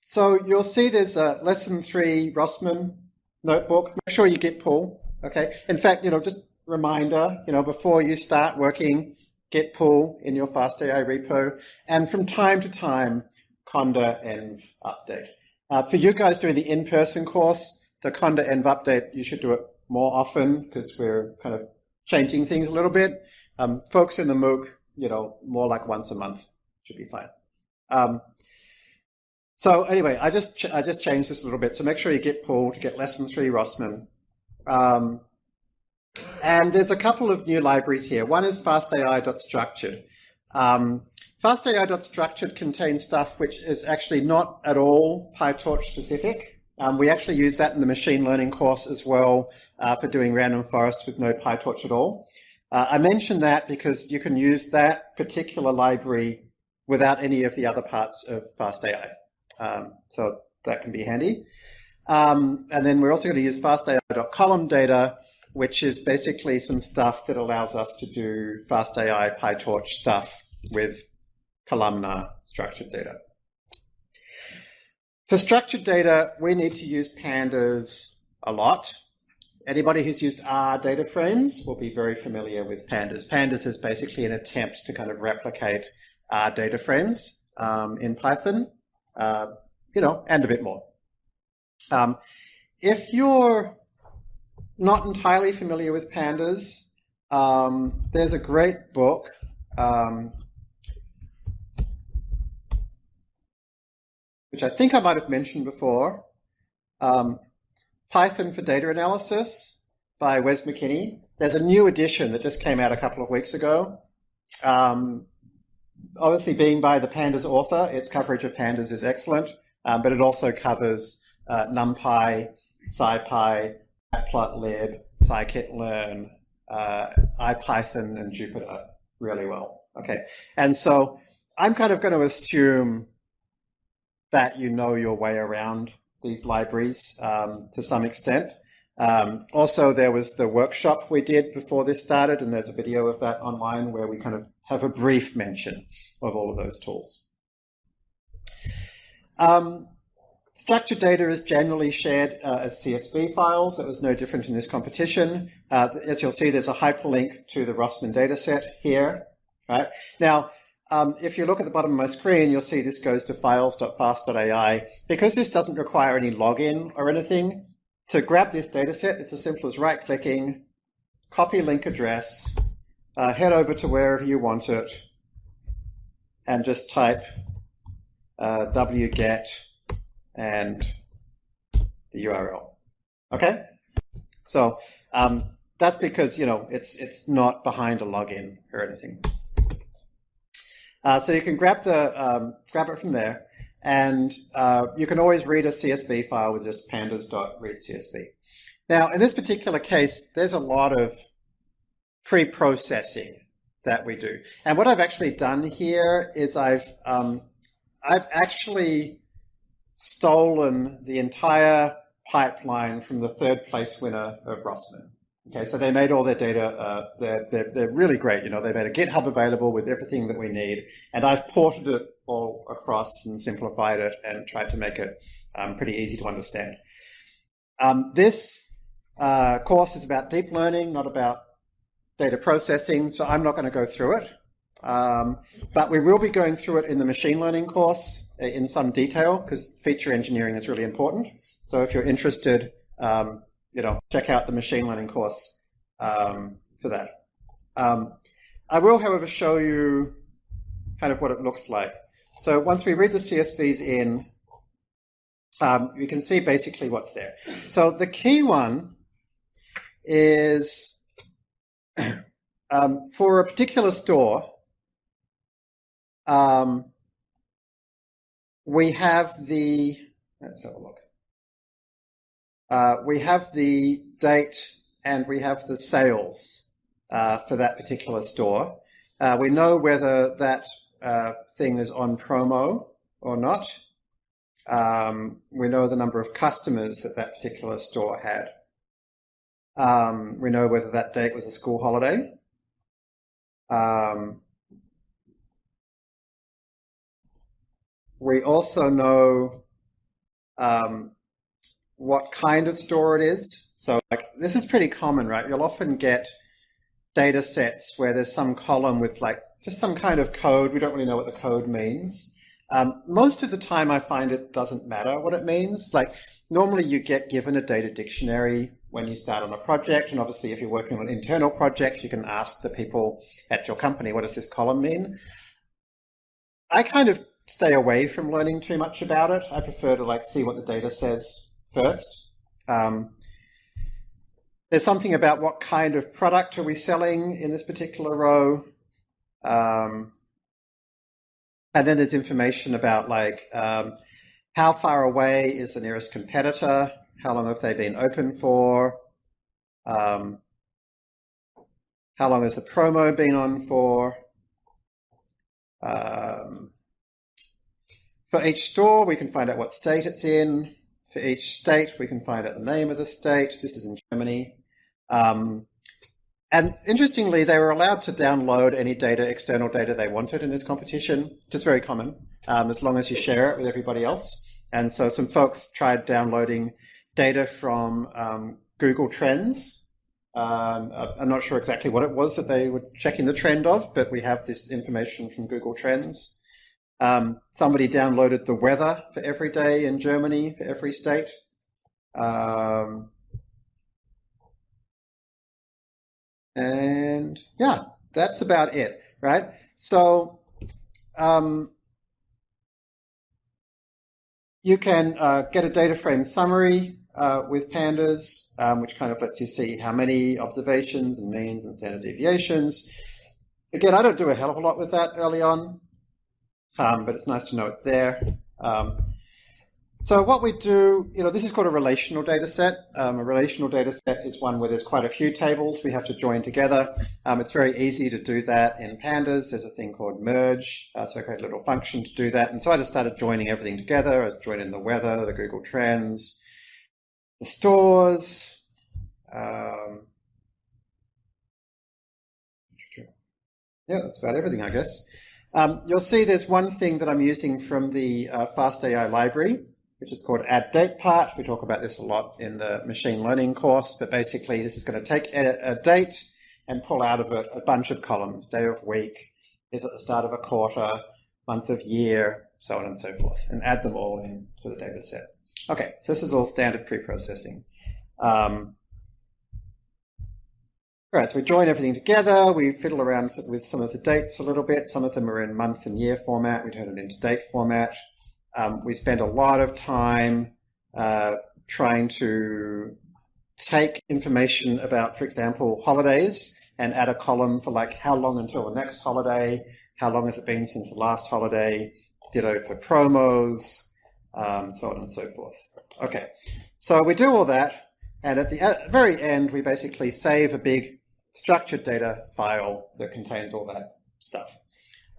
so you'll see there's a lesson three Rossmann notebook. Make sure you git pull. Okay. In fact, you know, just reminder, you know, before you start working, git pull in your FastAI repo, and from time to time, conda env update. Uh, for you guys doing the in-person course, the conda env update, you should do it more often because we're kind of changing things a little bit. Um, folks in the MOOC, you know, more like once a month should be fine. Um, so anyway, I just I just changed this a little bit. So make sure you git pull to get lesson three Rossmann. Um, and there's a couple of new libraries here. One is fastai.structured. Um, fastai.structured contains stuff which is actually not at all PyTorch specific. Um, we actually use that in the machine learning course as well uh, for doing random forests with no PyTorch at all. Uh, I mention that because you can use that particular library without any of the other parts of FastAI. Um, so that can be handy. Um, and then we're also going to use fastai.column data, which is basically some stuff that allows us to do FastAI, PyTorch stuff with columnar structured data. For structured data, we need to use pandas a lot. Anybody who's used R data frames will be very familiar with pandas. Pandas is basically an attempt to kind of replicate R data frames um, in Python, uh, you know, and a bit more. Um, if you're not entirely familiar with pandas, um, there's a great book um, which I think I might have mentioned before, um, Python for Data Analysis by Wes McKinney. There's a new edition that just came out a couple of weeks ago. Um, obviously, being by the Pandas author, its coverage of Pandas is excellent, um, but it also covers uh, NumPy, SciPy, Matplotlib, scikit-learn, uh, IPython, and Jupyter really well. Okay, and so I'm kind of going to assume that you know your way around these libraries um, to some extent. Um, also, there was the workshop we did before this started, and there's a video of that online where we kind of have a brief mention of all of those tools. Um, structured data is generally shared uh, as CSV files. It was no different in this competition. Uh, as you'll see, there's a hyperlink to the Rossmann dataset here. Right now, um, if you look at the bottom of my screen, you'll see this goes to files.fast.ai. Because this doesn't require any login or anything, to grab this dataset, it's as simple as right-clicking, copy link address, uh, head over to wherever you want it, and just type uh, wget and the URL. Okay? So um, that's because, you know, it's, it's not behind a login or anything. Uh, so you can grab the um, grab it from there, and uh, you can always read a CSV file with just pandas.readcsv. Now, in this particular case, there's a lot of pre-processing that we do. And what I've actually done here is I've um, I've actually stolen the entire pipeline from the third place winner of Rossmann. Okay, so they made all their data, uh, they're, they're, they're, really great. You know, they made a GitHub available with everything that we need, and I've ported it all across and simplified it and tried to make it um, pretty easy to understand. Um, this uh, course is about deep learning, not about data processing, so I'm not going to go through it. Um, but we will be going through it in the machine learning course uh, in some detail because feature engineering is really important. So if you're interested, um, you know, check out the machine learning course um, for that. Um, I will, however, show you kind of what it looks like. So once we read the CSVs in, um, you can see basically what's there. So the key one is <coughs> um, for a particular store, um, we have the, let's have a look. Uh, we have the date and we have the sales uh, for that particular store. Uh, we know whether that uh, thing is on promo or not. Um, we know the number of customers that that particular store had. Um, we know whether that date was a school holiday. Um, we also know um, what kind of store it is. So like this is pretty common, right? You'll often get data sets where there's some column with like just some kind of code. We don't really know what the code means. Um, most of the time I find it doesn't matter what it means. Like normally you get given a data dictionary when you start on a project. And obviously if you're working on an internal project, you can ask the people at your company, what does this column mean? I kind of stay away from learning too much about it. I prefer to like see what the data says first. Um, there's something about what kind of product are we selling in this particular row. Um, and then there's information about like um, how far away is the nearest competitor, how long have they been open for, um, how long has the promo been on for. Um, for each store, we can find out what state it's in. For each state, we can find out the name of the state. This is in Germany. Um, and interestingly, they were allowed to download any data, external data they wanted in this competition, which is very common, um, as long as you share it with everybody else. And so some folks tried downloading data from um, Google Trends. Um, I'm not sure exactly what it was that they were checking the trend of, but we have this information from Google Trends. Um, somebody downloaded the weather for every day in Germany for every state. Um, and yeah, that's about it, right? So um, you can uh, get a data frame summary uh, with pandas, um, which kind of lets you see how many observations and means and standard deviations. Again, I don't do a hell of a lot with that early on, um, but it's nice to know it there. Um, so what we do, you know, this is called a relational data set. Um, a relational data set is one where there's quite a few tables we have to join together. Um, it's very easy to do that in pandas. There's a thing called merge, uh, so I create a little function to do that. And so I just started joining everything together. I joined in the weather, the Google Trends, the stores. Um, yeah, that's about everything, I guess. Um, you'll see there's one thing that I'm using from the uh, FastAI library, which is called add date part. We talk about this a lot in the machine learning course, but basically this is going to take a, a date and pull out of it a bunch of columns, day of week, is at the start of a quarter, month of year, so on and so forth, and add them all into the data set. Okay, so this is all standard pre-processing. Um, all right, so we join everything together. We fiddle around with some of the dates a little bit. Some of them are in month and year format. We turn it into date format. Um, we spend a lot of time uh, trying to take information about, for example, holidays and add a column for like how long until the next holiday, how long has it been since the last holiday, ditto for promos, um, so on and so forth. Okay, so we do all that, and at the very end, we basically save a big structured data file that contains all that stuff.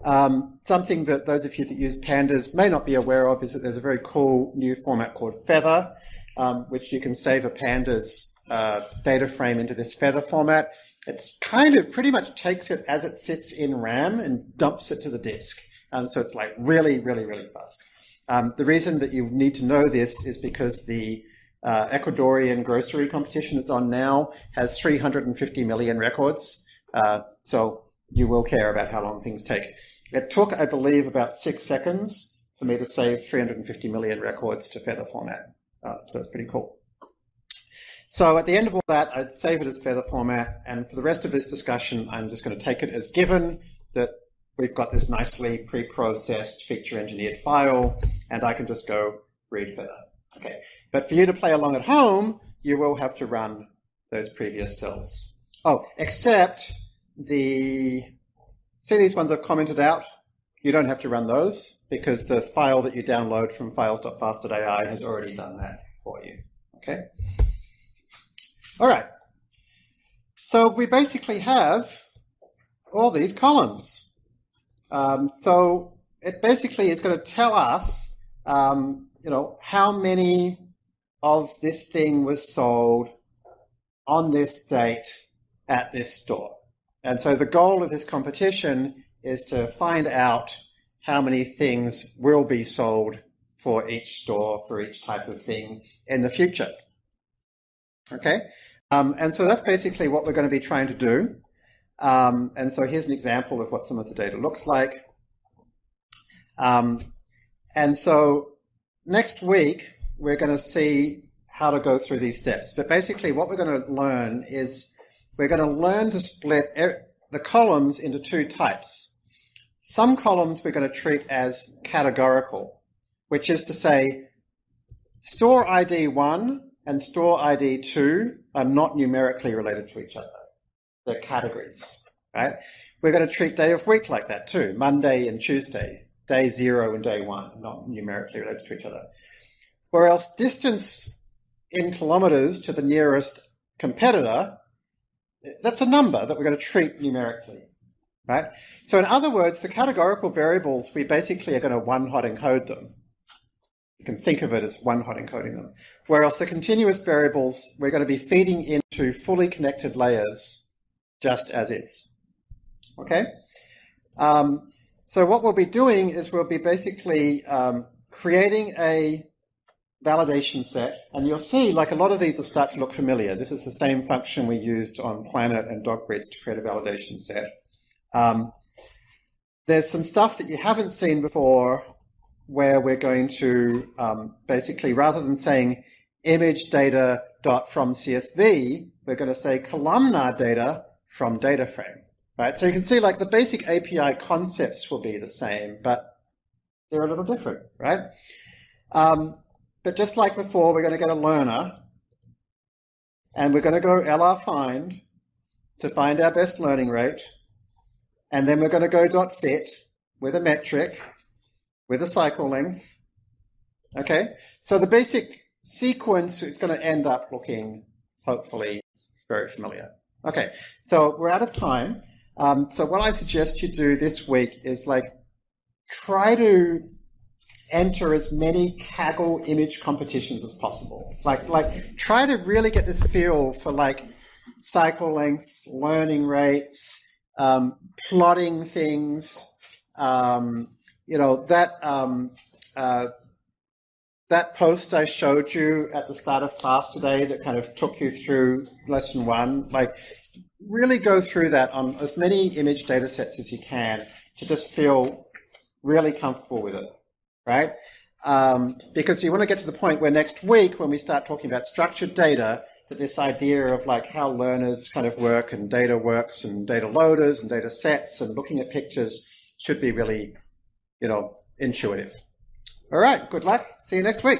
Um, something that those of you that use pandas may not be aware of is that there's a very cool new format called Feather, um, which you can save a pandas uh, data frame into this Feather format. It's kind of pretty much takes it as it sits in RAM and dumps it to the disk. And so it's like really, really, really fast. Um, the reason that you need to know this is because the uh, Ecuadorian grocery competition that's on now has 350 million records. Uh, so you will care about how long things take. It took, I believe, about six seconds for me to save 350 million records to Feather format. Uh, so that's pretty cool. So at the end of all that, I'd save it as Feather format. And for the rest of this discussion, I'm just going to take it as given that we've got this nicely pre-processed feature engineered file, and I can just go read Feather. Okay, but for you to play along at home, you will have to run those previous cells. Oh, except the, see these ones I've commented out? You don't have to run those because the file that you download from files.fast.ai has already done that for you. Okay. All right. So we basically have all these columns. Um, so it basically is going to tell us, um, you know, how many of this thing was sold on this date at this store. And so the goal of this competition is to find out how many things will be sold for each store, for each type of thing in the future. Okay, um, and so that's basically what we're going to be trying to do. Um, and so here's an example of what some of the data looks like. Um, and so next week, we're going to see how to go through these steps. But basically what we're going to learn is we're going to learn to split the columns into two types. Some columns we're going to treat as categorical, which is to say store ID 1 and store ID 2 are not numerically related to each other. They're categories, right? We're going to treat day of week like that too, Monday and Tuesday, day 0 and day 1, not numerically related to each other. Else distance in kilometers to the nearest competitor that's a number that we're going to treat numerically, right? So in other words, the categorical variables, we basically are going to one-hot encode them. You can think of it as one hot encoding them. Whereas the continuous variables, we're going to be feeding into fully connected layers just as is. Okay? Um, so what we'll be doing is we'll be basically um, creating a validation set, and you'll see like a lot of these will start to look familiar. This is the same function we used on Planet and dog breeds to create a validation set. Um, there's some stuff that you haven't seen before where we're going to um, basically, rather than saying image data dot from CSV, we're going to say columnar data from data frame. Right? So you can see like the basic API concepts will be the same, but they're a little different, right? Um, but just like before, we're going to get a learner, and we're going to go LR find to find our best learning rate, and then we're going to go dot fit with a metric, with a cycle length. Okay, so the basic sequence is going to end up looking, hopefully, very familiar. Okay, so we're out of time. Um, so what I suggest you do this week is like try to enter as many Kaggle image competitions as possible. Like, like try to really get this feel for like cycle lengths, learning rates, um, plotting things. Um, you know that um, uh, that post I showed you at the start of class today that kind of took you through lesson one. Like, really go through that on as many image data sets as you can to just feel really comfortable with it right? Um, because you want to get to the point where next week, when we start talking about structured data, that this idea of like how learners kind of work and data works and data loaders and data sets and looking at pictures should be really, you know, intuitive. All right, good luck. See you next week.